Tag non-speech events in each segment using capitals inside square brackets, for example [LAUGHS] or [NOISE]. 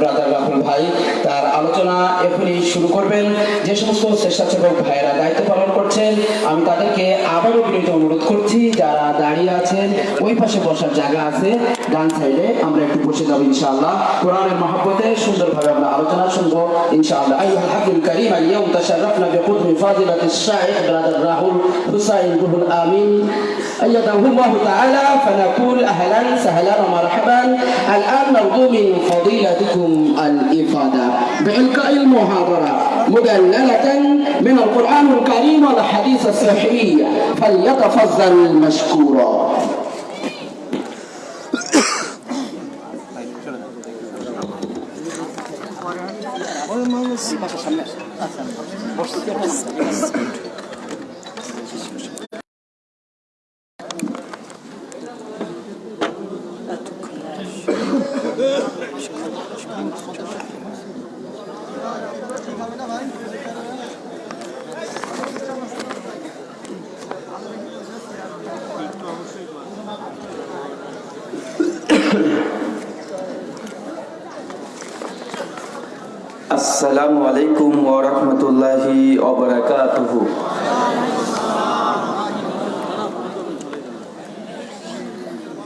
Brother Rahul ভাই, তার আলোচনা এখনই শুরু করবেন। যে সমস্ত স্বেচ্ছাসেবক ভাইয়েরা দায়িত্ব পালন করছেন, আমি তাদেরকে আবারও বিনীত অনুরোধ করছি, যারা দাঁড়িয়ে আছেন, ওই পাশে বসার জায়গা আছে, ডান সাইডে আমরা একটু বসে যাব ইনশাআল্লাহ। কোরআনের মহাব্বতে সুন্দরভাবে আমরা আলোচনা শুনব, ইনশাআল্লাহ। রাহুল হুসাইন রুহুল আমিন। أيده الله تعالى فنقول أهلا سهلا ومرحبا الآن نرجو من فضيلتكم الإفادة بإلقاء المحاضرة مدللة من القرآن الكريم والحديث الصحيح فليتفضل مشكورا Vamos. [LAUGHS] রাহমাতুল্লাহি ওয়া বারাকাতুহু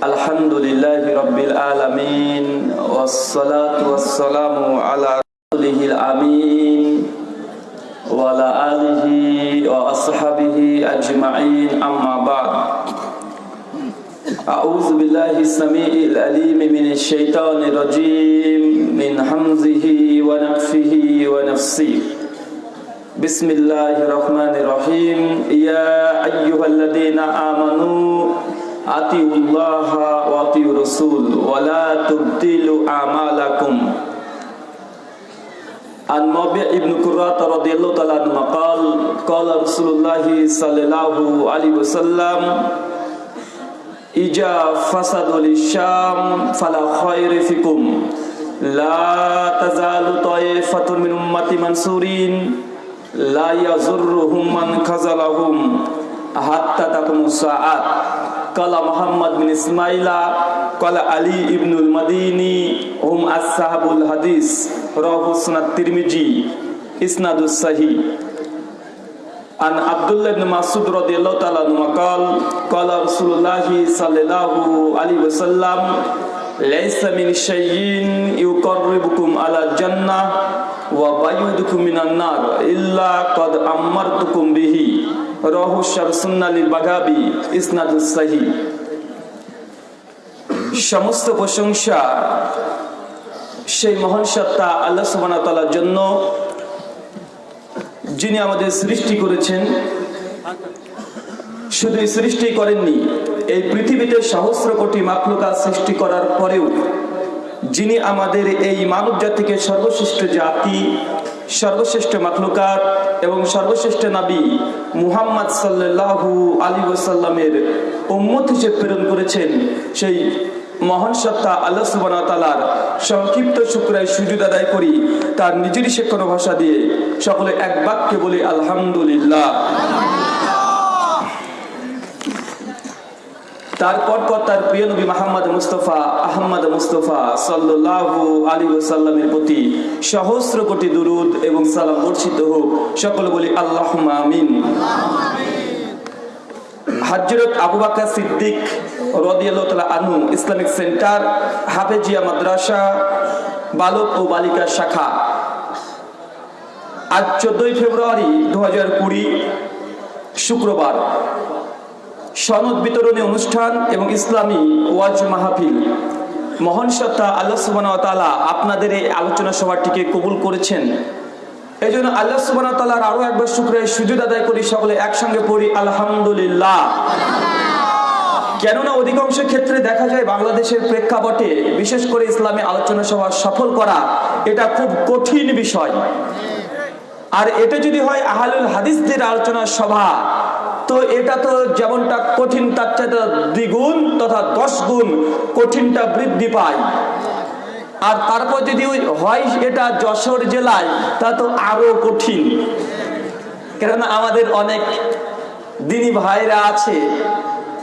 আলহামদুলিল্লাহি রাব্বিল আলামিন ওয়াস সালাতু ওয়াস সালামু আলা إجا فسد للشام فلا خير فيكم لا تزال طائفة من أمتي منصورين لا يضرهم من خذلهم حتى تقوم الساعة قال محمد بن إسماعيل قال علي بن المديني هم أصحاب الحديث رواه سنة الترمذي إسناد الصحيح عن عبد الله بن مسعود رضي الله تعالى عنه قال قال رسول الله صلى الله عليه وسلم ليس من شيء يقربكم على الجنة وبيدكم من النار إلا قد أمرتكم به رواه الشر سنة للبغابي إسناد الصحيح সমস্ত প্রশংসা সেই মহান সত্তা আল্লাহ সুবহানাহু ওয়া তাআলার জন্য যিনি আমাদের সৃষ্টি করেছেন, শুধু সৃষ্টি করেননি, এই পৃথিবীতে সহস্র কোটি মাকলুকা সৃষ্টি করার পরেও যিনি আমাদের এই মানব জাতিকে সর্বশ্রেষ্ঠ জাতি, সর্বশ্রেষ্ঠ মাকলুকাত এবং সর্বশ্রেষ্ঠ নাবী মুহাম্মদ সাল্লাল্লাহু আলী ওসাল্লামের উম্মত হিসেবে প্রেরণ করেছেন, সেই মহান সত্তা আল্লাহ সুবাহ সংক্ষিপ্ত শুক্রায় সুযোগ আদায় করি, তার নিজেরই শেখানো ভাষা দিয়ে সকলে এক বাক্যে বলি, আলহামদুলিল্লাহ। তারপর পর তার প্রিয় নবী মাহমদ মুস্তফা আহমদ মুস্তফা সাল্লাল্লাহু আলী ওসাল্লামের প্রতি সহস্র কোটি দুরুদ এবং সালাম বর্ষিত হোক। সকলে বলি আল্লাহ আমিন। হজরত আবু বাকর সিদ্দিক রদিয়াল্লাহ তাআলা আনহু ইসলামিক সেন্টার, হাফেজিয়া মাদ্রাসা, বালক ও বালিকা শাখা। আজ চোদ্দই ফেব্রুয়ারি দু হাজার কুড়ি, শুক্রবার। সনদ বিতরণী অনুষ্ঠান এবং ইসলামী ওয়াজ মাহফিল। মহান সত্তা আল্লাহ তালা আপনাদের এই আলোচনা সভাটিকে কবুল করেছেন। এই জন্য আল্লাহ তালার আরও একবার শুক্রের সুযোগ আদায় করি, সকলে একসঙ্গে পড়ি, আলহামদুলিল্লাহ। কেননা অধিকাংশ ক্ষেত্রে দেখা যায় বাংলাদেশের প্রেক্ষাপটে, বিশেষ করে ইসলামী আলোচনা সভা সফল করা, এটা খুব কঠিন বিষয়। আর এটা যদি হয় আহালুল হাদিসদের আলোচনা সভা, তো এটা তো যেমনটা কঠিন, তার চাইতে দ্বিগুণ তথা দশ গুণ কঠিনটা বৃদ্ধি পায়। আর তারপর যদি হয় এটা যশোর জেলায়, তা তো আরও কঠিন। কেননা আমাদের অনেক দিনী ভাইরা আছে,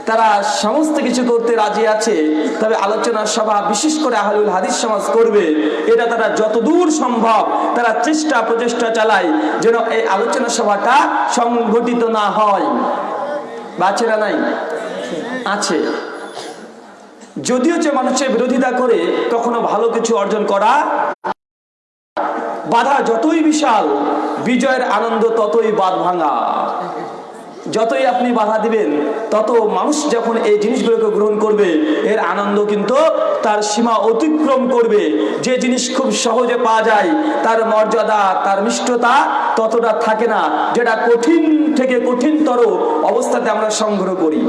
তারা সমস্ত কিছু করতে রাজি আছে, তবে আলোচনা সভা বিশেষ করে আহলুল হাদিস সমাজ করবে, এটা তারা যতদূর সম্ভব তারা চেষ্টা প্রচেষ্টা চালায় যেন এই আলোচনা সভাটা সংগঠিত না হয়। বাচ্চারা নাই? আছে। যদিও যে মানুষের বিরোধিতা করে কখনো ভালো কিছু অর্জন করা বাধা যতই বিশাল, বিজয়ের আনন্দ ততই বাদ ভাঙা। যতই আপনি বাধা দিবেন, তত মানুষ যখন এই জিনিসগুলোকে গ্রহণ করবে, এর আনন্দ কিন্তু তার সীমা অতিক্রম করবে। যে জিনিস খুব সহজে পাওয়া যায়, তার মর্যাদা, তার মিষ্টতা ততটা থাকে না, যেটা কঠিন থেকে কঠিনতর অবস্থাতে আমরা সংগ্রহ করি।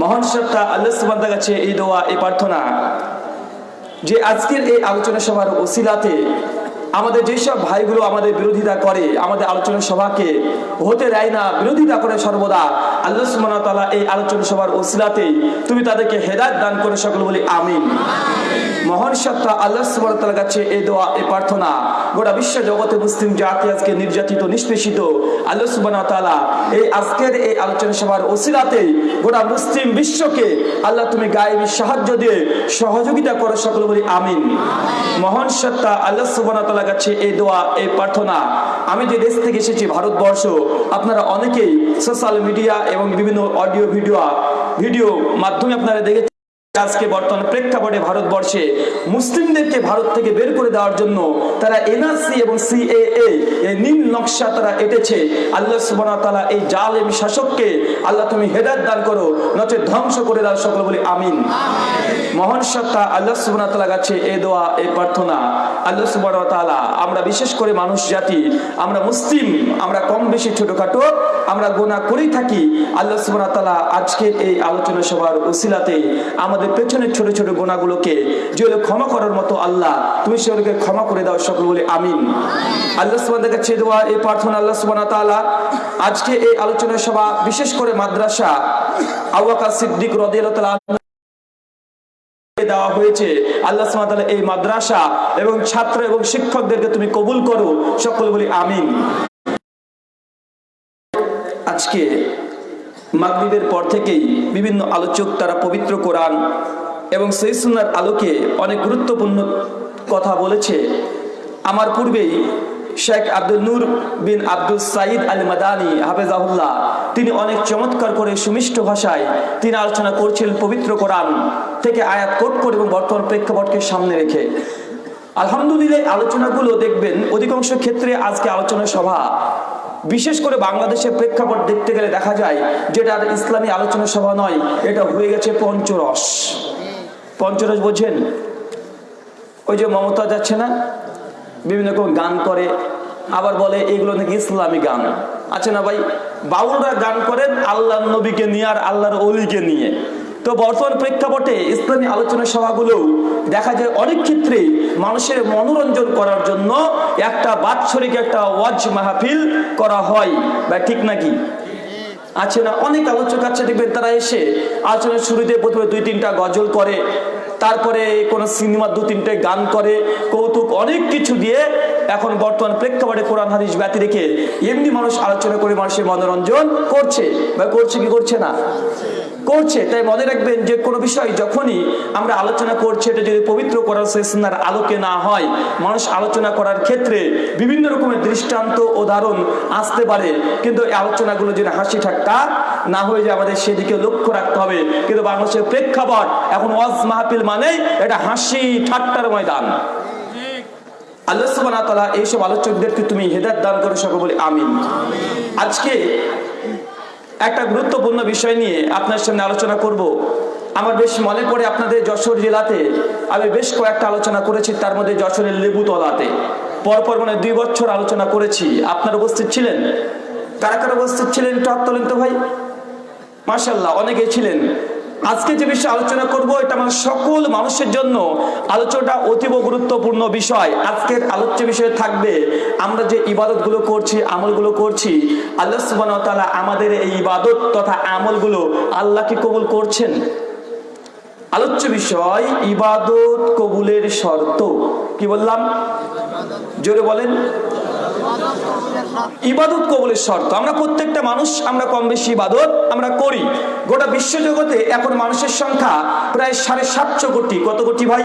মহান সত্তা আল্লাহ সুবান্দার কাছে এই দোয়া, এই প্রার্থনা। যে আজকের এই আলোচনা সভার ওসিলাতে আমাদের যেসব ভাইগুলো আমাদের বিরোধিতা করে, আমাদের আলোচনা সভাকে হতে দেয় না, বিরোধিতা করে সর্বদা, আল্লাহ সুবহানাহু তালা এই আলোচনা সভার ওসিলাতে তুমি তাদেরকে হেদায়ত দান করে সকল বলি, আমিন। মহান সত্তা আল্লাহ সুবহানাহু কাছে এই দোয়া, এই প্রার্থনা। গোটা বিশ্ব জগতে মুসলিম জাতি আজকে নির্যাতিত, নিষ্পেষিত। আল্লাহ ওয়া এই আজকের এই আলোচনা সভার ওসিলাতে গোটা মুসলিম বিশ্বকে আল্লাহ তুমি গায়েবী সাহায্য দিয়ে সহযোগিতা করো সকল বলি আমিন। মহান সত্তা আল্লাহ ওয়া কাছে এই দোয়া, এই প্রার্থনা। আমি যে দেশ থেকে এসেছি, ভারতবর্ষ, আপনারা অনেকেই সোশ্যাল মিডিয়া এবং বিভিন্ন অডিও ভিডিও ভিডিও মাধ্যমে আপনারা দেখেছেন। আজকে বর্তমান প্রেক্ষাপটে ভারতবর্ষে মুসলিমদেরকে ভারত থেকে বের করে দেওয়ার জন্য তারা এনআরসি এবং সিএএ, এই নীল নকশা তারা এটেছে। আল্লাহ সুবহানাহু তাআলা এই জালেম শাসককে আল্লাহ তুমি হেদায়েত দান করো নচে ধ্বংস করে দাও সকল বলি আমিন। মহান সত্তা আল্লাহ সুবহানাহু তাআলা কাছে এই দোয়া এই প্রার্থনা। আল্লাহ সুবহানাহু তাআলা আমরা বিশেষ করে মানুষ, জাতি, আমরা মুসলিম, আমরা কম বেশি ছোটখাটো, আমরা গোনা করেই থাকি। আল্লাহ সুবহানাহু তাআলা আজকের এই আলোচনা সভার উসিলাতে আমাদের পেছনের ছোট ছোট গোনাগুলোকে যেগুলো ক্ষমা করার মতো আল্লাহ, তুমি সেগুলোকে ক্ষমা করে দাও সকল বলে আমিন। আল্লাহ সুবহানাহু কাছে দোয়া, এই প্রার্থনা আল্লাহ সুবহানাহু ওয়া তাআলা আজকে এই আলোচনা সভা, বিশেষ করে মাদ্রাসা, আবু সিদ্দিক তাআলা দেওয়া হয়েছে। আল্লাহ সুবহানাহু এই মাদ্রাসা এবং ছাত্র এবং শিক্ষকদেরকে তুমি কবুল করো, সকল বলি আমিন। আজকে মাগরিবের পর থেকেই বিভিন্ন আলোচক তারা পবিত্র কোরআন এবং সেই সুন্নার আলোকে অনেক গুরুত্বপূর্ণ কথা বলেছে। আমার পূর্বেই শেখ আব্দুল নূর বিন আব্দুল সাইদ আল মাদানি হাফেজাহুল্লাহ, তিনি অনেক চমৎকার করে সুমিষ্ট ভাষায় তিনি আলোচনা করছিলেন পবিত্র কোরআন থেকে আয়াত কোট করে এবং বর্তমান প্রেক্ষাপটকে সামনে রেখে। আলহামদুলিল্লাহ আলোচনাগুলো দেখবেন অধিকাংশ ক্ষেত্রে আজকে আলোচনা সভা বিশেষ করে বাংলাদেশের প্রেক্ষাপট দেখতে গেলে দেখা যায় যেটা আর ইসলামী আলোচনা সভা নয়, এটা হয়ে গেছে পঞ্চরস। পঞ্চরস বোঝেন? ওই যে মমতা যাচ্ছে না? বিভিন্ন রকম গান করে, আবার বলে এগুলো নাকি ইসলামী গান। আছে না ভাই? বাউলরা গান করেন আল্লাহ নবীকে নিয়ে আর আল্লাহর অলিকে নিয়ে। তো বর্তমান প্রেক্ষাপটে ইসলামী আলোচনা সভাগুলো দেখা যায় অনেক ক্ষেত্রে মানুষের মনোরঞ্জন করার জন্য একটা বাৎসরিক একটা ওয়াজ মাহফিল করা হয়, বা ঠিক নাকি? আছে না? অনেক আলোচক আছে, দেখবেন তারা এসে আলোচনার শুরুতে প্রথমে দুই তিনটা গজল করে, তারপরে কোন সিনেমা দু তিনটে গান করে, কৌতুক, অনেক কিছু দিয়ে এখন বর্তমান প্রেক্ষাপটে কোরআন, হাদিস, ব্যতি রেখে এমনি মানুষ আলোচনা করে মানুষের মনোরঞ্জন করছে, বা করছে কি করছে না? করছে, তাই মনে রাখবেন যে কোনো বিষয় যখনই আমরা আলোচনা করছি, এটা যদি পবিত্র করার সেশনার আলোকে না হয়, মানুষ আলোচনা করার ক্ষেত্রে বিভিন্ন রকমের দৃষ্টান্ত উদাহরণ আসতে পারে। কিন্তু এই আলোচনাগুলো যদি হাসি ঠাট্টা না হয়ে যায়, আমাদের সেদিকে লক্ষ্য রাখতে হবে। কিন্তু বাংলাদেশের প্রেক্ষাপট, এখন ওয়াজ মাহফিল মানে এটা হাসি ঠাট্টার ময়দান। আল্লাহ তাআলা এইসব আলোচকদেরকে তুমি হেদায়েত দান করে, সকল বলি আমিন। আজকে একটা গুরুত্বপূর্ণ বিষয় নিয়ে আপনার সামনে আলোচনা করব। আমার বেশ মনে পড়ে আপনাদের যশোর জেলাতে। আমি বেশ কয়েকটা আলোচনা করেছি, তার মধ্যে যশোরের লেবুতলাতে। পরপর মানে দুই বছর আলোচনা করেছি। আপনার উপস্থিত ছিলেন? কারা কারা উপস্থিত ছিলেন? একটু হাত তোলেন তো ভাই? মার্শাল্লাহ অনেকে ছিলেন। আজকে যে বিষয়ে আলোচনা করব, এটা আমার সকল মানুষের জন্য আলোচনাটা অতীব গুরুত্বপূর্ণ বিষয়। আজকের আলোচ্য বিষয়ে থাকবে, আমরা যে ইবাদতগুলো করছি, আমলগুলো করছি, আল্লাহ ওয়া আমাদের এই ইবাদত তথা আমলগুলো আল্লাহ কি কবুল করছেন? আলোচ্য বিষয়, ইবাদত কবুলের শর্ত। কি বললাম? জোরে বলেন। ইবাদত কবলের শর্ত। আমরা প্রত্যেকটা মানুষ, আমরা কম বেশি ইবাদত আমরা করি। গোটা বিশ্বজগতে এখন মানুষের সংখ্যা প্রায় সাড়ে সাতশো কোটি। কত কোটি ভাই?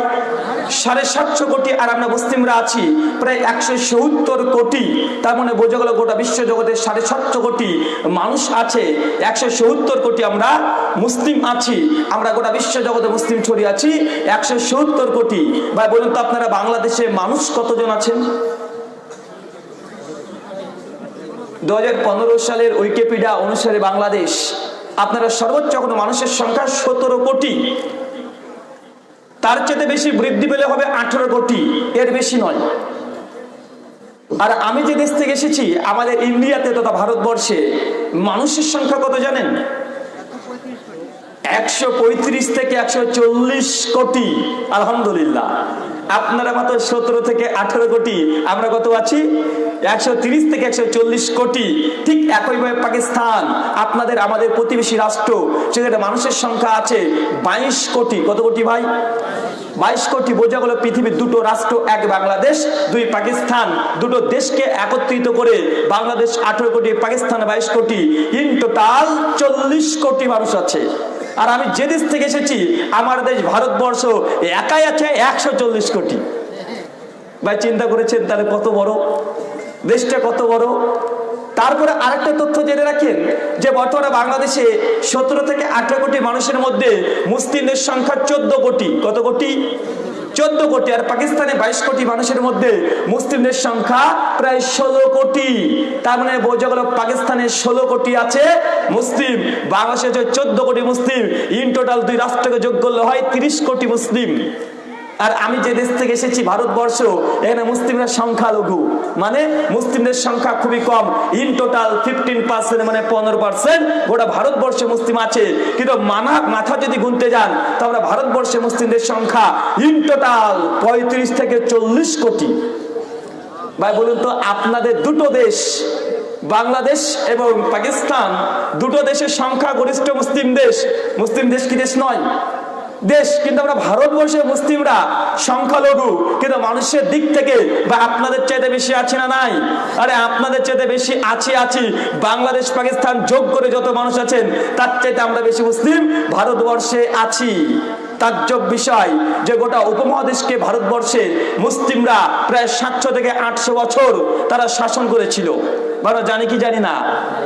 সাড়ে সাতশো কোটি। আর আমরা মুসলিমরা আছি প্রায় একশো সত্তর কোটি। তার মানে বোঝা গেল গোটা বিশ্বজগতে সাড়ে সাতশো কোটি মানুষ আছে। একশো সত্তর কোটি আমরা মুসলিম আছি। আমরা গোটা বিশ্বজগতে মুসলিম ছড়িয়ে আছি। একশো সত্তর কোটি। ভাই, বলুন তো আপনারা বাংলাদেশে মানুষ কতজন আছেন? দু হাজার পনেরো সালের উইকিপিডিয়া অনুসারে বাংলাদেশ, আপনারা সর্বোচ্চ কোনো মানুষের সংখ্যা সতেরো কোটি। তার চেয়ে বেশি বৃদ্ধি পেলে হবে আঠারো কোটি। এর বেশি নয়। আর আমি যে দেশ থেকে এসেছি, আমাদের ইন্ডিয়াতে তথা ভারতবর্ষে মানুষের সংখ্যা কত জানেন? একশো পঁয়ত্রিশ থেকে একশো চল্লিশ কোটি, আলহামদুলিল্লাহ। আপনারা মাত্র সতেরো থেকে আঠারো কোটি, আমরা কত আছি? একশো তিরিশ থেকে একশো চল্লিশ কোটি। ঠিক একইভাবে পাকিস্তান, আপনাদের আমাদের প্রতিবেশী রাষ্ট্র, সেখানে মানুষের সংখ্যা আছে বাইশ কোটি। কত কোটি ভাই? বাইশ কোটি। বোঝা গেল পৃথিবীর দুটো রাষ্ট্র, এক বাংলাদেশ, দুই পাকিস্তান। দুটো দেশকে একত্রিত করে বাংলাদেশ আঠেরো কোটি, পাকিস্তান বাইশ কোটি। ইন টোটাল চল্লিশ কোটি মানুষ আছে। আর আমি যে দেশ থেকে এসেছি, আমার দেশ ভারতবর্ষ একাই আছে একশো চল্লিশ কোটি। ভাই, চিন্তা করেছেন তাহলে কত বড়? দেশটা কত বড়? তারপরে আরেকটা তথ্য জেনে রাখেন যে বর্তমানে বাংলাদেশে সতেরো থেকে আঠারো কোটি মানুষের মধ্যে মুসলিমদের সংখ্যা চোদ্দ কোটি। কত কোটি? চোদ্দ কোটি আর পাকিস্তানে বাইশ কোটি মানুষের মধ্যে মুসলিমদের সংখ্যা প্রায় ষোলো কোটি। তার মানে বোঝা গেল পাকিস্তানে ষোলো কোটি আছে মুসলিম, বাংলাদেশে চোদ্দ কোটি মুসলিম, ইন টোটাল দুই রাষ্ট্রকে যোগ করলে হয় তিরিশ কোটি মুসলিম। আর আমি যে দেশ থেকে এসেছি, ভারতবর্ষ, এখানে মুসলিমরা সংখ্যালঘু। মানে মুসলিমদের সংখ্যা খুবই কম। ইন টোটাল ফিফটিন পার্সেন্ট মানে পনেরো পার্সেন্ট গোটা ভারতবর্ষে মুসলিম আছে। কিন্তু মানা, মাথা যদি গুনতে যান, তো আমরা ভারতবর্ষে মুসলিমদের সংখ্যা ইন টোটাল পঁয়ত্রিশ থেকে চল্লিশ কোটি। ভাই, বলুন তো, আপনাদের দুটো দেশ, বাংলাদেশ এবং পাকিস্তান, দুটো দেশের সংখ্যা গরিষ্ঠ মুসলিম দেশ। মুসলিম দেশ কি দেশ নয়? দেশ, কিন্তু আমরা ভারতবর্ষের মুসলিমরা সংখ্যালঘু, কিন্তু মানুষের দিক থেকে বা আপনাদের চাইতে বেশি আছে না নাই? আরে আপনাদের চাইতে বেশি আছি আছি। বাংলাদেশ, পাকিস্তান যোগ করে যত মানুষ আছেন, তার চাইতে আমরা বেশি মুসলিম, ভারতবর্ষে আছি। তাজ্জব বিষয় যে গোটা উপমহাদেশকে ভারতবর্ষে মুসলিমরা প্রায় সাতশো থেকে আটশো বছর তারা শাসন করেছিল। আমরা জানি কি জানি না।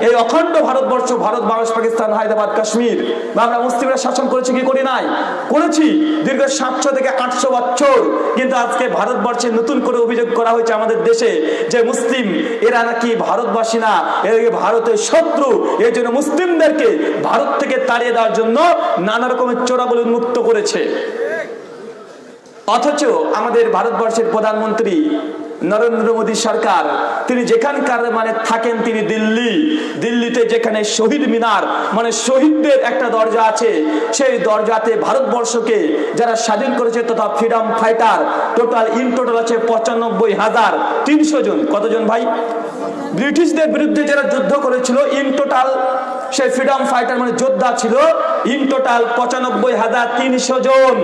এই অখণ্ড ভারতবর্ষ, ভারত বাংলাদেশ, পাকিস্তান, হায়দ্রাবাদ, কাশ্মীর, আমরা মুসলিমরা শাসন করেছি কি করি নাই? করেছি দীর্ঘ সাতশো থেকে আটশো বছর। কিন্তু আজকে ভারতবর্ষে নতুন করে অভিযোগ করা হয়েছে আমাদের দেশে যে মুসলিম, এরা নাকি ভারতবাসী না, এরা ভারতের শত্রু? এই জন্য মুসলিমদেরকে ভারত থেকে তাড়িয়ে দেওয়ার জন্য নানা রকমের চোরাবলি উন্মুক্ত করেছে। অথচ আমাদের ভারতবর্ষের প্রধানমন্ত্রী নরেন্দ্র মোদী সরকার, তিনি যেখানকার মানে থাকেন তিনি দিল্লি। দিল্লিতে যেখানে শহীদ মিনার মানে শহীদদের একটা দরজা আছে, সেই দরজাতে ভারতবর্ষকে যারা স্বাধীন করেছে তথা freedom fighter, total in total আছে পঁচানব্বই হাজার তিনশো জন। কতজন ভাই? ব্রিটিশদের বিরুদ্ধে যারা যুদ্ধ করেছিল, ইন টোটাল সেই ফ্রিডম ফাইটার মানে যোদ্ধা ছিল ইন টোটাল পঁচানব্বই হাজার তিনশো জন।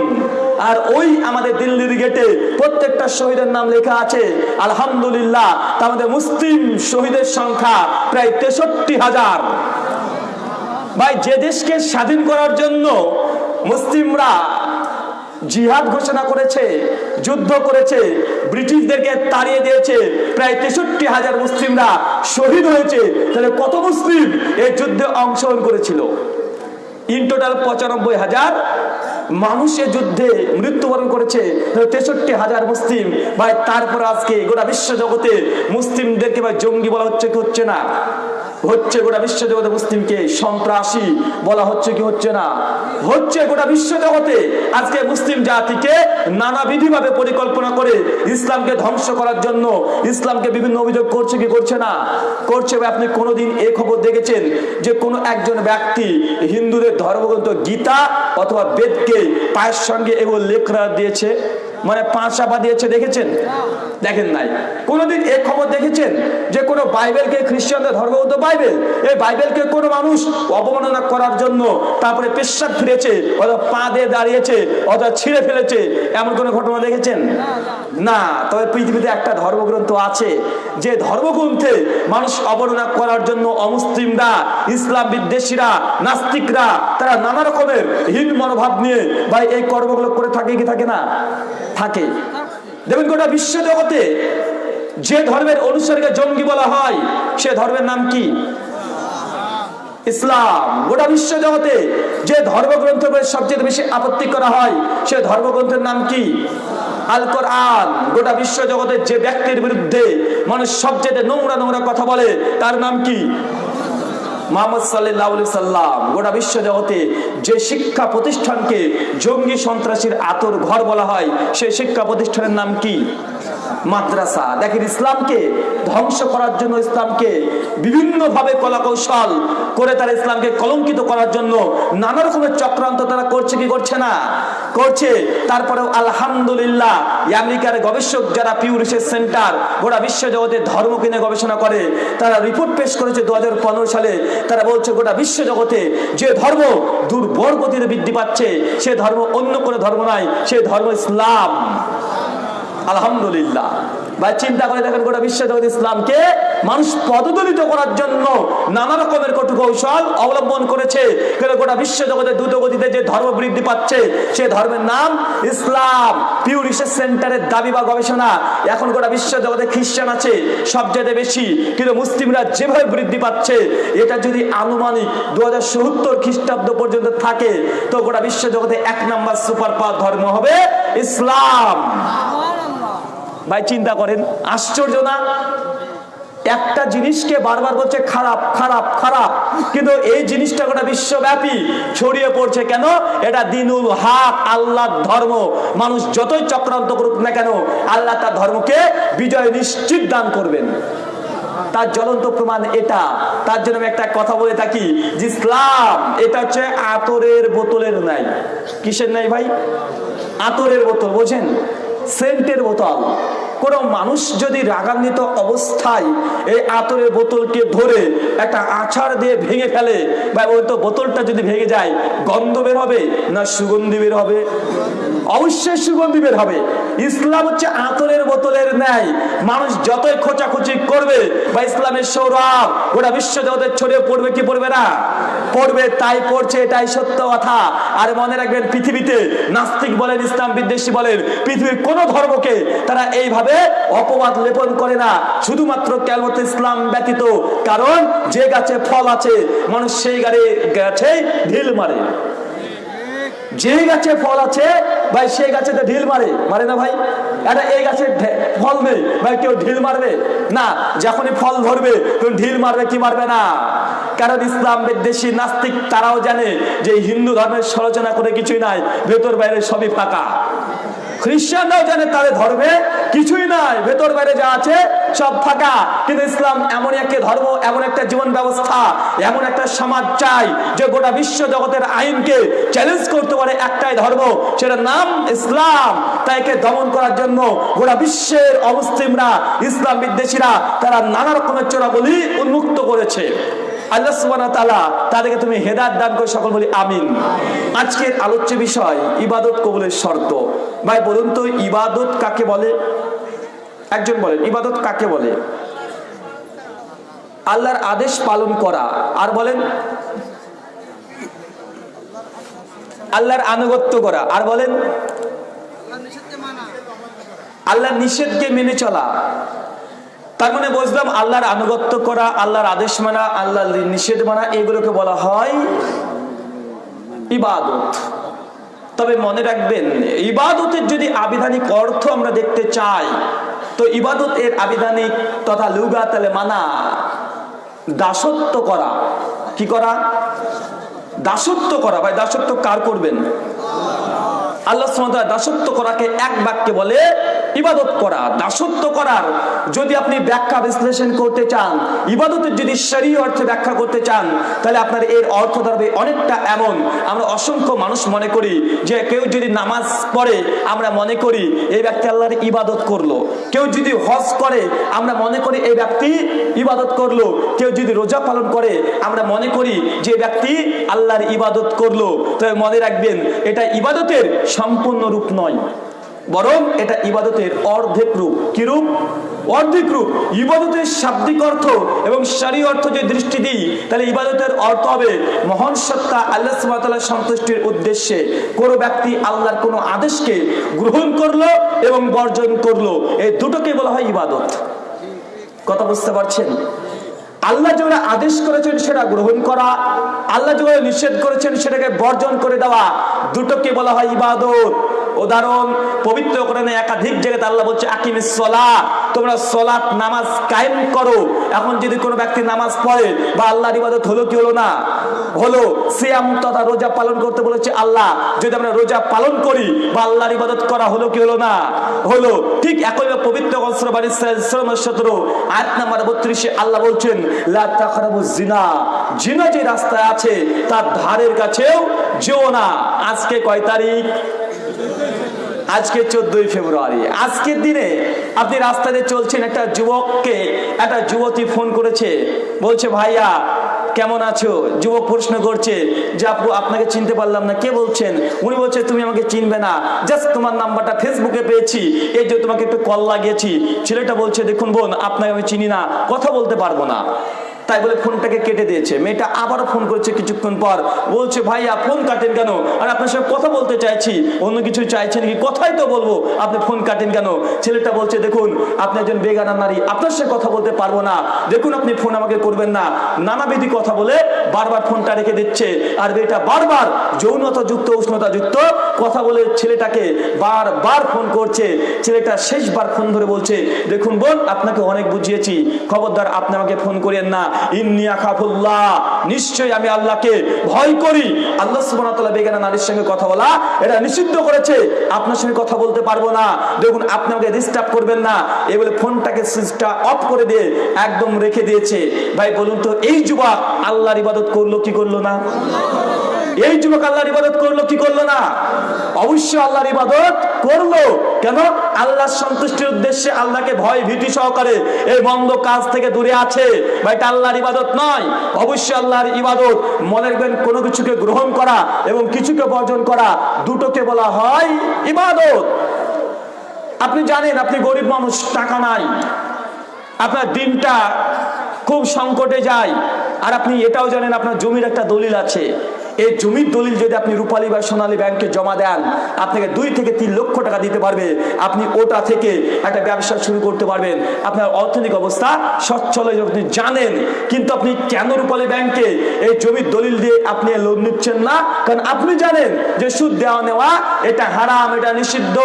আর ওই আমাদের দিল্লির গেটে প্রত্যেকটা শহীদের নাম লেখা আছে, আলহামদুলিল্লাহ, তা আমাদের মুসলিম শহীদের সংখ্যা প্রায় তেষট্টি হাজার। ভাই, যে দেশকে স্বাধীন করার জন্য মুসলিমরা জিহাদ ঘোষণা করেছে, যুদ্ধ করেছে, ব্রিটিশদেরকে তাড়িয়ে দিয়েছে। প্রায় তেষট্টি হাজার মুসলিমরা শহীদ হয়েছে। তাহলে কত মুসলিম এই যুদ্ধে অংশগ্রহণ করেছিল? ইন টোটাল পঁচানব্বই হাজার মানুষের যুদ্ধে মৃত্যুবরণ করেছে। তেষট্টি হাজার মুসলিম, ভাই, তারপর আজকে গোটা বিশ্ব জগতে মুসলিমদেরকে ভাই জঙ্গি বলা হচ্ছে কি হচ্ছে না? হচ্ছে গোটা বিশ্ব জগতে মুসলিমকে সন্ত্রাসী বলা হচ্ছে কি হচ্ছে না? হচ্ছে গোটা বিশ্ব জগতে আজকে মুসলিম জাতিকে নানাবিধি ভাবে পরিকল্পনা করে ইসলামকে ধ্বংস করার জন্য ইসলামকে বিভিন্ন অভিযোগ করছে কি করছে না? করছে আপনি কোনোদিন এ খবর দেখেছেন যে কোনো একজন ব্যক্তি হিন্দুদের ধর্মগ্রন্থ গীতা অথবা বেদকে পায়ের সঙ্গে এগুলো লেখরা দিয়েছে? মানে পাঁচ চাপা দিয়েছে, দেখেছেন? দেখেন নাই। কোনোদিন এ খবর দেখেছেন যে কোনো বাইবেলকে খ্রিস্টানদের ধর্মগ্রন্থ বাইবেল? এই বাইবেলকে কোনো মানুষ অবমাননা করার জন্য তারপরে পেশাব ফিরেছে, অথবা পা দিয়ে দাঁড়িয়েছে, অথবা ছিঁড়ে ফেলেছে, এমন কোনো ঘটনা দেখেছেন? না, তবে পৃথিবীতে একটা ধর্মগ্রন্থ আছে, যে ধর্মগ্রন্থে মানুষ অবর্ণনা করার জন্য অমুসলিমরা, ইসলাম বিদ্বেষীরা, নাস্তিকরা, তারা নানা রকমের হীন মনোভাব নিয়ে ভাই এই কর্মগুলো করে থাকে কি থাকে না? থাকে। দেখবেন গোটা বিশ্ব জগতে যে ধর্মের অনুসারীকে জঙ্গি বলা হয়, সে ধর্মের নাম কি? ইসলাম। গোটা বিশ্ব জগতে যে ধর্মগ্রন্থের উপরে সবচেয়ে বেশি আপত্তি করা হয়, সে ধর্মগ্রন্থের নাম কি? আল কোরআন। গোটা বিশ্ব জগতের যে ব্যক্তির বিরুদ্ধে মানুষ সবচেয়ে নোংরা নোংরা কথা বলে, তার নাম কি? মোহাম্মদ সাল্লাহ সাল্লাম। গোটা বিশ্ব জগতে যে শিক্ষা প্রতিষ্ঠানকে জঙ্গি সন্ত্রাসীর আতর ঘর বলা হয়, সেই শিক্ষা প্রতিষ্ঠানের নাম কি? মাদ্রাসা। দেখেন ইসলামকে ধ্বংস করার জন্য ইসলামকে বিভিন্নভাবে কলা কৌশল করে তারা ইসলামকে কলঙ্কিত করার জন্য নানা রকমের চক্রান্ত তারা করছে কি করছে না? করছে। তারপরেও আলহামদুলিল্লাহ আমেরিকার গবেষক যারা পিউ রিসার্চ সেন্টার, গোটা বিশ্ব জগতে ধর্মকে নিয়ে গবেষণা করে, তারা রিপোর্ট পেশ করেছে দু হাজার পনেরো সালে। তারা বলছে গোটা বিশ্ব জগতে যে ধর্ম দুর্বল গতিতে বৃদ্ধি পাচ্ছে, সে ধর্ম অন্য কোনো ধর্ম নয়, সে ধর্ম ইসলাম। আলহামদুলিল্লাহ। ভাই, চিন্তা করে দেখেন গোটা বিশ্ব জগৎ ইসলামকে মানুষ পদদলিত করার জন্য নানা রকমের কটু কৌশল অবলম্বন করেছে। কিন্তু গোটা বিশ্ব জগতের দ্রুত গতিতে যে ধর্ম বৃদ্ধি পাচ্ছে, সে ধর্মের নাম ইসলাম। পিউ রিসার্চ সেন্টারের দাবি বা গবেষণা এখন গোটা বিশ্ব জগতে খ্রিস্টান আছে সবচেয়ে বেশি। কিন্তু মুসলিমরা যেভাবে বৃদ্ধি পাচ্ছে, এটা যদি আনুমানিক দু হাজার সত্তর খ্রিস্টাব্দ পর্যন্ত থাকে, তো গোটা বিশ্ব জগতে এক নাম্বার সুপার পাওয়ার ধর্ম হবে ইসলাম। ভাই, চিন্তা করেন, আশ্চর্য না? একটা জিনিসকে বারবার বলছে, খারাপ খারাপ খারাপ। কিন্তু এই জিনিসটা গোটা বিশ্বব্যাপী ছড়িয়ে পড়ছে কেন? এটা দিনুল হাক, আল্লাহর ধর্ম। মানুষ যতই চক্রান্ত করুক না কেন, আল্লাহ তার ধর্মকে বিজয় নিশ্চিত দান করবেন। তার জ্বলন্ত প্রমাণ এটা। তার জন্য আমি একটা কথা বলে থাকি, যে ইসলাম, এটা হচ্ছে আতরের বোতলের নাই কিসের নাই ভাই? আতরের বোতল, বোঝেন? সেন্টের বোতল কোন মানুষ যদি রাগান্বিত অবস্থায় এই আতরের বোতলকে ধরে একটা আছাড় দিয়ে ভেঙে ফেলে বা ওই তো বোতলটা যদি ভেঙে যায়, গন্ধ বের হবে না সুগন্ধি বের হবে? অবশ্যই সুগন্ধি বের হবে। ইসলাম হচ্ছে আতরের বোতলের ন্যায়। মানুষ যতই খোঁচাখুচি করবে বা ইসলামের সৌরভ, গোটা বিশ্ব জগতে ছড়িয়ে পড়বে কি পড়বে না? পড়বে, তাই পড়ছে, এটাই সত্য কথা। আর মনে রাখবেন, পৃথিবীতে নাস্তিক বলেন, ইসলাম বিদ্বেষী বলেন, পৃথিবীর কোন ধর্মকে তারা এইভাবে অপবাদ লেপন করে না। শুধুমাত্র কেবলমাত্র ইসলাম ব্যতীত, কারণ যে গাছে ফল আছে, মানুষ সেই গাড়ি গাছে ঢিল মারে। যে গাছে ফল আছে, ভাই সেই গাছে তো ঢিল মারে। মারে না ভাই? এটা এই গাছে ফল নেই। ভাই কেউ ঢিল মারবে? না, যখনই ফল ধরবে, তখন ঢিল মারবে, কি মারবে না? কারণ ইসলাম বিদ্বেষী নাস্তিক, তারাও জানে যে হিন্দু ধর্মের সরচনা করে কিছুই নাই, ভেতর বাইরে সবই ফাঁকা। খ্রিস্টানরাও জানে তাদের ধর্মে কিছুই নাই। ভেতর বাইরে যা আছে সব ফাঁকা। কিন্তু ইসলাম এমন একটা ধর্ম, এমন একটা জীবন ব্যবস্থা, এমন একটা সমাজ চাই যে গোটা বিশ্ব জগতের আইনকে চ্যালেঞ্জ করতে পারে একটাই ধর্ম, সেটার নাম ইসলাম। তাইকে দমন করার জন্য গোটা বিশ্বের অমুসলিমরা, ইসলাম বিদ্বেষীরা, তারা নানা রকমের চোরাবলি উন্মুক্ত করেছে। আল্লাহ সুবহানাহু ওয়া তাআলা তাদেরকে তুমি হেদায়েত দান করে, সকল বলি আমিন। আজকের আলোচ্য বিষয়, ইবাদত কবুলের শর্ত। ভাই, বলুন তো, ইবাদত কাকে বলে? একজন বলেন, ইবাদত কাকে বলে? আল্লাহর আদেশ পালন করা। আর বলেন, আল্লাহর আনুগত্য করা। আর বলেন, আল্লাহর নিষেধকে মেনে চলা। তার মানে বুঝলাম আল্লাহর আনুগত্য করা, আল্লাহর আদেশ মানা, আল্লাহর নিষেধ মানা, এগুলোকে বলা হয় ইবাদত। তবে মনে রাখবেন, ইবাদতের যদি আবিধানিক অর্থ আমরা দেখতে চাই, তো ইবাদত এর আবিধানিক তথা লুগা তালে মানা, দাসত্ব করা, কি করা? দাসত্ব করা। ভাই, দাসত্ব কার করবেন? আল্লাহ দাসত্ব করাকে এক বাক্যে বলে ইবাদত করা, দাসত্ব করার। যদি আপনি ব্যাখ্যা বিশ্লেষণ করতে চান, ইবাদতের যদি শরীয় অর্থে ব্যাখ্যা করতে চান, তাহলে আপনার এর অর্থ দাঁড়াবে অনেকটা এমন। আমরা অসংখ্য মানুষ মনে করি যে কেউ যদি নামাজ পড়ে, আমরা মনে করি এই ব্যক্তি আল্লাহর ইবাদত করল। কেউ যদি হজ করে, আমরা মনে করি এই ব্যক্তি ইবাদত করল। কেউ যদি রোজা পালন করে, আমরা মনে করি যে ব্যক্তি আল্লাহর ইবাদত করল। তবে মনে রাখবেন, এটা ইবাদতের সম্পূর্ণ রূপ নয়। বরং এটা ইবাদতের অর্ধেক রূপ। কি রূপ? অর্ধেক রূপ। ইবাদতের শাব্দিক অর্থ এবং সারি অর্থ যে দৃষ্টি দিই, তাহলে ইবাদতের অর্থ হবে মহান সত্তা আল্লাহ সুবহানাহু সন্তুষ্টির উদ্দেশ্যে কোনো ব্যক্তি আল্লাহর কোনো আদেশকে গ্রহণ করল এবং বর্জন করল। এই দুটোকে বলা হয় ইবাদত। কথা বুঝতে পারছেন? আল্লাহ যেগুলো আদেশ করেছেন সেটা গ্রহণ করা, আল্লাহ যেগুলো নিষেধ করেছেন সেটাকে বর্জন করে দেওয়া, দুটোকে বলা হয় ইবাদত। উদাহরণ, পবিত্র কোরআনে একাধিক জায়গাতে আল্লাহ বলছে, আকিমিস সলা তোমরা সলাত নামাজ কায়েম করো। এখন যদি কোনো ব্যক্তি নামাজ পড়ে বা আল্লাহর ইবাদত হলো কি হলো না? হলো। সিয়াম তথা রোজা পালন করতে বলেছে আল্লাহ, যদি আমরা রোজা পালন করি বা আল্লাহর ইবাদত করা হলো কি হলো না? হলো। ঠিক একই পবিত্র অস্ত্রবাণী সতেরো, আয়াত নাম্বার বত্রিশে আল্লাহ বলছেন যে রাস্তায় আছে, তার ধারের কাছেও যেও না। আজকে কয় তারিখ? আজকে চোদ্দই ফেব্রুয়ারি। আজকের দিনে আপনি রাস্তাতে চলছেন, একটা যুবককে, একটা যুবতী ফোন করেছে। বলছে, ভাইয়া কেমন আছো? যুবক প্রশ্ন করছে, যে আপু, আপনাকে চিনতে পারলাম না। কে বলছেন? উনি বলছে, তুমি আমাকে চিনবে না। জাস্ট তোমার নাম্বারটা ফেসবুকে পেয়েছি। এই যে তোমাকে একটু কল লাগিয়েছি। ছেলেটা বলছে, দেখুন বোন, আপনাকে আমি চিনি না। কথা বলতে পারব না। তাই বলে ফোনটাকে কেটে দিয়েছে। মেয়েটা আবারও ফোন করেছে কিছুক্ষণ পর। বলছে, ভাইয়া, ফোন কাটেন কেন? আর আপনার সঙ্গে কথা বলতে চাইছি। অন্য কিছু চাইছেন কি কথাই তো বলব। আপনি ফোন কাটেন কেন? ছেলেটা বলছে, দেখুন, আপনি একজন বেগানা নারী। আপনার সঙ্গে কথা বলতে পারব না। দেখুন, আপনি ফোন আমাকে করবেন না। নানাবিধি কথা বলে বারবার ফোনটা রেখে দিচ্ছে। আর মেয়েটা বারবার যৌনতা যুক্ত উষ্ণতা যুক্ত কথা বলে ছেলেটাকে বারবার ফোন করছে। ছেলেটা শেষবার ফোন ধরে বলছে, দেখুন বোন, আপনাকে অনেক বুঝিয়েছি। খবরদার, আপনি আমাকে ফোন করেন না। আমি আল্লাহকে ভয় করি। আল্লাহ বেগানা নারীর সঙ্গে কথা বলা, এটা নিষিদ্ধ করেছে। আপনার সঙ্গে কথা বলতে পারব না। দেখুন, আপনি আমাকে ডিস্টার্ব করবেন না। এই বলে ফোনটাকে সুইচটা অফ করে দিয়ে একদম রেখে দিয়েছে। ভাই, বলুন তো, এই যুবক আল্লাহর ইবাদত করল কি করল না? এই যুবক আল্লাহর ইবাদত করল, কি করল না? অবশ্যই আল্লাহর ইবাদত করল। কেন? আল্লাহর সন্তুষ্টির উদ্দেশ্যে আল্লাহকে ভয় ভীতি সহকারে এই মন্দ কাজ থেকে দূরে আছে। বা এটা আল্লাহর ইবাদত নয়। অবশ্যই আল্লাহর ইবাদত মনে রাখবেন, কোনো কিছুকে গ্রহণ করা এবং কিছুকে বর্জন করা দুটোকে বলা হয় ইবাদত। আপনি জানেন, আপনি গরিব মানুষ, টাকা নাই। আপনার দিনটা খুব সংকটে যায়। আর আপনি এটাও জানেন, আপনার জমির একটা দলিল আছে। এই জমির দলিল যদি আপনি রূপালী বা সোনালী ব্যাংকে জমা দেন, আপনাকে দুই থেকে তিন লক্ষ টাকা দিতে পারবে। আপনি ওটা থেকে একটা ব্যবসা শুরু করতে পারবেন। আপনার অর্থনৈতিক অবস্থা সচ্ছল আপনি জানেন, কিন্তু আপনি কেন রূপালী ব্যাংকে এই জমির দলিল দিয়ে আপনি লোন নিচ্ছেন না? কারণ আপনি জানেন যে সুদ দেওয়া নেওয়া, এটা হারাম, এটা নিষিদ্ধ।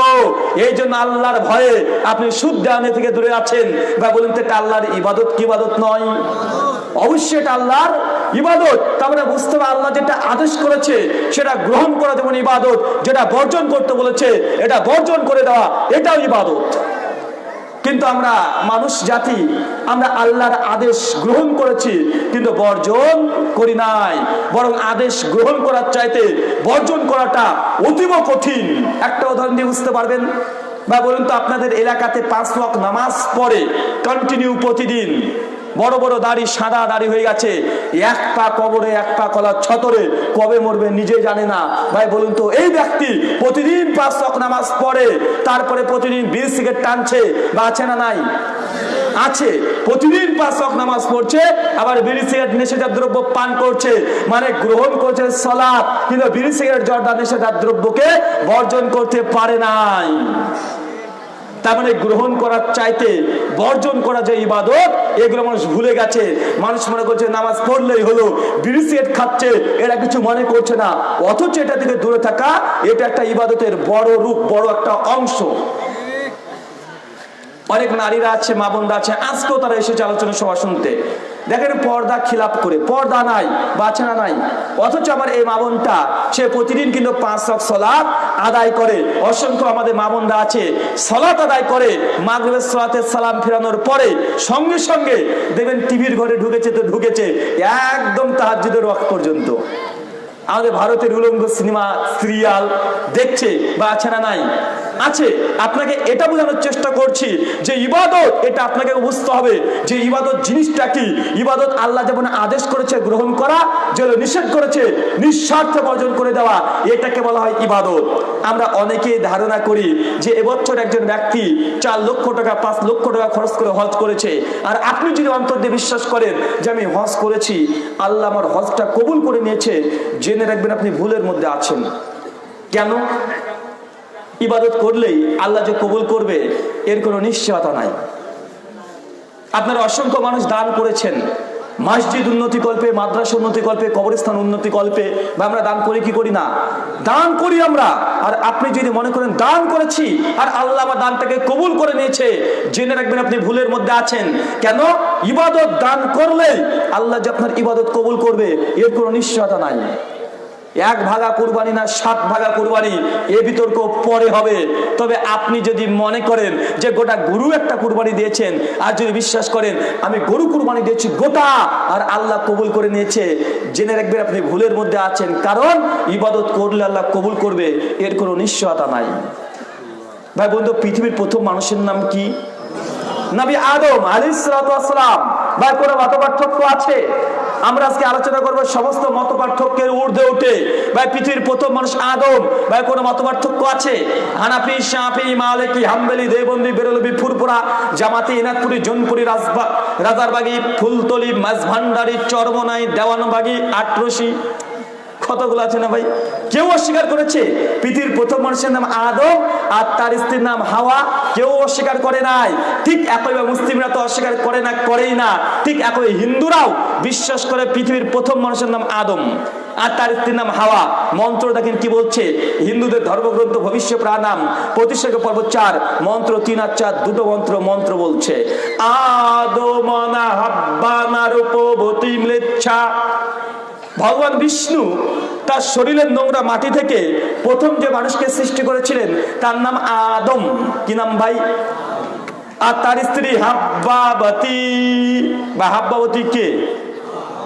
এই জন্য আল্লাহর ভয়ে আপনি সুদ দেওয়া থেকে দূরে আছেন। বা বলুন তো এটা আল্লাহর ইবাদত কি ইবাদত নয়? অবশ্যই এটা আল্লাহর ইবাদত। তার মানে বুঝতে হবে আল্লাহ যেটা আদেশ করেছে, সেটা গ্রহণ করা যেমন ইবাদত, যেটা বর্জন করতে বলেছে, এটা বর্জন করে দেওয়া, এটাও ইবাদত। কিন্তু আমরা মানুষ জাতি, আমরা আল্লাহর আদেশ গ্রহণ করেছি, কিন্তু বর্জন করি নাই। বরং আদেশ গ্রহণ করার চাইতে বর্জন করাটা অতীব কঠিন। একটা উদাহরণ দিয়ে বুঝতে পারবেন? বা বলুন তো আপনাদের এলাকাতে পাঁচ ওয়াক্ত নামাজ পড়ে কন্টিনিউ প্রতিদিন। বড় বড় দাড়ি সাদা দাড়ি হয়ে গেছে। এক পা কবরে, এক পা কলার ছতরে। কবে মরবে নিজে জানে না। ভাই, বলুন তো, এই ব্যক্তি প্রতিদিন পাঁচ ওয়াক্ত নামাজ পড়ে, তারপরে প্রতিদিন বিড়ি সিগারেট টানছে বা আছে না নাই? আছে। প্রতিদিন পাঁচ ওয়াক্ত নামাজ পড়ছে, আবার বিড়ি সিগারেট নেশাজাত দ্রব্য পান করছে মানে গ্রহণ করছে সলাপ, কিন্তু বিড়ি সিগারেট জর্দা নেশাজাত দ্রব্যকে বর্জন করতে পারে নাই। তার মানে গ্রহণ করার চাইতে বর্জন করা যে ইবাদত, এগুলো মানুষ ভুলে গেছে। মানুষ মনে করছে নামাজ পড়লেই হলো বিড়ি সিগারেট খাচ্ছে, এরা কিছু মনে করছে না। অথচ এটা থেকে দূরে থাকা, এটা একটা ইবাদতের বড় রূপ, বড় একটা অংশ। অনেক নারীরা আছে, মা বোনরা আছে, আজকেও তারা এসেছে আলোচনা সভা শুনতে। দেখেন পর্দা খিলাপ করে, পর্দা নাই, বাছনা নাই। অথচ আমার এই মা বোনটা, সে প্রতিদিন কিন্তু পাঁচ শখ সলাপ আদায় করে। অসংখ্য আমাদের মা বোনরা আছে সলাত আদায় করে, মাগরিবের সলাতে সালাম ফেরানোর পরে সঙ্গে সঙ্গে দেখবেন টিভির ঘরে ঢুকেছে তো ঢুকেছে, একদম তাহাজ্জুদের ওয়াক্ত পর্যন্ত। আমাদের ভারতের উলঙ্গ সিনেমা, সিরিয়াল দেখছে বা আছে না নাই। আছে, আপনাকে এটা বোঝানোর চেষ্টা করছি যে ইবাদত এটা আপনাকে বুঝতে হবে যে ইবাদত জিনিসটা কি? ইবাদত আল্লাহ যেমন আদেশ করেছে গ্রহণ করা যেন নিষেধ করেছে, নিঃস্বার্থ বর্জন করে দেওয়া, এটাকে বলা হয় ইবাদত। আমরা অনেকেই ধারণা করি যে এবছর একজন ব্যক্তি চার লক্ষ টাকা, পাঁচ লক্ষ টাকা খরচ করে হজ করেছে। আর আপনি যদি অন্তর দিয়ে বিশ্বাস করেন যে আমি হজ করেছি, আল্লাহ আমার হজটা কবুল করে নিয়েছে, জেনে রাখবেন আপনি ভুলের মধ্যে আছেন। কেন? ইবাদত করলেই আল্লাহ যে কবুল করবে, এর কোনো নিশ্চয়তা নাই। আপনারা অসংখ্য মানুষ দান করেছেন। মসজিদ উন্নতি কল্পে, মাদ্রাসা উন্নতি কল্পে, কবরস্থান উন্নতি কল্পে, বা আমরা দান করি কি করি না? দান করি আমরা। আর আপনি যদি মনে করেন, দান করেছি, আর আল্লাহ আমার দানটাকে কবুল করে নিয়েছে। জেনে রাখবেন আপনি ভুলের মধ্যে আছেন। কেন? ইবাদত দান করলেই আল্লাহ যে আপনার ইবাদত কবুল করবে, এর কোনো নিশ্চয়তা নাই। এক ভাগা কুরবানি না সাত ভাগা কুরবানি, এ বিতর্ক পরে হবে। তবে আপনি যদি মনে করেন যে গোটা গরু একটা কুরবানি দিয়েছেন, আর যদি বিশ্বাস করেন, আমি গরু কুরবানি দিয়েছি গোটা, আর আল্লাহ কবুল করে নিয়েছে, জেনে রাখবেন আপনি ভুলের মধ্যে আছেন, কারণ ইবাদত করলে আল্লাহ কবুল করবে, এর কোনো নিশ্চয়তা নাই। ভাই বন্ধু, পৃথিবীর প্রথম মানুষের নাম কি? নবী আদম আলিসালাম ভাই, কোনো মত পার্থক্য আছে? আমরা আজকে আলোচনা করব সমস্ত মত পার্থক্যের ঊর্ধ্বে উঠে। ভাই, পৃথিবীর প্রথম মানুষ আদম। ভাই, কোনো মত পার্থক্য আছে? Hanafi, Shafi, Maliki, Hanbali Deobandi Barelvi Furfura জামাতি, ইনাকপুরি, জনপুরি, রাজবা রাজারবাগি, ফুলতলি, মাঝভান্ডারি, চরমনাই, দেওয়ানবাগি আটরসি কতগুলো আছে না ভাই? কেউ অস্বীকার করেছে? পৃথিবীর প্রথম মানুষের নাম আদম আর তার স্ত্রীর নাম হাওয়া। কেউ অস্বীকার করে নাই। ঠিক একইভাবে মুসলিমরা তো অস্বীকার করে না, করেই না। ঠিক একই হিন্দুরাও বিশ্বাস করে পৃথিবীর প্রথম মানুষের নাম আদম আর তার স্ত্রীর নাম হাওয়া। মন্ত্র দেখেন কি বলছে? হিন্দুদের ধর্মগ্রন্থ ভবিষ্য প্রাণাম। প্রতিষ্ঠা পর্ব চার, মন্ত্র তিন আর চার, দুটো মন্ত্র মন্ত্র বলছে আদমনা হাব্বানা রূপবতী ম্লেচ্ছা ভগবান বিষ্ণু তার শরীরের নোংরা মাটি থেকে প্রথম যে মানুষকে সৃষ্টি করেছিলেন, তার নাম আদম। কি নাম ভাই? আর তার স্ত্রী হাব্বাবতী। বা হাব্বাবতী কে?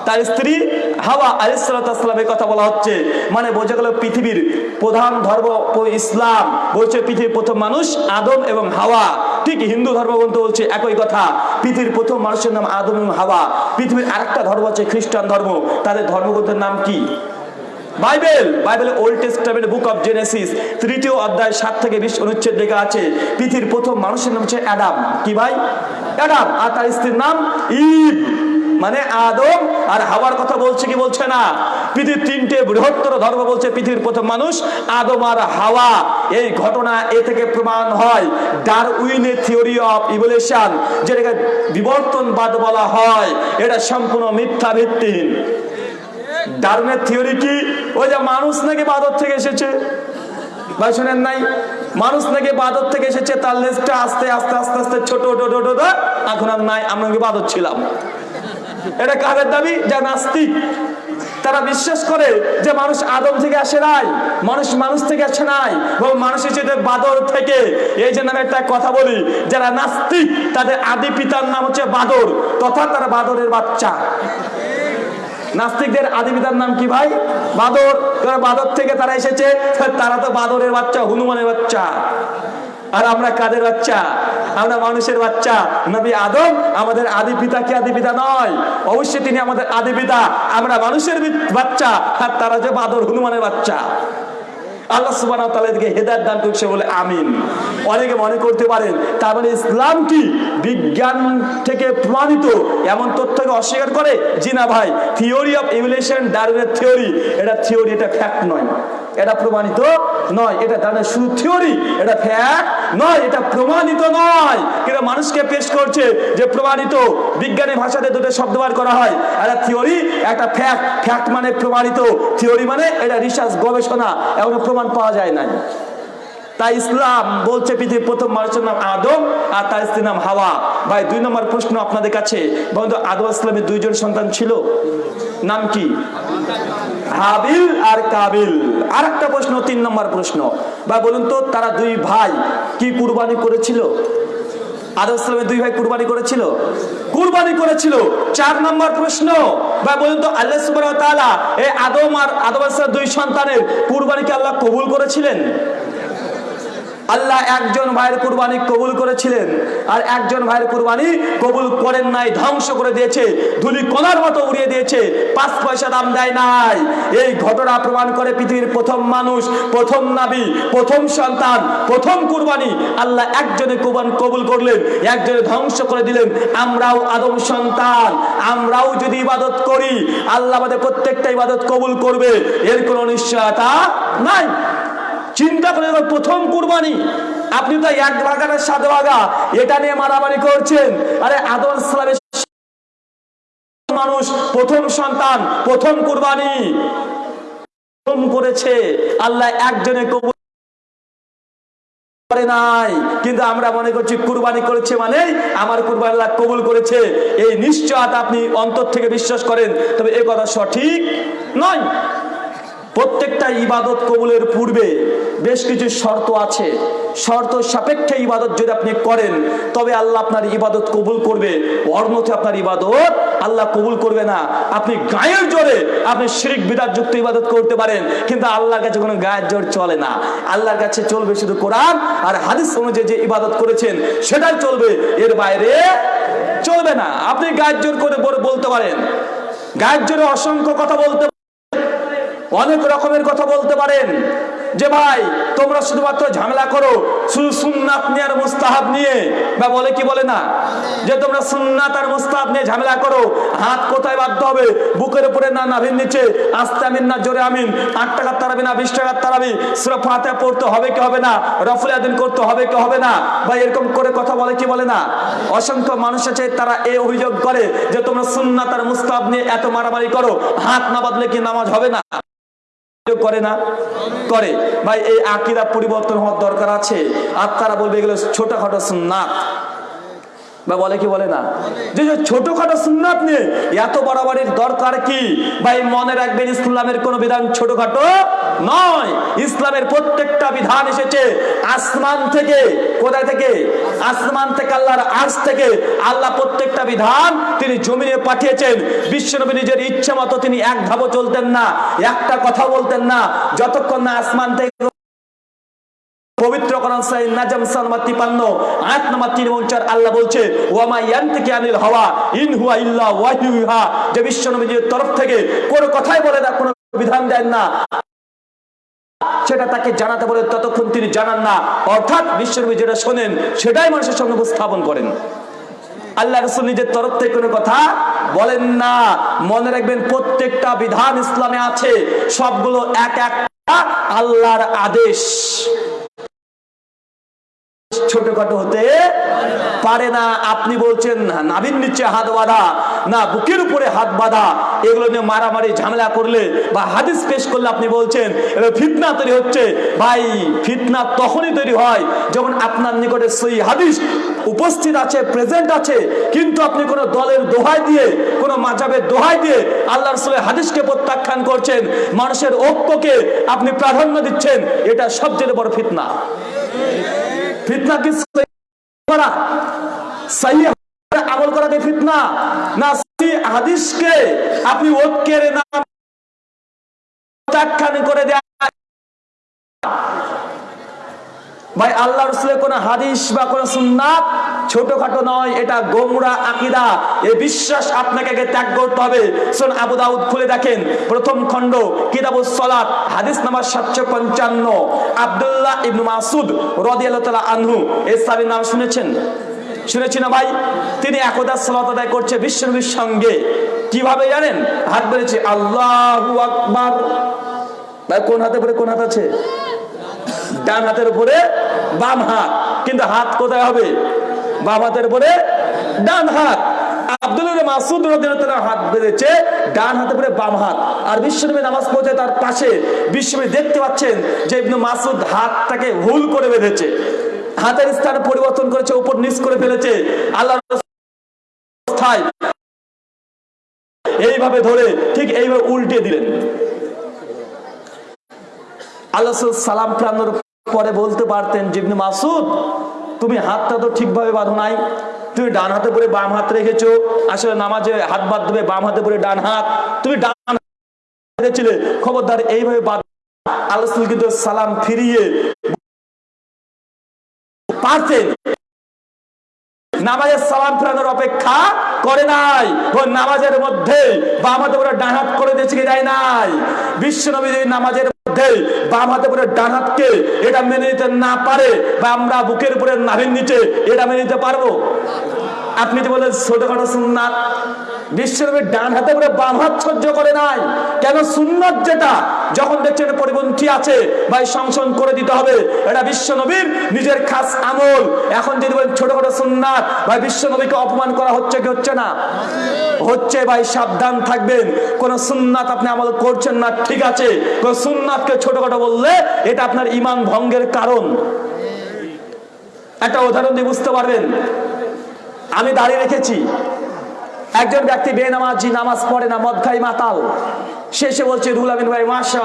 তার স্ত্রী হাওয়া আলিসালামের কথা বলা হচ্ছে। মানে বোঝা গেল পৃথিবীর প্রধান ধর্ম ইসলাম। বলছে পৃথিবীর প্রথম মানুষ আদম এবং হাওয়া। ঠিক হিন্দু ধর্মগ্রন্থ বলছে একই কথা। পৃথিবীর প্রথম মানুষের নাম আদম এবং হাওয়া। পৃথিবীর আরেকটা ধর্ম আছে খ্রিস্টান ধর্ম। তাদের ধর্মগ্রন্থের নাম কি? বাইবেল। বাইবেলের Old Testament Book of Genesis তৃতীয় অধ্যায় সাত থেকে বিশ অনুচ্ছেদ লেখা আছে। পৃথিবীর প্রথম মানুষের নাম হচ্ছে অ্যাডাম। কি ভাই? অ্যাডাম। আর তার স্ত্রীর নাম ইভ। মানে আদম আর হাওয়ার কথা বলছে কি বলছে না? পৃথিবীর তিনটে বৃহত্তর ধর্ম বলছে, পৃথিবীর প্রথম মানুষ আদম আর হাওয়া। এই ঘটনা এ থেকে প্রমাণ হয়। ডারউইনের থিওরি অফ ইভলিউশন, যেটাকে বিবর্তনবাদ বলা হয়, এটা সম্পূর্ণ মিথ্যা ভিত্তিহীন। ডারউইনের থিওরি কি? ওই যে মানুষ নাকি বাদর থেকে এসেছে? ভাই, শুনেন নাই? মানুষ নাকি বাদর থেকে এসেছে, তার লেজটা আস্তে আস্তে আস্তে আস্তে, ছোট ছোট ছোট এখন আর নাই, আমরা বাদর ছিলাম। এটা কাদের দাবি? যা নাস্তিক। তারা বিশ্বাস করে যে মানুষ আদম থেকে আসে নাই, মানুষ মানুষ থেকে আসে নাই, এবং মানুষ এসেছে বাদর থেকে। এই যে নামে একটা কথা বলি, যারা নাস্তিক, তাদের আদি পিতার নাম হচ্ছে বাদর, তথা তারা বাদরের বাচ্চা। নাস্তিকদের আদি পিতার নাম কি ভাই? বাদর। বাদর থেকে তারা এসেছে, তারা তো বাদরের বাচ্চা, হনুমানের বাচ্চা। আর আমরা কাদের বাচ্চা? আমরা মানুষের বাচ্চা। নবী আদম আমাদের আদি পিতা কি আদি পিতা নয়? অবশ্যই তিনি আমাদের আদি পিতা। আমরা মানুষের বাচ্চা আর তারা যে বাদর, হনুমানের বাচ্চা। আল্লাহ দান করছে বলে আমিন। অনেকে মনে করতে পারেন, তার মানে ইসলাম কি? বিজ্ঞান থেকে প্রমাণিত। এমন তথ্যকে অস্বীকার করে, জি না ভাই থিওরি অফ ইভলিউশন ডারউইনের থিওরি এটা থিওরি এটা ফ্যাক্ট নয়। এটা প্রমাণিত নয়, এটা দানের শুধু থিওরি, এটা ফ্যাক্ট নয়, এটা প্রমাণিত নয়। কিন্তু মানুষকে পেশ করছে যে প্রমাণিত, বিজ্ঞানী ভাষাতে দুটো শব্দ বার করা হয়। একটা থিওরি, একটা ফ্যাক্ট। ফ্যাক্ট মানে প্রমাণিত। থিওরি মানে এটা রিসার্চ গবেষণা এমন প্রমাণ পাওয়া যায় না তাই ইসলাম বলছে পৃথিবীর প্রথম মানুষের নাম আদম, আর তার স্ত্রীর নাম হাওয়া। ভাই, দুই নম্বর প্রশ্ন আপনাদের কাছে। বন্ধু, আদম ইসলামের দুইজন সন্তান ছিল? নাম কি? হাবিল আর কাবিল। আর একটা প্রশ্ন, তিন নম্বর প্রশ্ন। বা বলুন তো, তারা দুই ভাই কি কুরবানি করেছিল? আদম দুই ভাই কুরবানি করেছিল? কুরবানি করেছিল। চার নম্বর প্রশ্ন। বা বলুন তো, আল্লাহ সুবাহ এই আদম আর আদম দুই সন্তানের কুরবানিকে আল্লাহ কবুল করেছিলেন? আল্লাহ একজন ভাইয়ের কুরবানি কবুল করেছিলেন আর একজন ভাইয়ের কুরবানি কবুল করেন নাই, ধ্বংস করে দিয়েছে, ধুলি কণার মতো উড়িয়ে দিয়েছে, পাঁচ পয়সা দাম দেয় নাই। এই ঘটনা প্রমাণ করে পৃথিবীর প্রথম মানুষ, প্রথম নাবি, প্রথম সন্তান, প্রথম কুরবানি। আল্লাহ একজনে কুরবান কবুল করলেন, একজনে ধ্বংস করে দিলেন। আমরাও আদম সন্তান, আমরাও যদি ইবাদত করি, আল্লাহ আমাদের প্রত্যেকটা ইবাদত কবুল করবে, এর কোনো নিশ্চয়তা নাই। চিন্তা করে প্রথম কুরবানি। আপনি তো এক ভাগা না সাত ভাগা এটা নিয়ে মারামারি করছেন। আরে আদম সালামের মানুষ, প্রথম সন্তান, প্রথম কুরবানি। প্রথম করেছে, আল্লাহ একজনে কবুল করে নাই। কিন্তু আমরা মনে করছি, কুরবানি করেছে মানে আমার কুরবানি আল্লাহ কবুল করেছে। এই নিশ্চয়তা আপনি অন্তর থেকে বিশ্বাস করেন, তবে এ কথা সঠিক নয়। প্রত্যেকটা ইবাদত কবুলের পূর্বে বেশ কিছু শর্ত আছে। শর্ত সাপেক্ষে ইবাদত যদি আপনি করেন, তবে আল্লাহ আপনার ইবাদত কবুল করবে। অর্ণতে আপনার ইবাদত আল্লাহ কবুল করবে না। আপনি গায়ের জোরে আপনি শিরিক বিদার যুক্ত ইবাদত করতে পারেন, কিন্তু আল্লাহর কাছে কোনো গায়ের জোর চলে না। আল্লাহর কাছে চলবে শুধু কোরআন আর হাদিস অনুযায়ী যে ইবাদত করেছেন, সেটাই চলবে। এর বাইরে চলবে না। আপনি গায়ের জোর করে বলে- বলতে পারেন। গায়ের জোরে অসংখ্য কথা বলতে অনেক রকমের কথা বলতে পারেন। যে ভাই, তোমরা শুধুমাত্র ঝামেলা করো, শুধু সুন্নাত নিয়ে আর মুস্তাহাব নিয়ে। বা বলে কি বলে না? যে তোমরা সুন্নাত আর মুস্তাহাব নিয়ে ঝামেলা করো, হাত কোথায় বাধ্য হবে? বুকের উপরে না নাভির নিচে? আস্তে আমিন না জোরে আমিন? আট টাকার তারাবি না বিশ টাকার তারাবি? সুরা ফাতে পড়তে হবে কি হবে না? রফুল আদিন করতে হবে কি হবে না? বা এরকম করে কথা বলে কি বলে না? অসংখ্য মানুষ আছে, তারা এই অভিযোগ করে যে তোমরা সুন্নাত আর মুস্তাহাব নিয়ে এত মারামারি করো, হাত না বাঁধলে কি নামাজ হবে না? করে না? করে। ভাই, এই আকিরা পরিবর্তন হওয়ার দরকার আছে। আর তারা বলবে এগুলো ছোটখাটো সুন্নাত। বা বলে কি বলে না? যে ছোটখাটো সুন্নাত নিয়ে এত বাড়াবাড়ির দরকার কি? ভাই, মনে রাখবেন, ইসলামের কোন বিধান ছোটখাটো নয়। ইসলামের প্রত্যেকটা বিধান এসেছে আসমান থেকে, কোথায় থেকে? আসমান থেকে, আল্লাহর আর্শ থেকে। আল্লাহ প্রত্যেকটা বিধান তিনি জমিনে পাঠিয়েছেন। বিশ্বনবী নিজের ইচ্ছে মতো তিনি এক ধাপও চলতেন না, একটা কথা বলতেন না। যতক্ষণ না আসমান থেকে পবিত্র কোরআন সূরা নাজম সালমা 53 আয়াত নাম্বার 3 এবং 4 আল্লাহ বলছে, ওয়ামা ইয়ানতিকি আনিল হাওয়া, ইন হুয়া ইল্লা ওয়াহয়ুহা যে বিশ্ব নবীর তরফ থেকে কোনো কথাই বলে না কোনো বিধান দেন না। সেটা তাকে জানাতে বলে ততক্ষণ তিনি জানান না। অর্থাৎ বিশ্বনবী যেটা শোনেন, সেটাই মানুষের সঙ্গে উপস্থাপন করেন। আল্লাহ রসুল নিজের তরফ থেকে কোনো কথা বলেন না। মনে রাখবেন প্রত্যেকটা বিধান ইসলামে আছে। সবগুলো এক একটা আল্লাহর আদেশ। ছোটখাটো হতে পারে না। আপনি বলছেন, নাভির নিচে হাত বাঁধা, না বুকের উপরে হাত বাঁধা, এগুলো নিয়ে মারামারি, ঝামেলা করলে বা হাদিস পেশ করলে আপনি বলছেন ফিতনা তৈরি হচ্ছে। ভাই, ফিতনা তখনই তৈরি হয় যখন আপনার নিকটে সেই হাদিস উপস্থিত আছে প্রেজেন্ট আছে, কিন্তু আপনি কোন দলের দোহাই দিয়ে, কোন মাজাবের দোহাই দিয়ে আল্লাহ রসুলের হাদিসকে প্রত্যাখ্যান করছেন, মানুষের ঐক্যকে আপনি প্রাধান্য দিচ্ছেন, এটা সবচেয়ে বড় ফিতনা। ফিতনা কি করা? সহি আমল করা কি ফিতনা? না হাদিসকে আপনি ঐক্যের নাম প্রত্যাখ্যান করে দেয়া। ভাই, আল্লাহ রসুলের কোন হাদিস বা কোন সুন্নাত ছোটখাটো নয়, এটা গোমরা আকিদা। এই বিশ্বাস আপনাকে আগে ত্যাগ করতে হবে। শোন আবু দাউদ খুলে দেখেন, প্রথম খণ্ড, কিতাবুস সালাত, হাদিস নাম্বার সাতশো পঞ্চান্ন। আব্দুল্লাহ ইবনু মাসুদ রাদিয়াল্লাহু তাআলা আনহু, এই সাহাবীর নাম শুনেছেন? শুনেছি না ভাই? তিনি একদা সালাত আদায় করছে বিশ্বনবীর সঙ্গে। কীভাবে জানেন? হাত বেড়েছে, আল্লাহু আকবার। ভাই, কোন হাতে পরে কোন হাত আছে? ডান হাতের উপরে বাম হাত। কিন্তু হাত কোথায় হবে? বাম হাতের উপরে ডান হাত। হাত বাম হাত। আর নামাজ পড়ছে তার পাশে দেখতে পাচ্ছেন হাতের পরিবর্তন করেছে, উপর নিচ করে ফেলেছে। আল্লাহ এইভাবে ধরে ঠিক এইভাবে উল্টে দিলেন। আল্লাহ সালাম ফেরানোর পরে বলতে পারতেন জিবনে মাসুদ তুমি হাতটা তো ঠিকভাবে বাঁধো নাই। তুমি ডান হাতে পরে বাম হাত রেখেছো। আসলে নামাজে হাত বাদ দেবে বাম হাতে পরে ডান হাত। তুমি ডান রেখেছিলে, খবরদার এইভাবে বাদ আল্লাহ সালাম ফিরিয়ে পারতেন নামাজের সালাম ফেরানোর অপেক্ষা করে নাই। ও নামাজের মধ্যে বাম হাতে করে করে দিয়েছে কি যায় নাই? বিশ্ব নবী নামাজের মধ্যে বাম হাতে হাতকে এটা মেনে নিতে না পারে বা আমরা বুকের উপরে নাভির নিচে এটা মেনে নিতে পারব? আপনি যে বলেন ছোটখাটো সুন্নাত বিশ্বনবীর ডান হাতে করে বাম হাত সহ্য করে নাই। কেন সুন্নাত যেটা? যখন দেখছেন পরিপন্থী আছে, ভাই সংশোধন করে দিতে হবে। এটা বিশ্বনবীর নিজের খাস আমল। এখন যদি বলেন ছোটখাটো সুন্নাত, ভাই বিশ্বনবীকে অপমান করা হচ্ছে কি হচ্ছে না? হচ্ছে ভাই, সাবধান থাকবেন। কোন সুন্নাত আপনি আমল করছেন না, ঠিক আছে। কোন সুন্নাতকে ছোটখাটো বললে এটা আপনার ইমান ভঙ্গের কারণ। একটা উদাহরণ দিয়ে বুঝতে পারবেন। আমি দাঁড়িয়ে রেখেছি। একজন ব্যক্তি বেনামাজি নামাজ পড়ে না, মদ খাই মাতাল। শেষে বলছে রুল আমিন ভাই মাশা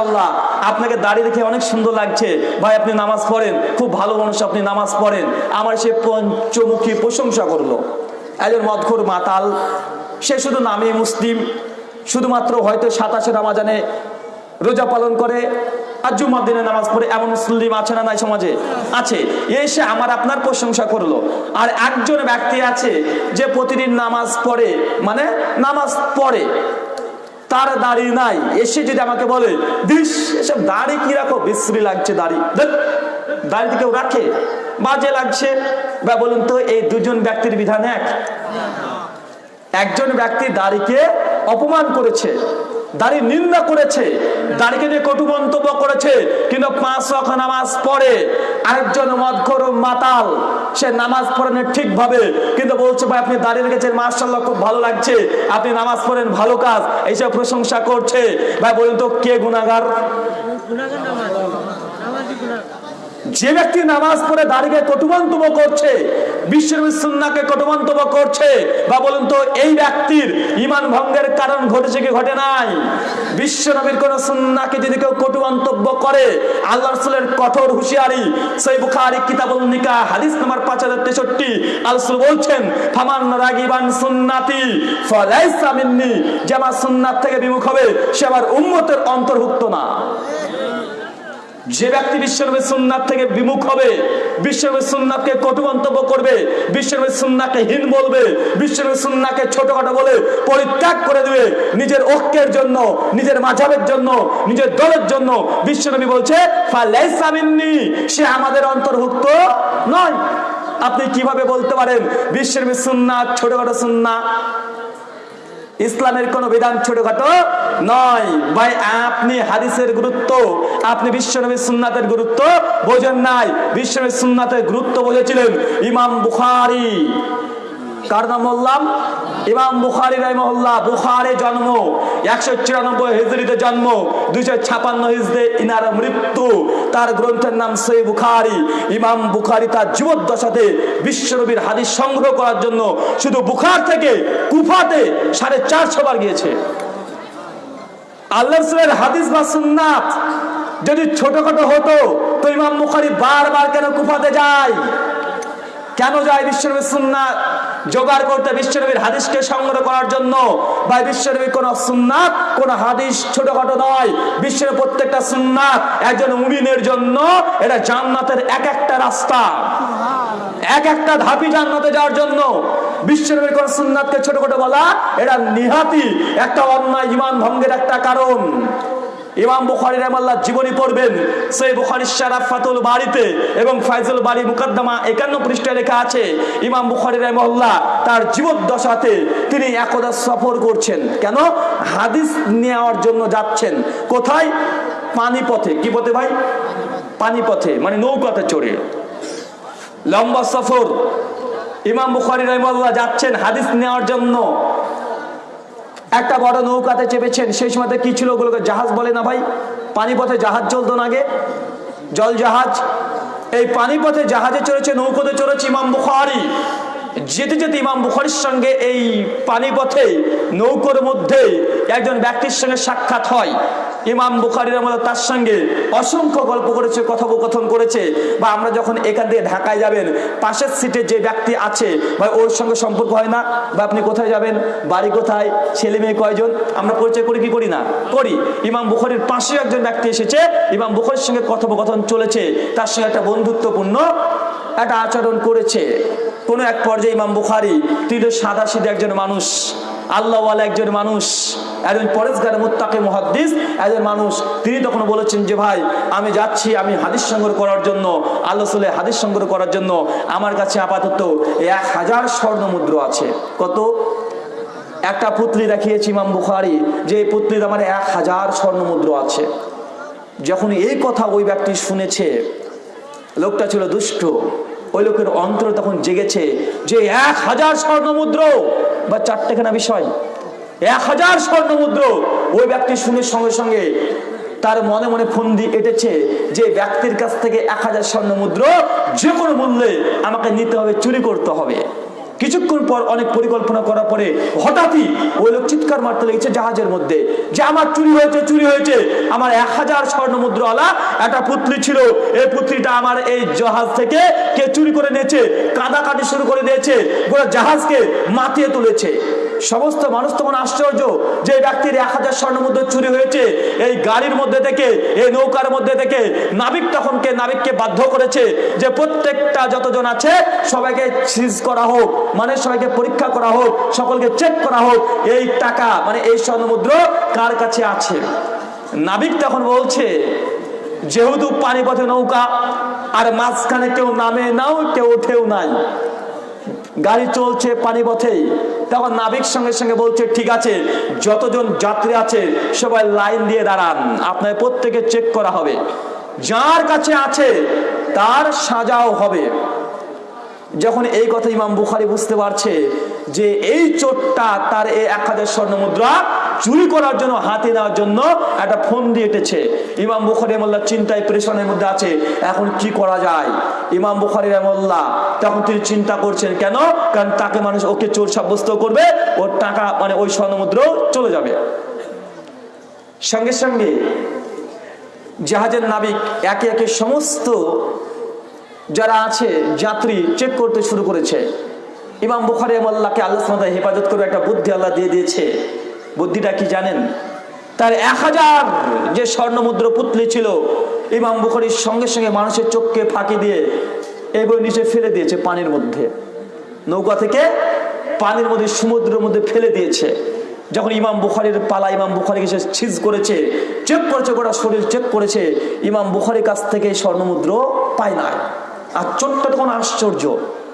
আপনাকে দাঁড়িয়ে রেখে অনেক সুন্দর লাগছে। ভাই, আপনি নামাজ পড়েন, খুব ভালো মানুষ আপনি নামাজ পড়েন। আমার সে পঞ্চমুখী প্রশংসা করল। একজন মদখোর মাতাল, সে শুধু নামে মুসলিম, শুধুমাত্র হয়তো সাতাশে রামাজানে রোজা পালন করে আর জুমার দিনে নামাজ পড়ে এমন মুসলিম আছে না নাই সমাজে? আছে। এসে আমার আপনার প্রশংসা করল। আর একজন ব্যক্তি আছে যে প্রতিদিন নামাজ পড়ে মানে নামাজ পড়ে, তার দাড়ি নাই। এসে যদি আমাকে বলে, দিস, এসব দাড়ি কি রাখো? বিশ্রী লাগছে দাড়ি। দাড়ি কেউ রাখে। বাজে লাগছে। বা বলুন তো, এই দুজন ব্যক্তির বিধান এক? একজন ব্যক্তি দাড়িকে অপমান করেছে। দাড়ি নিন্দা করেছে, দাড়িকে নিয়ে কটু মন্তব্য করেছে, কিন্তু পাঁচ ওয়াক্ত নামাজ পড়ে আরেকজন মদঘর মাতাল, সে নামাজ পড়েন ঠিক ভাবে কিন্তু বলছে, ভাই, আপনি দাঁড়িয়ে রেখেছেন মার্শাল্লাহ খুব ভালো লাগছে, আপনি নামাজ পড়েন, ভালো কাজ। এইসব প্রশংসা করছে। ভাই, বলুন তো, কে গুণাগার গুণাগার যে ব্যক্তি নামাজ পড়ে দাঁড়িয়ে কটুমন্তব্য করছে, বিশ্বের সুন্নাকে কটুমন্তব্য করছে, বা বলুন তো, এই ব্যক্তির ইমান ভঙ্গের কারণ ঘটেছে কি ঘটে নাই? বিশ্ব নবীর কোন সুন্নাকে যদি কেউ কটু মন্তব্য করে, আল্লাহ রসুলের কঠোর হুঁশিয়ারি সেই বুখারি, কিতাবুল নিকা হাদিস নাম্বার পাঁচ হাজার তেষট্টি আলসুল বলছেন, ফামান রাগিবান সুন্নাতি, ফলাইসা মিন্নি যে আমার সুন্নাত থেকে বিমুখ হবে, সে আমার উম্মতের অন্তর্ভুক্ত না। যে ব্যক্তি বিশ্বনবী সুন্নাত থেকে বিমুখ হবে বিশ্বনবী সুন্নাতকে কটু মন্তব্য করবে বিশ্বনবী সুন্নাকে হীন বলবে বিশ্বনবী সুন্নাকে ছোটখাটো বলে পরিত্যাগ করে দিবে, নিজের ঐক্যের জন্য, নিজের মাঝাবের জন্য, নিজের দলের জন্য বিশ্বনবী বলছে সে আমাদের অন্তর্ভুক্ত নয়। আপনি কীভাবে বলতে পারেন বিশ্বনবী সুন্নাত ছোটখাটো সুন্না ইসলামের কোন বিধান ছোটখাটো নয়। ভাই, আপনি হাদিসের গুরুত্ব, আপনি বিশ্বনবী সুন্নাতের গুরুত্ব বোঝেন নাই। বিশ্বনবী সুন্নাতের গুরুত্ব বোঝেছিলেন ইমাম বুখারি কার নাম বললাম? ইমাম বুখারি রহমল্লাহ বুখারে জন্ম, একশো চুরানব্বই হিজড়িতে জন্ম, দুইশো ছাপান্ন হিজড়ে ইনার মৃত্যু। তার গ্রন্থের নাম সই বুখারি। ইমাম বুখারি তার জীবদ্দশাতে বিশ্বনবীর হাদিস সংগ্রহ করার জন্য শুধু বুখার থেকে কুফাতে সাড়ে চারশো বার গিয়েছে। আল্লাহ হাদিস বা সুন্নাত যদি ছোটখাটো হতো, তো ইমাম বুখারি বারবার কেন কুফাতে যায়? কেন যায় বিশ্বনবীর সুন্নাত? জোগাড় করতে বিশ্বনবীর হাদিসকে সংগ্রহ করার জন্য। বা বিশ্বনবীর কোন সুন্নাত, কোন হাদিস ছোটখাটো নয়। বিশ্বের প্রত্যেকটা সুন্নাত একজন মুমিনের জন্য এটা জান্নাতের এক একটা রাস্তা। এক একটা ধাপি জান্নাতে যাওয়ার জন্য। বিশ্বনবীর কোন সুন্নাতকে ছোটখাটো বলা এটা নিহাতি একটা অন্যায়, ইমান ভঙ্গের একটা কারণ। ইমাম বুখারি রহমাল্লাহ জীবনী পড়বেন। সেই বুখারির শারাফাতুল বাড়িতে এবং ফাইজুল বাড়ি মুকদ্দমা একান্ন পৃষ্ঠায় লেখা আছে, ইমাম বুখারি রহমাল্লাহ তার জীবদ্দশাতে তিনি একদা সফর করছেন। কেন? হাদিস নেওয়ার জন্য যাচ্ছেন। কোথায়? পানিপথে। কি পথে ভাই? পানিপথে মানে নৌকাতে চড়ে। লম্বা সফর। ইমাম বুখারি রহমাল্লাহ যাচ্ছেন হাদিস নেওয়ার জন্য। একটা বড় নৌকাতে চেপেছেন, সেই সময়তে কি ছিল ওগুলোকে জাহাজ বলে না ভাই? পানিপথে জাহাজ চলতো না আগে। জল জাহাজ। এই পানিপথে জাহাজে চড়েছে, নৌকোতে চড়েছে ইমাম বুখারি। যেতে যেতে ইমাম বুখারির সঙ্গে এই পানিপথে নৌকোর মধ্যে একজন ব্যক্তির সঙ্গে সাক্ষাৎ হয়। ইমাম বুখারির আমলে তার সঙ্গে অসংখ্য গল্প করেছে, কথোপকথন করেছে। বা আমরা যখন এখান থেকে ঢাকায় যাবেন, পাশের সিটে যে ব্যক্তি আছে বা ওর সঙ্গে সম্পর্ক হয় না। বা আপনি কোথায় যাবেন? বাড়ি কোথায়? ছেলে মেয়ে কয়জন? আমরা পরিচয় করি কি করি না? করি। ইমাম বুখারির পাশে একজন ব্যক্তি এসেছে। ইমাম বুখারির সঙ্গে কথোপকথন চলেছে। তার সঙ্গে একটা বন্ধুত্বপূর্ণ একটা আচরণ করেছে। কোনো এক পর্যায়ে ইমাম বুখারি, তিনি সাদা সিধে একজন মানুষ, আল্লাহওয়ালা একজন মানুষ, একজন পরেশগার, মুত্তাকে, মুহাদ্দিস, একজন মানুষ। তিনি তখন বলেছেন যে, ভাই, আমি যাচ্ছি, আমি হাদিস সংগ্রহ করার জন্য, আল্লাহ সুলে হাদিস সংগ্রহ করার জন্য। আমার কাছে আপাতত এক হাজার স্বর্ণ মুদ্র আছে। কত? একটা পুতলি দেখিয়েছি ইমাম বুখারি, যে এই পুতলির আমার এক হাজার স্বর্ণ মুদ্র আছে। যখন এই কথা ওই ব্যক্তি শুনেছে, লোকটা ছিল দুষ্ট ওই লোকের অন্তর তখন জেগেছে যে এক হাজার স্বর্ণ মুদ্র বা চারটেখানা বিষয়। এক হাজার স্বর্ণ মুদ্র ওই ব্যক্তি শুনে সঙ্গে সঙ্গে তার মনে মনে ফন্দি এটেছে যে ব্যক্তির কাছ থেকে এক হাজার স্বর্ণ মুদ্র যে কোনো মূল্যে আমাকে নিতে হবে, চুরি করতে হবে। কিছুক্ষণ পর অনেক পরিকল্পনা করার পরে হঠাৎই ওই লোক চিৎকার মারতে লেগেছে জাহাজের মধ্যে যে, আমার চুরি হয়েছে চুরি হয়েছে। আমার এক হাজার স্বর্ণ মুদ্রাওয়ালা একটা পুত্রী ছিল। এই পুত্রীটা আমার এই জাহাজ থেকে কে চুরি করে নিয়েছে কাদা কাটি শুরু করে দিয়েছে, গোটা জাহাজকে মাতিয়ে তুলেছে। সমস্ত মানুষ তখন আশ্চর্য যে ব্যক্তির এক হাজার স্বর্ণ মুদ্রা চুরি হয়েছে। এই গাড়ির মধ্যে থেকে, এই নৌকার মধ্যে থেকে নাবিক তখন কে নাবিককে বাধ্য করেছে যে প্রত্যেকটা যতজন আছে সবাইকে সিজ করা হোক মানে সবাইকে পরীক্ষা করা হোক, সকলকে চেক করা হোক, এই টাকা মানে এই স্বর্ণ মুদ্রা কার কাছে আছে? নাবিক তখন বলছে, যেহেতু পানিপথে নৌকা, আর মাঝখানে কেউ নামে নাও, কেউ ওঠেও নাই। গাড়ি চলছে পানিপথেই তখন নাবিক সঙ্গে সঙ্গে বলছে, ঠিক আছে, যতজন যাত্রী আছে, সবাই লাইন দিয়ে দাঁড়ান। আপনার প্রত্যেকে চেক করা হবে। যার কাছে আছে, তার সাজাও হবে। যখন এই কথা ইমাম বুখারি বুঝতে পারছে যে এই চোটটা তার এই এক হাজার স্বর্ণ মুদ্রা চুরি করার জন্য, হাতে নেওয়ার জন্য একটা ফোন দিয়ে এটেছে। ইমাম বুখারি মোল্লা চিন্তায় প্রেশনের মধ্যে আছে, এখন কি করা যায়? ইমাম বুখারি রহমল্লা তখন তিনি চিন্তা করছেন, কেন? কারণ তাকে মানুষ ওকে চোর সাব্যস্ত করবে, ওর টাকা মানে ওই স্বর্ণমুদ্র চলে যাবে। সঙ্গে সঙ্গে জাহাজের নাবিক একে একে সমস্ত যারা আছে, যাত্রী চেক করতে শুরু করেছে। ইমাম বুখারি আল্লাহকে আল্লাহ হেফাজত করে একটা বুদ্ধি আল্লাহ দিয়ে দিয়েছে। বুদ্ধিটা কি জানেন? তার এক হাজার যে স্বর্ণ মুদ্র পুতলি ছিল, ইমাম বুখারির সঙ্গে সঙ্গে মানুষের চোখকে ফাঁকি দিয়ে বই নিচে ফেলে দিয়েছে পানির মধ্যে। নৌকা থেকে পানির মধ্যে, সমুদ্রের মধ্যে ফেলে দিয়েছে। যখন ইমাম বুখারির পালা, ইমাম বুখারি এসে ছিজ করেছে, চেক করেছে, গোটা শরীর চেক করেছে, ইমাম বুখারির কাছ থেকে স্বর্ণমুদ্র পায় নাই। আর চোটটা তখন আশ্চর্য।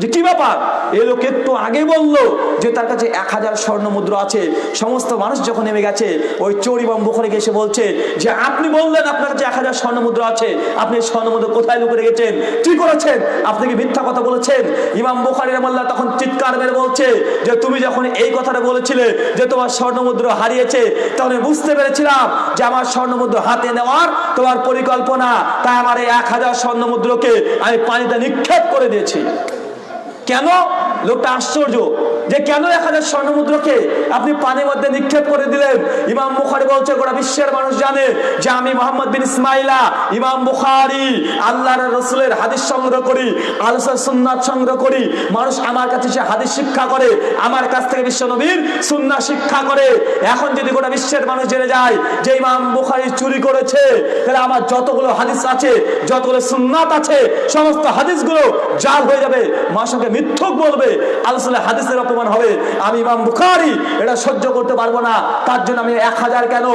যে কি ব্যাপার? এ লোক একটু আগে বলল যে তার কাছে এক হাজার স্বর্ণ মুদ্রা আছে। সমস্ত মানুষ যখন নেমে গেছে, ওই চোর ইমাম বুখারিকে এসে বলছে যে, আপনি বললেন আপনার কাছে এক হাজার স্বর্ণ মুদ্রা আছে। আপনি স্বর্ণ মুদ্রা কোথায় লুকে রেখেছেন? কি করেছেন? আপনি কি মিথ্যা কথা বলেছেন? ইমাম বুখারি রহমাল্লাহ তখন চিৎকার মেরে বলছে যে, তুমি যখন এই কথাটা বলেছিলে যে তোমার স্বর্ণ মুদ্রা হারিয়েছে তখন বুঝতে পেরেছিলাম যে আমার স্বর্ণ মুদ্রা হাতে নেওয়ার তোমার পরিকল্পনা। তাই আমার এই এক হাজার স্বর্ণ মুদ্রাকে আমি পানিতে নিক্ষেপ করে দিয়েছি। কেন? লোকটা আশ্চর্য। যে কেন এক হাজার স্বর্ণ মুদ্রাকে আপনি পানির মধ্যে নিক্ষেপ করে দিলেন? ইমাম বুখারি বলছে, গোটা বিশ্বের মানুষ জানে যে আমি মোহাম্মদ বিন ইসমাইলা, ইমাম বুখারি, আল্লাহর রসুলের হাদিস সংগ্রহ করি আলোচনা সুন্নাত সংগ্রহ করি। মানুষ আমার কাছে সে হাদিস শিক্ষা করে, আমার কাছ থেকে বিশ্ব নবীর সুন্না শিক্ষা করে। এখন যদি গোটা বিশ্বের মানুষ জেনে যায় যে ইমাম বুখারি চুরি করেছে, তাহলে আমার যতগুলো হাদিস আছে, যতগুলো সুন্নাত আছে, সমস্ত হাদিসগুলো জাল হয়ে যাবে সঙ্গে মিথ্যক বলবে। আলোচনা হাদিসের অপমান হবে? আমি ইমাম বুখারি, এটা সহ্য করতে পারব না। তার জন্য আমি এক হাজার কেন?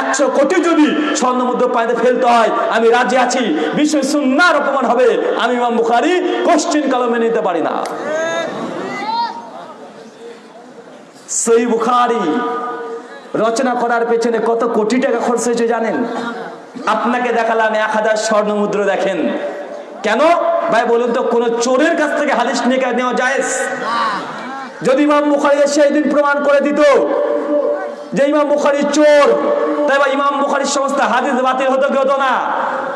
একশো কোটি যদি স্বর্ণ মুদ্রা পানিতে ফেলতে হয়, আমি রাজি আছি। বিশ্ব সুন্নার অপমান হবে। আমি ইমাম বুখারি, কোশ্চিন কালো মেনে নিতে পারি না। সেই বুখারি রচনা করার পেছনে কত কোটি টাকা খরচ হয়েছে জানেন? আপনাকে দেখালাম এক হাজার স্বর্ণ মুদ্রা দেখেন। কেন? ভাই, বলুন তো, কোন চোরের কাছ থেকে হাদিস নিয়ে নেওয়া যায় যদি ইমাম বুখারি সেই দিন প্রমাণ করে দিত যে ইমাম বুখারি চোর, তাই ইমাম বুখারির সমস্ত হাদিস বাতিল হতো কি হতো না?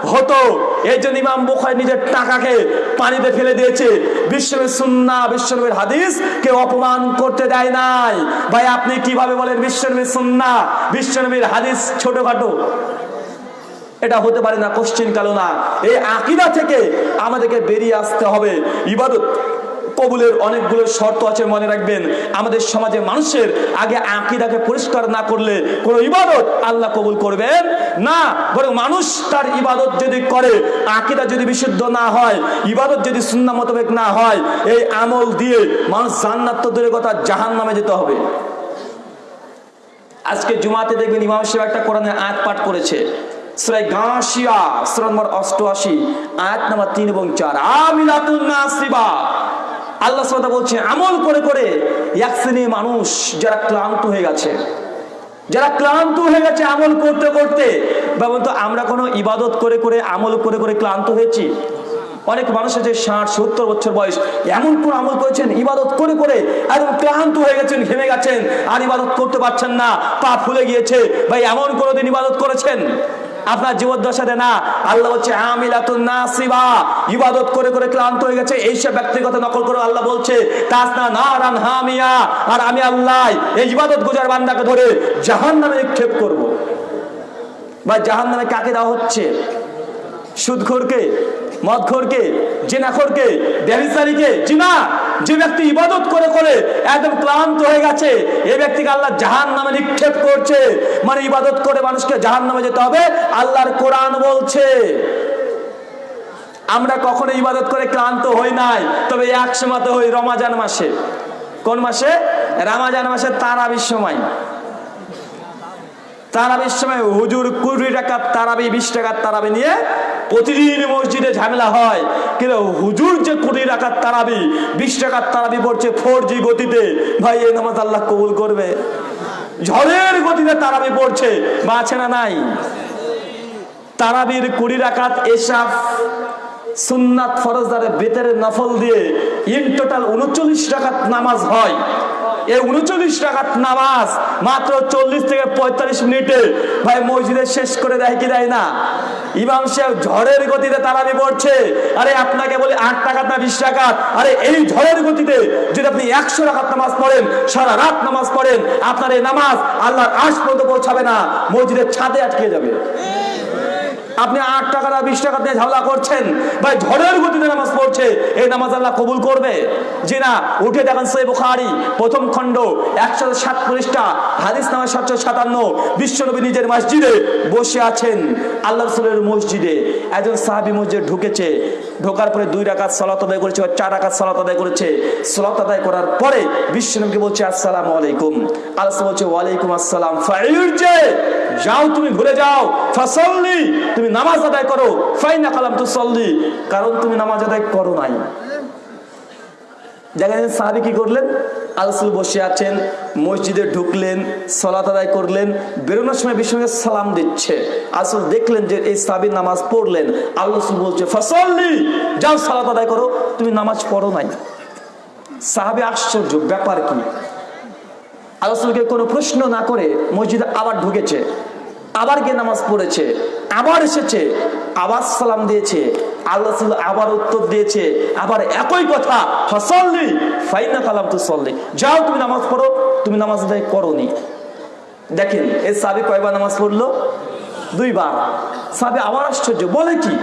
হতো। এই জন্য ইমাম বুখারি নিজের টাকাকে পানিতে ফেলে দিয়েছে। বিশ্বনবীর সুন্না বিশ্বনবীর হাদিস কে অপমান করতে দেয় নাই। ভাই, আপনি কীভাবে বলেন বিশ্বনবীর সুন্না বিশ্বনবীর হাদিস ছোটখাটো? এটা হতে পারে না কোশ্চিন কালো না। এই আকিদা থেকে আমাদেরকে বেরিয়ে আসতে হবে। ইবাদত কবুলের অনেকগুলো শর্ত আছে, মনে রাখবেন। আমাদের সমাজে মানুষের আগে আকিদাকে পরিষ্কার না করলে কোনো ইবাদত আল্লাহ কবুল করবেন না। বরং মানুষ তার ইবাদত যদি করে, আকিদা যদি বিশুদ্ধ না হয়, ইবাদত যদি সুন্না মোতাবেক না হয়, এই আমল দিয়ে মানুষ জান্নাত তো দূরের কথা জাহান নামে যেতে হবে। আজকে জুমাতে দেখবেন ইমাম সাহেব একটা কোরআনের আয়াত পাঠ করেছে। সুরাই গাঁশিয়া সুরা নম্বর অষ্টআশি, আয়াত নম্বর তিন এবং চার। আমিলাতুন নাসিবা। আল্লাহ সাল্লাহ বলছে, আমল করে করে এক শ্রেণির মানুষ যারা ক্লান্ত হয়ে গেছে। যারা ক্লান্ত হয়ে গেছে আমল করতে করতে, বাবু তো আমরা কোনো ইবাদত করে করে, আমল করে করে ক্লান্ত হয়েছি। অনেক মানুষ আছে ষাট, সত্তর বছর বয়স, এমন কোন আমল করেছেন, ইবাদত করে করে একদম ক্লান্ত হয়ে গেছেন, ঘেমে গেছেন, আর ইবাদত করতে পারছেন না, পা ফুলে গিয়েছে, ভাই এমন কোনোদিন ইবাদত করেছেন? আপনার জীবদ্দশাতে না। আল্লাহ হচ্ছে আমিলাতুন নাসিবা। ইবাদত করে করে ক্লান্ত হয়ে গেছে। এইসব ব্যক্তিগত নকল করে আল্লাহ বলছে তাসনা নারান হামিয়া। আর আমি আল্লাহ এই ইবাদত গুজার বান্দাকে ধরে জাহান্নামে নিক্ষেপ করব। বা জাহান্নামে কাকে দেওয়া হচ্ছে? সুদখোরকে, মদখোরকে, জেনাখোরকে ব্যবসায়ীকে জিনা। যে ব্যক্তি ইবাদত করে করে একদম ক্লান্ত হয়ে গেছে এই ব্যক্তিকে আল্লাহ জাহান নামে নিক্ষেপ করছে। মানে ইবাদত করে মানুষকে জাহান নামে যেতে হবে, আল্লাহর কোরআন বলছে। আমরা কখনো ইবাদত করে ক্লান্ত হই নাই, তবে এক সময় হই রমাজান মাসে। কোন মাসে? রামাজান মাসে তারাবির সময়। তারাবির সময় হুজুর কুড়ি টাকা তারাবি, বিশ টাকার তারাবি নিয়ে প্রতিদিন মসজিদে ঝামেলা হয়। কিন্তু হুজুর যে কুড়ি টাকার তারাবি, বিশ টাকার তারাবি পড়ছে ফোর জি গতিতে, ভাই, এই নামাজ আল্লাহ কবুল করবে। ঝড়ের গতিতে তারাবি পড়ছে বা আছে না নাই। তারাবির কুড়ি রাকাত এসাফ সুন্নাত ফরজদারে বেতের নফল দিয়ে ইন টোটাল উনচল্লিশ টাকাত নামাজ হয়। উনচল্লিশ টাকাত নামাজ মাত্র চল্লিশ থেকে পঁয়তাল্লিশ মিনিটে ভাই মসজিদে শেষ করে দেয় কি দেয় না? ইমাম সাহেব ঝড়ের গতিতে তারাবি পড়ছে। আরে আপনাকে বলে আট টাকা না বিশ টাকা আরে এই ঝড়ের গতিতে যদি আপনি একশো টাকার নামাজ পড়েন, সারা রাত নামাজ পড়েন, আপনার এই নামাজ আল্লাহর আশ পর্যন্ত পৌঁছাবে না, মসজিদের ছাদে আটকে যাবে। আপনি আট টাকা না বিশ টাকা দিয়ে ঝামেলা করছেন। ভাই, ঝড়ের গতিতে নামাজ পড়ছে, এই নামাজ আল্লাহ কবুল করবে? যে না, উঠে দেখেন সই বুখারি, প্রথম খণ্ড একশো সাত পৃষ্ঠা, হাদিস নামা সাতশো সাতান্ন, বিশ্বনবী নিজের মসজিদে বসে আছেন, আল্লাহ রসুলের মসজিদে। একজন সাহাবি মসজিদে ঢুকেছে, ঢোকার পরে দুই রাকাত সলাত আদায় করেছে বা চার রাকাত সলাত আদায় করেছে। সলাত আদায় করার পরে বিশ্বনবীকে বলছে, আসসালাম আলাইকুম। আল্লাহ বলছে, ওয়ালাইকুম আসসালাম। যাও তুমি ঘুরে যাও। ফাসল্লি তুমি নামাজ আদায় করো, ফাইনা কালাম তু সল্লি কারণ তুমি নামাজ আদায় করো নাই। সাহাবি কি করলেন? আলসুল বসে আছেন, মসজিদে ঢুকলেন, সলাত আদায় করলেন, বেরোনোর সময় সালাম দিচ্ছে। আসল দেখলেন যে এই সাহাবির নামাজ পড়লেন। আল্লাহ বলছে, ফসল্লি! যাও সালাত আদায় করো, তুমি নামাজ পড়ো নাই। সাহাবি আশ্চর্য, ব্যাপার কি? আল্লাহকে কোনো প্রশ্ন না করে মসজিদে আবার ঢুকেছে। আবার গিয়ে নামাজ পড়েছে, আবার এসেছে, আবার সালাম দিয়েছে, আল্লাহ আবার উত্তর দিয়েছে, আবার একই কথা, ফসল্লি ফাইনা কালাম তু সল্লি যাও, তুমি নামাজ পড়ো, তুমি নামাজ আদায় করনি। দেখেন এই সাবি কয়বার নামাজ পড়ল? দুইবার। সাবি আবার আশ্চর্য, বলে কি?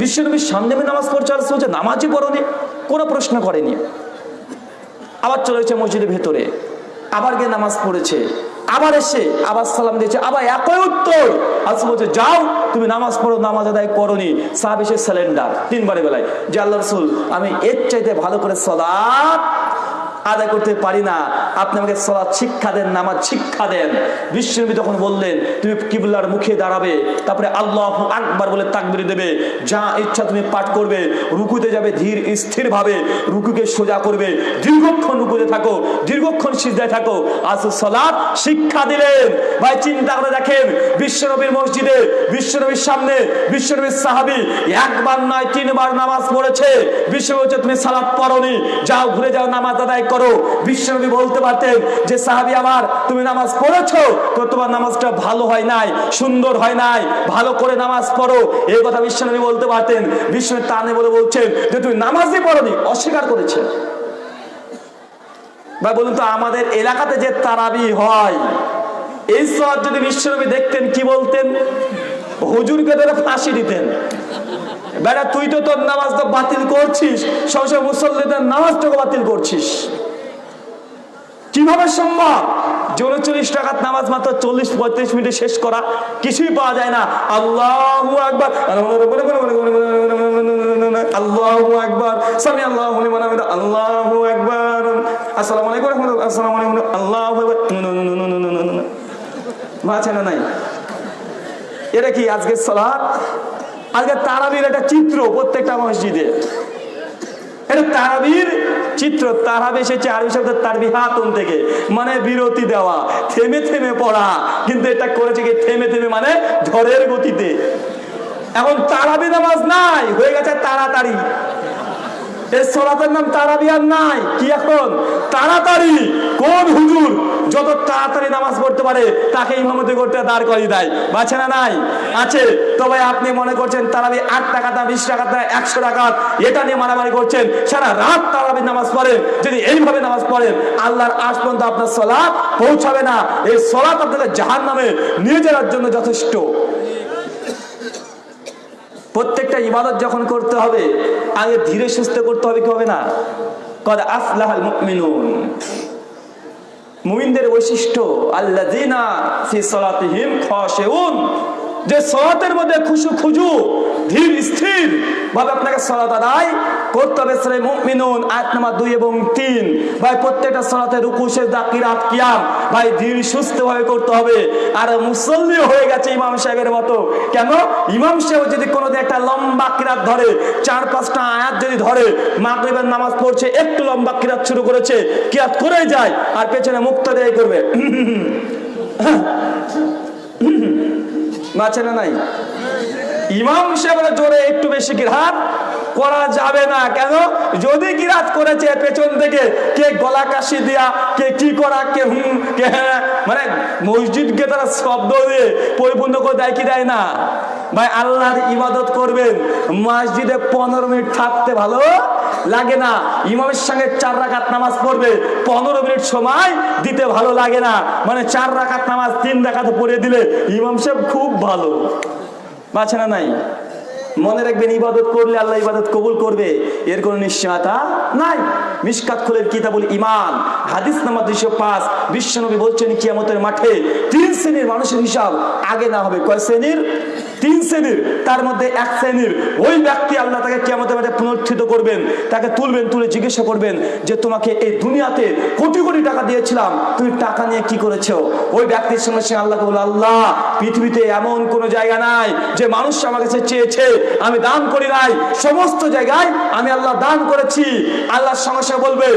বিশ্বনবীর সামনে নামাজ পড়ছে আর বলছে, নামাজই পড়নি, কোনো প্রশ্ন করেনি। আবার চলেছে মসজিদের ভেতরে, আবার গিয়ে নামাজ পড়েছে। আবার এসে আবার সালাম দিয়েছে, আবার একই উত্তর। আসলে বলছে, যাও, তুমি নামাজ পড়ো, নামাজ আদায় করনি। সাহাব সিলিন্ডার তিনবারে বেলায়। যে আল্লাহ রসুল, আমি এর চাইতে ভালো করে সলাৎ আদায় করতে পারি না। আপনি আমাকে সলাৎ শিক্ষা দেন, নামাজ শিক্ষা দেন। বিশ্বনবী তখন বললেন, তুমি কিবলার মুখে দাঁড়াবে, তারপরে আল্লাহ আকবার বলে তাকবির দেবে। যা ইচ্ছা তুমি পাঠ করবে, রুকুতে যাবে ধীর স্থির ভাবে রুকুকে সোজা করবে। দীর্ঘক্ষণ রুকুতে থাকো, দীর্ঘক্ষণ সিজদায় থাকো। আসল সলাৎ শিক্ষা দিলেন। ভাই, চিন্তা করে দেখেন বিশ্বনবীর মসজিদে বিশ্বনবীর সামনে বিশ্বনবীর সাহাবি একবার নয়, তিনবার নামাজ পড়েছে। বলছে, তুমি সালাদ পড়নি, যাও ঘুরে যাও নামাজ আদায় করো। বিশ্বনবী বলতে পারতেন যে, সাহাবি আমার, তুমি নামাজ পড়েছো? তো তোমার নামাজটা ভালো হয় নাই, সুন্দর হয় নাই, ভালো করে নামাজ পড়ো। এই কথা বিশ্বনবী বলতে পারতেন। বিশ্বনবী টানে বলে বলছেন যে, তুমি নামাজই পড়নি, অস্বীকার করেছে। ভাই, বলুন তো, আমাদের এলাকাতে যে তারাবি হয়, এই সব যদি বিশ্বনবী দেখতেন, কি বলতেন? হুজুরকে ধরে ফাঁসি দিতেন। বেটা তুই তো তোর নামাজ তো বাতিল করছিস সবসময় মুসল্লিদের নামাজটাকে বাতিল করছিস। কীভাবে সম্ভব? যে উনচল্লিশ টাকার নামাজ মাত্র চল্লিশ, পঁয়ত্রিশ মিনিটে শেষ করা কিছুই পাওয়া যায় না। আল্লাহ আকবার। আল্লাহ আকবার। সামি আল্লাহ আল্লাহ আকবার। আসসালামু আলাইকুম আসসালামু আলাইকুম আল্লাহ আছে না নাই? এটা কি আজকে সালাত? আজকে তারাবির একটা চিত্র প্রত্যেকটা মসজিদে। তারাবির চিত্র তারাবি এসেছে আরবি থেকে মানে বিরতি দেওয়া, থেমে থেমে পড়া, কিন্তু এটা করেছে কি থেমে থেমে মানে গতিতে। এখন তারাবি নামাজ নাই, হয়ে গেছে তাড়াতাড়ি। এই সলাতের নাম তারাবি নাই। কি এখন? তাড়াতাড়ি। কোন হুজুর যত তাড়াতাড়ি নামাজ পড়তে পারে তাকে ইমামতি করতে দাঁড় করিয়ে দেয়। বাছে না নাই? আছে। তবে আপনি মনে করছেন তারাবি আট টাকা তা বিশ টাকা তা একশো টাকা, এটা নিয়ে মারামারি করছেন। সারা রাত তারাবি নামাজ পড়েন। যদি এইভাবে নামাজ পড়েন, আল্লাহর আজ পর্যন্ত আপনার সলাপ পৌঁছাবে না। এই সলাপ আপনাকে জাহান নামে নিয়ে যাওয়ার জন্য যথেষ্ট। প্রত্যেকটা ইবাদত যখন করতে হবে, আগে ধীরে সুস্থ করতে হবে কি হবে না? কদ আফলাহাল মুমিনুন। মুমিনদের বৈশিষ্ট্য, আল্লাযিনা ফি সলাতিহিম খাশিউন। যে সালাতের মধ্যে খুশু খুজু, ধীর স্থির ভাবে আপনাকে সালাত আদায় করতে হবে। সূরা মুমিনুন, আয়াত নাম্বার দুই এবং তিন। ভাই, প্রত্যেকটা সালাতে রুকু, সিজদা, কিরাত, কিয়াম, ভাই, ধীর সুস্থ ভাবে করতে হবে। আর মুসল্লি হয়ে গেছে ইমাম সাহেবের মতো। কেন? ইমাম সাহেব যদি কোনোদিন একটা লম্বা কিরাত ধরে, চার পাঁচটা আয়াত যদি ধরে, মাগরিবের নামাজ পড়ছে, একটু লম্বা কিরাত শুরু করেছে কিরাত করে যায়, আর পেছনে মুক্ত দেয় করবে। [CLEARS THROAT] [CLEARS THROAT] [CLEARS THROAT] বাঁচে ছেলে নাই? ইমাম সাহেবের জোরে একটু বেশি কিরাত করা যাবে না। কেন? যদি গিরাত করেছে পেছন থেকে, কে গলা কাশি দিয়া, কে কি করা, কে হুম, কে হ্যাঁ মানে মসজিদকে তারা শব্দ দিয়ে পরিপূর্ণ করে দেয় কি দেয় না? ভাই, আল্লাহর ইবাদত করবেন, মসজিদে পনেরো মিনিট থাকতে ভালো লাগে না। ইমামের সঙ্গে চার রাকাত নামাজ পড়বে, পনেরো মিনিট সময় দিতে ভালো লাগে না। মানে চার রাকাত নামাজ তিন রাকাত পড়ে দিলে ইমাম সাহেব খুব ভালো। বাছে না নাই। মনে রাখবেন, ইবাদত করলে আল্লাহ ইবাদত কবুল করবে। এর কোনো নিশ্চয়তা নাই। মিসকাত খুলের কিতাবুল ইমান হাদিস নাম্বার দুইশো পাঁচ। বিশ্বনবী বলছেন, কিয়ামতের মাঠে তিন শ্রেণির মানুষের হিসাব আগে না হবে। কয় শ্রেণির? তিন শ্রেণির। তার মধ্যে এক শ্রেণির। ওই ব্যক্তি আল্লাহ তাকে কিয়ামতের মাঠে পুনরুত্থিত করবেন, তাকে তুলবেন, তুলে জিজ্ঞাসা করবেন যে, তোমাকে এই দুনিয়াতে কোটি কোটি টাকা দিয়েছিলাম, তুমি টাকা নিয়ে কি করেছ? ওই ব্যক্তির সঙ্গে সে আল্লাহ বলে আল্লাহ, পৃথিবীতে এমন কোনো জায়গা নাই যে মানুষ আমার কাছে চেয়েছে আমি দান করি নাই। সমস্ত জায়গায় আমি আল্লাহ দান করেছি। আল্লাহর সঙ্গে বলবে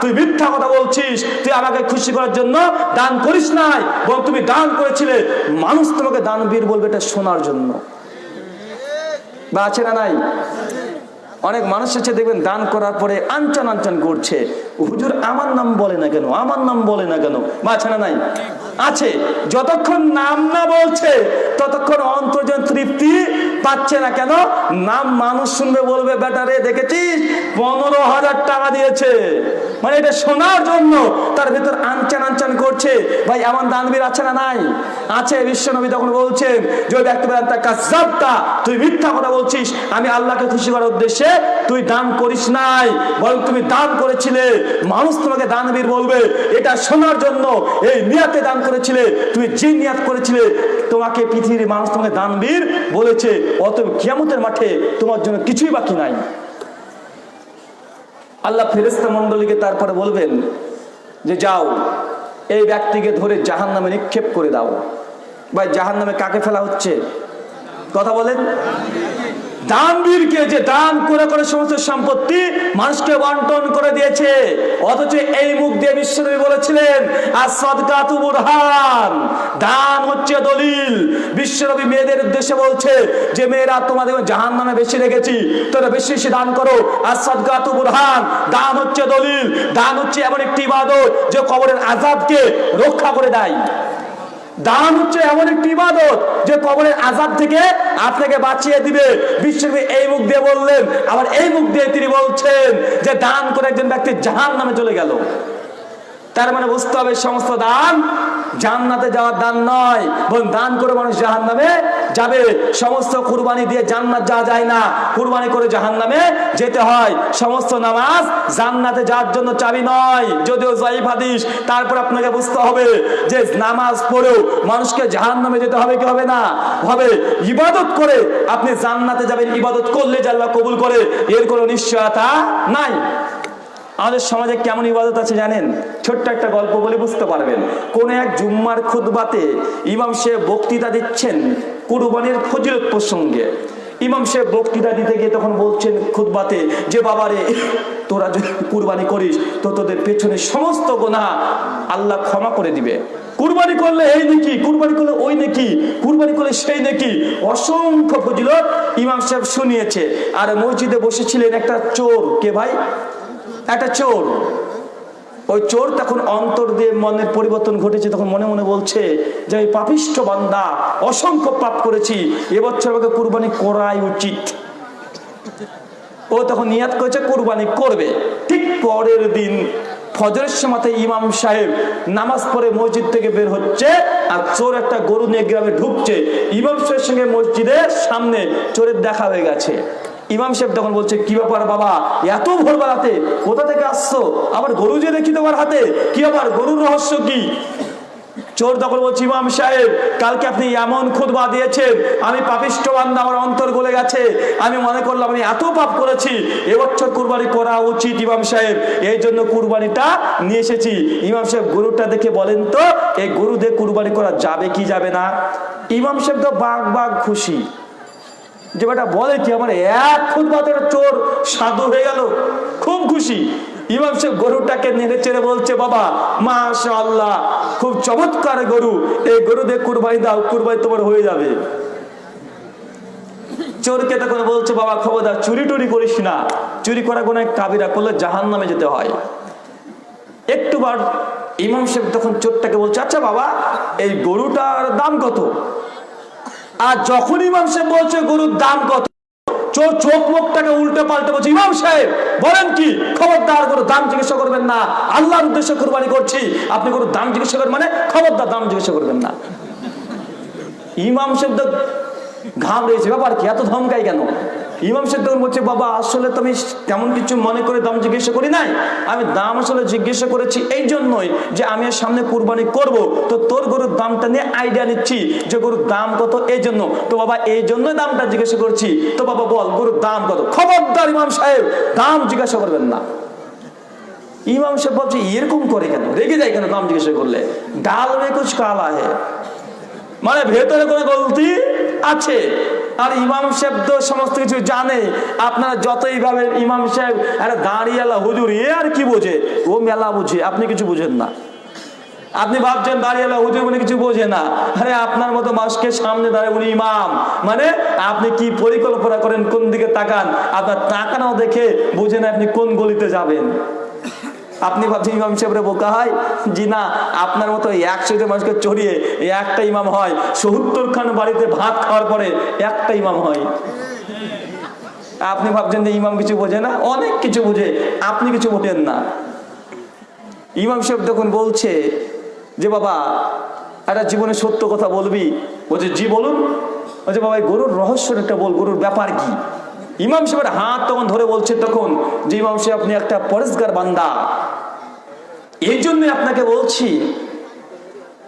তুই মিথ্যা কথা বলছিস, তুই আমাকে খুশি করার জন্য দান করিস নাই বল তুমি দান করেছিলে। মানুষ তোমাকে দানবীর বলবে, এটা শোনার জন্য। বা আছে না নাই? অনেক মানুষ আছে, দেখবেন, দান করার পরে আনচান আনচান করছে। হুজুর, আমার নাম বলে না কেন? আমার নাম বলে না কেন? মাছে না নাই? আছে। যতক্ষণ নাম না বলছে ততক্ষণ অন্তর্জন তৃপ্তি পাচ্ছে না কেন? নাম মানুষ শুনবে বলবে বেটারে দেখেছিস? পনেরো হাজার টাকা দিয়েছে। মানে এটা শোনার জন্য তার ভিতর আনচান আনচান করছে। ভাই এমন দানবীর আছে না নাই? আছে বিশ্বনবী তখন বলছেন যে ব্যক্তি বলেন, তুই মিথ্যা কথা বলছিস আমি আল্লাহকে খুশি করার উদ্দেশ্যে তুই দান করিস নাই বরং তুমি দান করেছিলে। মানুষ তোমাকে দানবীর বলবে এটা শোনার জন্য এই নিয়াতে দান করেছিলে তুমি যে নিয়াত করেছিলে তোমাকে পৃথিবীর মানুষ তোমাকে দানবীর বলেছে। অত কিয়ামতের মাঠে তোমার জন্য কিছুই বাকি নাই। আল্লাহ ফেরেস্তা মন্ডলীকে তারপরে বলবেন যে, যাও, এই ব্যক্তিকে ধরে জাহান নামে নিক্ষেপ করে দাও। ভাই জাহান নামে কাকে ফেলা হচ্ছে? কথা বলেন। দানবীরকে যে দান করে করে সমস্ত সম্পত্তি মানুষকে বন্টন করে দিয়েছে, অথচ এই মুখ দিয়ে বিশ্বনবী বলেছিলেন, আর সদকাতু বুরহান। দান হচ্ছে দলিল। বিশ্বনবী মেয়েদের উদ্দেশ্যে বলছে যে, মেয়েরা, তোমাদের জাহান নামে বেশি রেখেছি, তোরা বেশি বেশি দান করো। আর সদকাতু বুরহান, দান হচ্ছে দলিল। দান হচ্ছে এমন একটি ইবাদত, যে কবরের আজাবকে রক্ষা করে দেয়। দান হচ্ছে এমন একটি ইবাদত যে কবরের আজাদ থেকে আপনাকে বাঁচিয়ে দিবে। বিশ্বকবি এই মুখ দিয়ে বললেন, আবার এই মুখ দিয়ে তিনি বলছেন যে দান করে একজন ব্যক্তি জাহান নামে চলে গেল। তার মানে বুঝতে হবে সমস্ত দান জান্নাতে যাওয়ার দান নয়, বরং দান করে মানুষ জাহান নামে যাবে। সমস্ত কুরবানি দিয়ে জান্নাত যাওয়া যায় না। কুরবানি করে জাহান নামে যেতে হয়। সমস্ত নামাজ জান্নাতে যাওয়ার জন্য চাবি নয়। যদিও জাইফ হাদিস, তারপর আপনাকে বুঝতে হবে যে নামাজ পড়েও মানুষকে জাহান নামে যেতে হবে কি হবে না? হবে। ইবাদত করে আপনি জান্নাতে যাবেন। ইবাদত করলে আল্লাহ কবুল করে, এর কোনো নিশ্চয়তা নাই। আমাদের সমাজে কেমন ইবাদত আছে জানেন? ছোট্ট একটা গল্প বলে বুঝতে পারবেন। কোন এক জুম্মার খুতবাতে ইমাম সে বক্তৃতা দিচ্ছেন কুরবানির ফজিলত প্রসঙ্গে। ইমাম সাহেব বক্তৃতা দিতে গিয়ে তখন বলছেন, খুতবাতে যে বাবারে, তোরা যদি কুরবানি করিস, তো তোদের পেছনে সমস্ত গোনা আল্লাহ ক্ষমা করে দিবে। কুরবানি করলে এই নাকি, কুরবানি করলে ওই নাকি, কুরবানি করলে সেই নাকি। অসংখ্য ফজিলত ইমাম সাহেব শুনিয়েছে। আর মসজিদে বসেছিলেন একটা চোর। কে ভাই? একটা চোর। ওই চোর তখন অন্তর দিয়ে মনের পরিবর্তন ঘটেছে, তখন মনে মনে বলছে যে আমি পাপিষ্ঠ বান্দা, অসংখ্য পাপ করেছি, এবছর আমাকে কুরবানি করাই উচিত। ও তখন নিয়াত করেছে, কুরবানি করবে। ঠিক পরের দিন ফজরের সময়তে ইমাম সাহেব নামাজ পড়ে মসজিদ থেকে বের হচ্ছে, আর চোর একটা গরু নিয়ে গ্রামে ঢুকছে। ইমাম সাহেবের সঙ্গে মসজিদের সামনে চোরের দেখা হয়ে গেছে। ইমাম সাহেব তখন বলছে, কি ব্যাপার বাবা? এত ভোরবেলাতে কোথা থেকে আসছো? আবার গরু যে দেখি তোমার হাতে, কি আবার গরুর রহস্য কি? চোর তখন বলছি, ইমাম সাহেব, কালকে আপনি এমন খুদবা দিয়েছেন, আমি পাপিষ্ট বান্দা, আমার অন্তর গলে গেছে। আমি মনে করলাম, আমি এত পাপ করেছি, এবছর কুরবানি করা উচিত ইমাম সাহেব। এই জন্য কুরবানিটা নিয়ে এসেছি। ইমাম সাহেব গরুটা দেখে বলেন তো, এই গরু দিয়ে কুরবানি করা যাবে কি যাবে না? ইমাম সাহেব তো বাঘ বাঘ খুশি। যে বেটা বলে কি, আমার এক একটা চোর সাধু হয়ে গেল। খুব খুশি। ইমাম সাহেব গরুটাকে নেড়ে চেড়ে বলছে, বাবা মাশা আল্লাহ খুব চমৎকার গরু। এই গরু দিয়ে কুরবানি দাও, কুরবানি তোমার হয়ে যাবে। চোরকে তখন বলছে, বাবা, খবরদার, চুরি টুরি করিস না। চুরি করা কোনো কাবিরা করলে জাহান নামে যেতে হয়। একটু বার ইমাম সাহেব তখন চোরটাকে বলছে আচ্ছা বাবা, এই গরুটার দাম কত? আর যখন ইমাম সাহেব বলছে, গরুর দাম কত? চোখ মুখটাকে উল্টে পাল্টে বলছে, ইমাম সাহেব, বলেন কি? খবরদার গরুর দাম জিজ্ঞাসা করবেন না। আল্লাহর উদ্দেশ্যে কোরবানি করছি। আপনি গরুর দাম জিজ্ঞাসা করবেন মানে খবরদার দাম জিজ্ঞাসা করবেন না। ইমাম সাহেব তো ঘাম রয়েছে ব্যাপার কি? এত ধমকাই কেন? ইমাম সাহেব তখন বলছে, বাবা, আসলে তো আমি তেমন কিছু মনে করে দাম জিজ্ঞাসা করি নাই। আমি দাম আসলে জিজ্ঞাসা করেছি এই জন্যই যে আমি এর সামনে কুরবানি করব। তো তোর গরুর দামটা নিয়ে আইডিয়া নিচ্ছি যে গরুর দাম কত এই জন্য তো বাবা এই জন্যই দামটা জিজ্ঞাসা করছি। তো বাবা, বল, গরুর দাম কত? খবরদার ইমাম সাহেব, দাম জিজ্ঞাসা করবেন না। ইমাম সাহেব ভাবছে, এরকম করে কেন? রেগে যায় কেন দাম জিজ্ঞাসা করলে? ডাল মে কুছ কালা হে মানে ভেতরে কোনো গলতি আছে? আর ইমাম সাহেব তো সমস্ত কিছু জানে। আপনারা যতই ভাবেন ইমাম সাহেব, আরে দাঁড়িয়ালা হুজুর, এ আর কি বোঝে? ও মেলা বুঝে, আপনি কিছু বুঝেন না। আপনি ভাবছেন দাঁড়িয়ালা হুজুর মানে কিছু বোঝে না। আরে আপনার মতো মানুষকে সামনে দাঁড়ায় উনি ইমাম। মানে আপনি কি পরিকল্পনা করেন কোন দিকে তাকান? আপনার তাকানো দেখে বুঝেন আপনি কোন গলিতে যাবেন। আপনি ভাবছেন ইমাম সাহেবরে বোকা হয়? জি না, আপনার মতো একশো মানুষকে চড়িয়ে একটা ইমাম হয়, সত্তর খান বাড়িতে ভাত খাওয়ার পরে একটা ইমাম হয়। আপনি ভাবছেন যে ইমাম কিছু বোঝে না? অনেক কিছু বোঝে, আপনি কিছু বোঝেন না। ইমাম সাহেব তখন বলছে যে, বাবা, একটা জীবনে সত্য কথা বলবি? বলছে, জি, বলুন। বলছে, বাবা গরুর রহস্য একটা বল, গরুর ব্যাপার কি? ইমাম সাহেবের হাত তখন ধরে বলছে, তখন যে ইমাম সাহেব, আপনি একটা পরিষ্কার বান্দা। এই জন্য আপনাকে বলছি।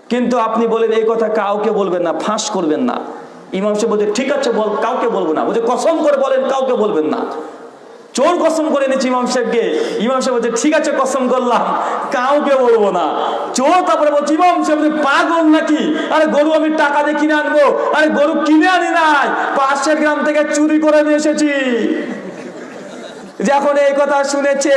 কিন্তু আপনি বলেন, এই কথা কাউকে বলবেন না, ফাঁস করবেন না। ইমাম সাহেব বলছে, ঠিক আছে, বল, কাউকে বলব না। বলছে, কসম করে বলেন, কাউকে বলবেন না। চোর কসম করে এনেছি ইমাম সাহেবকে। ইমাম সাহেব বলছে, ঠিক আছে, কসম করলাম। কাউকে বলব না। চোর তারপরে বলছে, ইমাম সাহেব পাগল নাকি? আরে গরু আমি টাকা দিয়ে কিনে আনব। আরে গরু কিনে আনি নাই। পাশের গ্রাম থেকে চুরি করে নিয়ে এসেছি। যখন এই কথা শুনেছে,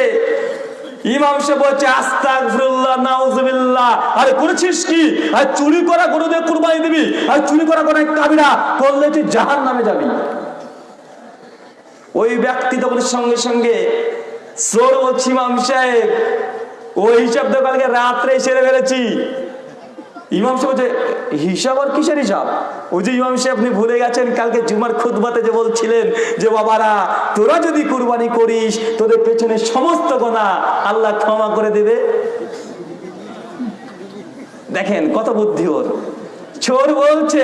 ইমাম সে বলছে, আস্তাগফিরুল্লাহ, নাউজুবিল্লাহ। আরে করেছিস কি? আর চুরি করা গরু দিয়ে কুরবানি দিবি। আর চুরি করা কোনো কাবিরা করলে তুই জাহান নামে যাবি। ওই ব্যক্তি তখন সঙ্গে সঙ্গে সোর বলছি ইমাম সাহেব, ওই হিসাব তো কালকে রাত্রে সেরে ফেলেছি। ইমাম সাহেব হিসাব আর কিসের হিসাব? ওই যে ইমাম সাহেব আপনি ভুলে গেছেন, কালকে জুমার খুদবাতে যে বলছিলেন যে, বাবারা, তোরা যদি কুরবানি করিস, তোদের পেছনে সমস্ত গোনা আল্লাহ ক্ষমা করে দেবে। দেখেন, কত বুদ্ধি ওর। চোর বলছে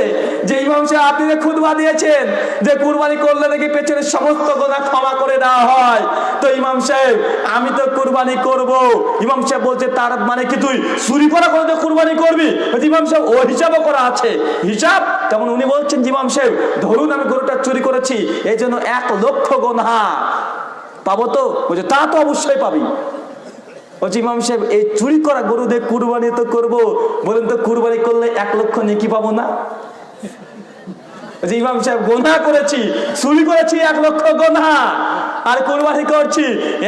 যে ইমাম সাহেব আপনি যে খুদবা দিয়েছেন, যে কুরবানি করলে নাকি পেছনের সমস্ত গোনা ক্ষমা করে দেওয়া হয়। তো ইমাম সাহেব, আমি তো কুরবানি করব। ইমাম সাহেব বলছে, তার মানে কি তুই চুরি করা করে তো কুরবানি করবি? ইমাম সাহেব, ও হিসাবও করা আছে। হিসাব? তেমন উনি বলছেন ইমাম সাহেব, ধরুন আমি গরুটা চুরি করেছি এই জন্য এক লক্ষ গোনা। পাবো তো? বলছে, তা তো অবশ্যই পাবি। ইমাম সাহেব, এই চুরি করা কুরবানি তো করব। বলেন তো, কুরবানি করলে এক লক্ষ নেকি পাবো না? ইমাম সাহেব, গোনা করেছি, চুরি করেছি এক লক্ষ গোনা। আর কুরবানি করছি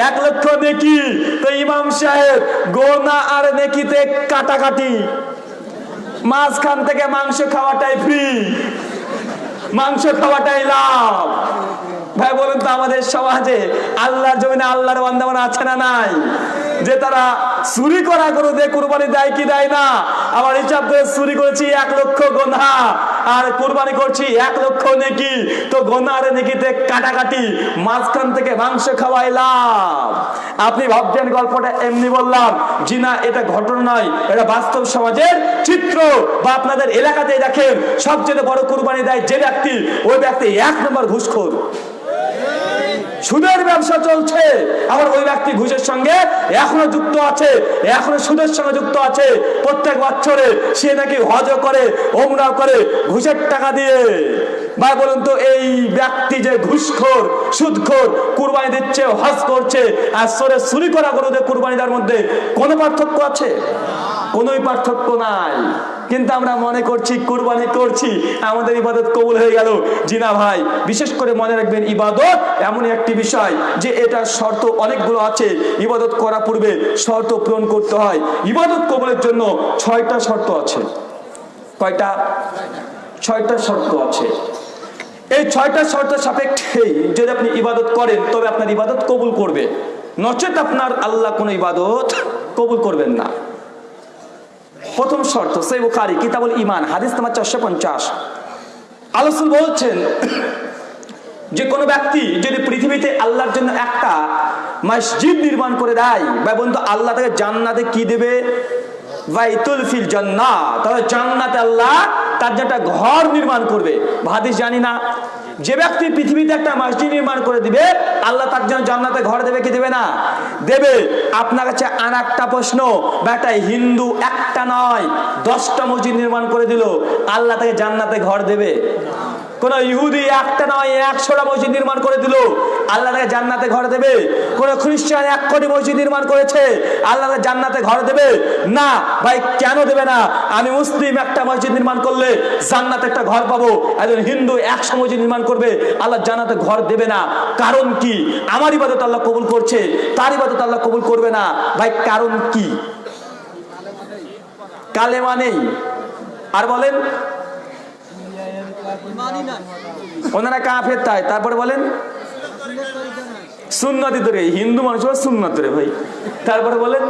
এক লক্ষ নেকি। তো ইমাম সাহেব, গোনা আর নেকিতে কাটাকাটি। মাঝখান থেকে মাংস খাওয়াটাই ফ্রি মাংস খাওয়াটাই লাভ। ভাই, বলুন তো আমাদের সমাজে আল্লাহর জমিনে আল্লাহর বান্দাবান আছে না নাই? যে তারা চুরি করা গরু দিয়ে কুরবানি দেয় কি দেয় না? আবার হিসাব করে চুরি করেছি এক লক্ষ গোনা আর কুরবানি করছি এক লক্ষ নেকি। তো গোনা আর নেকিতে কাটাকাটি, মাঝখান থেকে মাংস খাওয়াইলাম। আপনি ভাবছেন গল্পটা এমনি বললাম, জি না, এটা ঘটনা নয়, এটা বাস্তব সমাজের চিত্র। বা আপনাদের এলাকাতে দেখেন, সবচেয়ে বড় কুরবানি দেয় যে ব্যক্তি, ওই ব্যক্তি এক নম্বর ঘুষখোর। সুদের ব্যবসা চলছে। আবার ওই ব্যক্তি ঘুষের সঙ্গে এখনও যুক্ত আছে, এখনও সুদের সঙ্গে যুক্ত আছে। প্রত্যেক বছরে সে নাকি হজ করে ওমরা করে ঘুষের টাকা দিয়ে। ভাই, বলুন তো, এই ব্যক্তি যে ঘুষখোর, সুদখোর, কুরবানি দিচ্ছে, হজ করছে, আর সরে চুরি করা গরুদের কুরবানি দেওয়ার মধ্যে কোনো পার্থক্য আছে? কোনোই পার্থক্য নাই। কিন্তু আমরা মনে করছি, কুরবানি করছি, আমাদের ইবাদত কবুল হয়ে গেল। জিনা ভাই, বিশেষ করে মনে রাখবেন, ইবাদত এমনই একটি বিষয় যে এটা শর্ত অনেকগুলো আছে। ইবাদত করা পূর্বে শর্ত পূরণ করতে হয়। ইবাদত কবুলের জন্য ছয়টা শর্ত আছে। কয়টা? ছয়টা শর্ত আছে। এই ছয়টা শর্ত সাপেক্ষেই যদি আপনি ইবাদত করেন, তবে আপনার ইবাদত কবুল করবে। নচেত আপনার আল্লাহ কোনো ইবাদত কবুল করবেন না। প্রথম শর্ত সেই বুখারি, কিতাবুল ইমান হাদিস তোমার চারশো পঞ্চাশ। আলোচন বলছেন যে, কোনো ব্যক্তি যদি পৃথিবীতে আল্লাহর জন্য একটা মসজিদ নির্মাণ করে দেয় বা বন্ধু আল্লাহ তাকে জান্নাতে কি দেবে? বাইতুল ফিল জান্নাত তাহলে জান্নাতে আল্লাহ তার যে একটা ঘর নির্মাণ করবে। হাদিস জানি না। যে ব্যক্তি পৃথিবীতে একটা মসজিদ নির্মাণ করে দিবে, আল্লাহ তার জন্য জান্নাতে ঘর দেবে কি দেবে না? দেবে, আপনার কাছে আর একটা প্রশ্ন বা একটা হিন্দু একটা নয়, দশটা মসজিদ নির্মাণ করে দিল, আল্লাহ তাকে জান্নাতে ঘর দেবে? কোন ইহুদি একটা নয়, একশোটা মসজিদ নির্মাণ করে দিল। আল্লাহ তাকে জান্নাতে ঘর দেবে। কোন খ্রিস্টান এক কোটি মসজিদ নির্মাণ করেছে। আল্লাহ জান্নাতে ঘর দেবে? না, ভাই, কেন দেবে না? আমি মুসলিম, একটা মসজিদ নির্মাণ করলে জান্নাতে একটা ঘর পাবো। একজন হিন্দু একশো মসজিদ নির্মাণ করবে। আল্লাহ জান্নাতে ঘর দেবে না। কারণ কি? আমার ইবাদত আল্লাহ কবুল করছে। তার ইবাদত আল্লাহ কবুল করবে না। ভাই, কারণ কি? কালেমা নেই। আর বলেন ওনারা কাফের তাই তারপরে বলেন সুন্নতি ধরে হিন্দু মানুষ হলো সুন্নত ধরে ভাই। তারপরে বলেন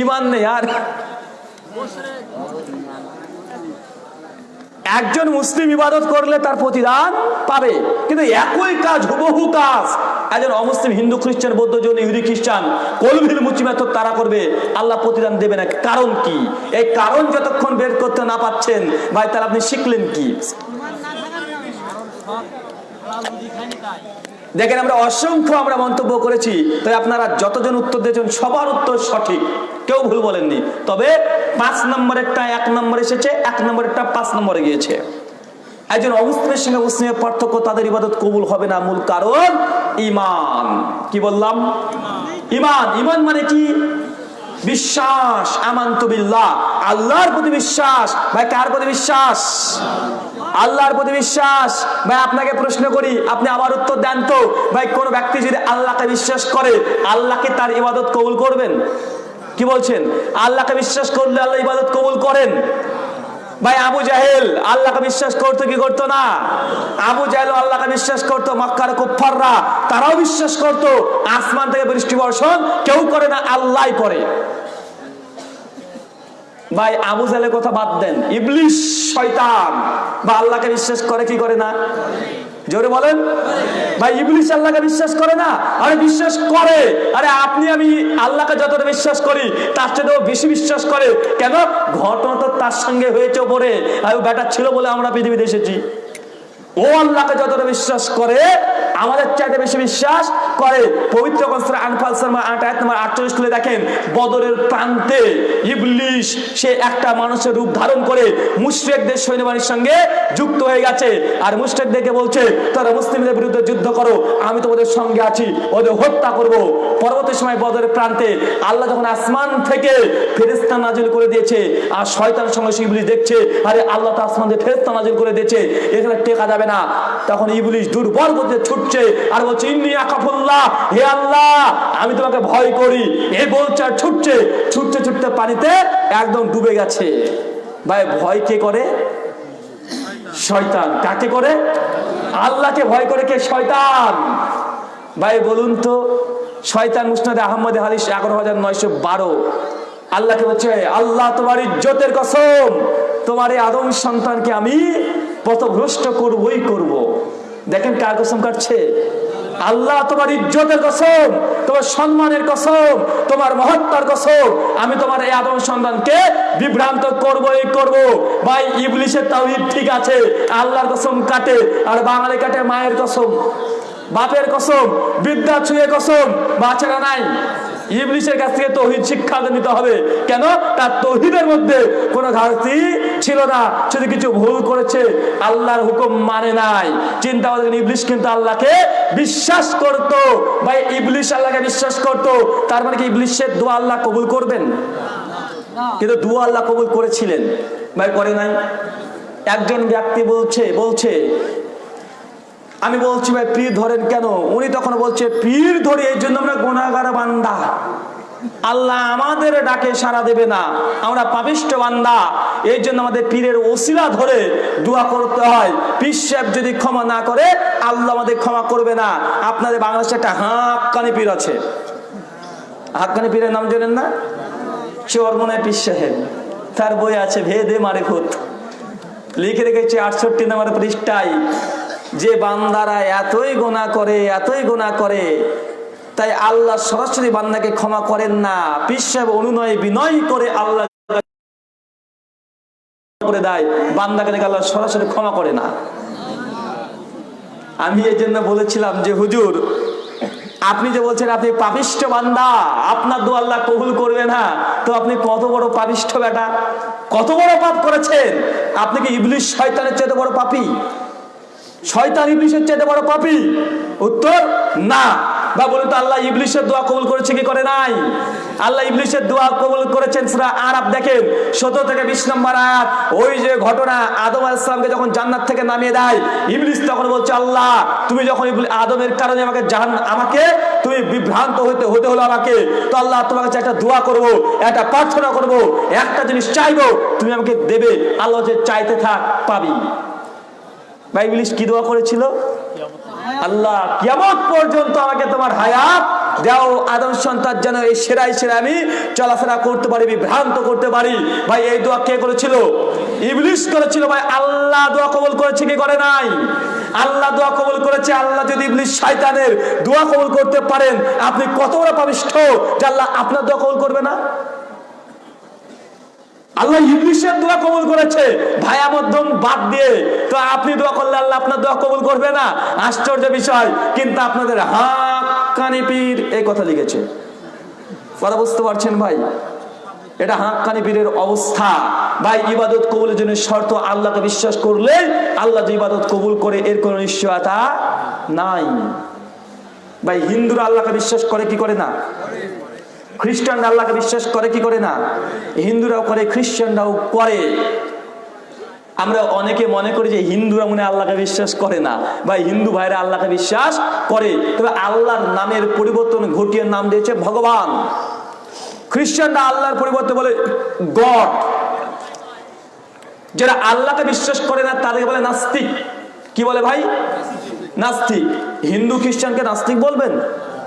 ইমান নেই আর। একজন মুসলিম ইবাদত করলে তার প্রতিদান পাবে। কিন্তু একই কাজ, হুবহু কাজ। একজন অমুসলিম, হিন্দু, খ্রিস্টান, বৌদ্ধ, জন, ইহুদি, খ্রিস্টান কলভির মুচিমাত তারা করবে, আল্লাহ প্রতিদান দেবে না। কারণ কি? এই কারণ যতক্ষণ বের করতে না পাচ্ছেন ভাই, তাহলে আপনি শিখলেন কি? দেখেন আমরা অসংখ্য আমরা মন্তব্য করেছি, তাই আপনারা যতজন উত্তর দিয়েছেন, সবার উত্তর সঠিক। কেউ ভুল বলেননি। তবে পাঁচ নম্বরেরটা এক নম্বর এসেছে, এক নম্বরেরটা পাঁচ নম্বরে গিয়েছে। একজন অবস্থানের সঙ্গে মুসলিমের পার্থক্য তাদের ইবাদত কবুল হবে না, মূল কারণ ইমান। কি বললাম? ইমান। ইমান মানে কি? বিশ্বাস, আমান্তু বিল্লাহ। আল্লাহর প্রতি বিশ্বাস। ভাই, কার প্রতি বিশ্বাস? আল্লাহর প্রতি বিশ্বাস। ভাই, আপনাকে প্রশ্ন করি, আপনি আবার উত্তর দেন তো। ভাই, কোন ব্যক্তি যদি আল্লাহকে বিশ্বাস করে আল্লাহকে তার ইবাদত কবুল করবেন? কি বলছেন? আল্লাহকে বিশ্বাস করলে আল্লাহ ইবাদত কবুল করেন? ভাই, আবু জাহেল, আল্লাহকে বিশ্বাস করতো কি করতো না? আবু জাহেল আল্লাহকে বিশ্বাস করতো, মক্কার কুফাররা তারাও বিশ্বাস করতো, আসমান থেকে বৃষ্টি বর্ষণ কেউ করে না, আল্লাহ করে। ভাই, আবু জাহেলের কথা বাদ দেন। ইবলিশ, শয়তান। বা আল্লাহকে বিশ্বাস করে কি করে না? জোরে বলেন। ভাই ইবলিশ আল্লাহকে বিশ্বাস করে না? আরে বিশ্বাস করে। আরে আপনি, আমি আল্লাহকে যতটা বিশ্বাস করি, তার চেয়েও বেশি বিশ্বাস করে। কেন? ঘটনা তো তার সঙ্গে হয়েছে পরে আর বেটা ছিল বলে আমরা পৃথিবীতে এসেছি। ও আল্লাহকে যতটা বিশ্বাস করে আমাদের চাইতে বেশি বিশ্বাস করে পবিত্র কনসরা আনফাল শর্মা আট নম্বর আটচল্লিশ খুলে দেখেন, বদরের প্রান্তে ইবলিশ সে একটা মানুষের রূপ ধারণ করে মুশরিকদের সৈন্যবাহিনীর সঙ্গে যুক্ত হয়ে গেছে। আর মুশরিকদেরকে বলছে, তারা মুসলিমদের বিরুদ্ধে যুদ্ধ করো, আমি তোমাদের সঙ্গে আছি, ওদের হত্যা করব। পরবর্তী সময় বদরের প্রান্তে আল্লাহ যখন আসমান থেকে ফেরেস্তা নাজিল করে দিয়েছে, আর শয়তানের সঙ্গে সে ইবলিশ দেখছে, আরে আল্লাহ তো আসমান থেকে ফেরেস্তা নাজিল করে দিয়েছে, এখানে টেকা যাবে না। তখন ইবলিশ দুর্বল করতে ছুটছে আর বলছে, ইন্নি আকাফুল্লাহ, হে আল্লাহ, আমি তোমাকে ভয় করি। এই বলছে আর ছুটছে, ছুটতে ছুটতে পানিতে একদম ডুবে গেছে। ভাই, ভয় কে করে? শয়তান। কাকে করে? আল্লাহকে ভয় করে কে? শয়তান। ভাই, বলুন তো, শয়তান মুসনাদ আহমদ হাদিস এগারো হাজার নয়শো বারো। আল্লাহকে বলছে, আল্লাহ তোমার ইজ্জতের কসম, তোমার এই আদম সন্তানকে আমি পথভ্রষ্ট করবই করব। দেখেন কার কসম কাটছে? আল্লাহ তোমার ইজ্জতের কসম, তোমার সম্মানের কসম, তোমার মহত্তার কসম। আমি তোমার এই আদম সন্তানকে বিভ্রান্ত করবই করব। ভাই, ইবলিশের তাওহীদ ঠিক আছে, আল্লাহর কসম কাটে, আর বাঙালি কাটে মায়ের কসম, বাপের কসম বিদ্যা ছুঁয়ে কসম, বাচ্চারা নাই। ইবলিশের কাছ থেকে তৌহিদ শিক্ষা নিতে হবে। কেন? তার তৌহিদের মধ্যে কোনো ঘাটতি ছিল না। যদি কিছু ভুল করেছে, আল্লাহর হুকুম মানে নাই। চিন্তা করেন, ইবলিশ কিন্তু আল্লাহকে বিশ্বাস করত। ভাই, ইবলিশ আল্লাহকে বিশ্বাস করত। তার মানে কি ইবলিশের দোয়া আল্লাহ কবুল করবেন? কিন্তু দোয়া আল্লাহ কবুল করেছিলেন। ভাই, করে নাই? একজন ব্যক্তি বলছে বলছে আমি বলছি ভাই, পীর ধরেন কেন? উনি তখন বলছে, পীর ধরি এই জন্য আমরা গোনাগার বান্দা। আল্লাহ আমাদের ডাকে সাড়া দেবে না। আমরা পাপিষ্ট বান্দা। এই জন্য আমাদের পীরের ওসিলা ধরে দোয়া করতে হয়। পীর সাহেব যদি ক্ষমা না করে, আল্লাহ আমাদের ক্ষমা করবে না। আপনাদের বাংলাদেশে একটা হাক্কানি পীর আছে। হাক্কানি পীরের নাম জানেন না? চোর মনে হয় পীর সাহেব। তার বই আছে, ভেদে মারে ভূত। লিখে রেখেছে আটষট্টি নম্বর পৃষ্ঠায়। যে বান্দারা এতই গোনা করে, এতই গোনা করে, তাই আল্লাহ সরাসরি বান্দাকে ক্ষমা করেন না। পিসাব অনুনয়, বিনয় করে আল্লাহ করে দেয়। বান্দাকে দেখে আল্লাহ সরাসরি ক্ষমা করে না। আমি এই জন্য বলেছিলাম যে, হুজুর, আপনি যে বলছেন আপনি পাপিষ্ঠ বান্দা, আপনার দু আল্লাহ কবুল করবে না। তো আপনি কত বড় পাপিষ্ঠ বেটা? কত বড় পাপ করেছেন? আপনি কি ইবলিশ শয়তানের চেয়ে বড় পাপী? শয়তান ইবলিশের চাইতে বড় পাপি। উত্তর, না। বা বলুন তো, আল্লাহ ইবলিশের দোয়া কবুল করেছে কি করে নাই? আল্লাহ ইবলিশের দোয়া কবুল করেছেন সুরা আরব দেখেন, সতেরো থেকে বিশ নম্বর আয়াত। ওই যে ঘটনা আদম আলাইসালামকে যখন জান্নাত থেকে নামিয়ে দেয়, ইবলিশ তখন বলছে, আল্লাহ, তুমি যখন আদমের কারণে আমাকে জাহান, আমাকে, তুমি বিভ্রান্ত হতে হতে হলো আমাকে, তো আল্লাহ, তোমার কাছে একটা দোয়া করব, একটা প্রার্থনা করব, একটা জিনিস চাইব, তুমি আমাকে দেবে, আল্লাহ যে চাইতে থাক পাবি। কি দোয়া করেছিল? আল্লাহ পর্যন্ত আমাকে তোমার হায়াত আদম সন্তান যেন এই সেরাই সেরা আমি চলাফেরা করতে পারি, বিভ্রান্ত করতে পারি। ভাই, এই দোয়া কে করেছিল? ইবলিশ করেছিল। ভাই, আল্লাহ দোয়া কবুল করেছে কি করে নাই? আল্লাহ দোয়া কবুল করেছে। আল্লাহ যদি ইবলিশ শয়তানের দোয়া কবুল করতে পারেন, আপনি কত বড় পাবিষ্ঠ যে আল্লাহ আপনার দোয়া কবুল করবে না? আল্লাহ ইবলিশের দোয়া কবুল করেছে। ভায়া মধ্যম বাদ দিয়ে। তো আপনি দোয়া করলে আল্লাহ আপনার দোয়া কবুল করবে না? আশ্চর্য বিষয়। কিন্তু আপনাদের হাক্কানি পীর এই কথা লিখেছে। কথা বুঝতে পারছেন ভাই? এটা হাক্কানি পীরের অবস্থা। ভাই, ইবাদত কবুলের জন্য শর্ত আল্লাহকে বিশ্বাস করলে আল্লাহ যে ইবাদত কবুল করে, এর কোনো নিশ্চয়তা নাই। ভাই, হিন্দুরা আল্লাহকে বিশ্বাস করে, কি করে না? খ্রিস্টানরা আল্লাহকে বিশ্বাস করে কি করে না? হিন্দুরাও করে, খ্রিস্টানরাও করে। আমরা অনেকে মনে করি যে হিন্দুরা মনে আল্লাহকে বিশ্বাস করে না। বা হিন্দু ভাইরা আল্লাহকে বিশ্বাস করে। তবে আল্লাহর নামের পরিবর্তন ঘটিয়ে নাম দিয়েছে ভগবান। খ্রিস্টানরা আল্লাহর পরিবর্তে বলে গড। যারা আল্লাহকে বিশ্বাস করে না, তাদেরকে বলে নাস্তিক। কি বলে ভাই? নাস্তিক। হিন্দু খ্রিস্টানকে নাস্তিক বলবেন?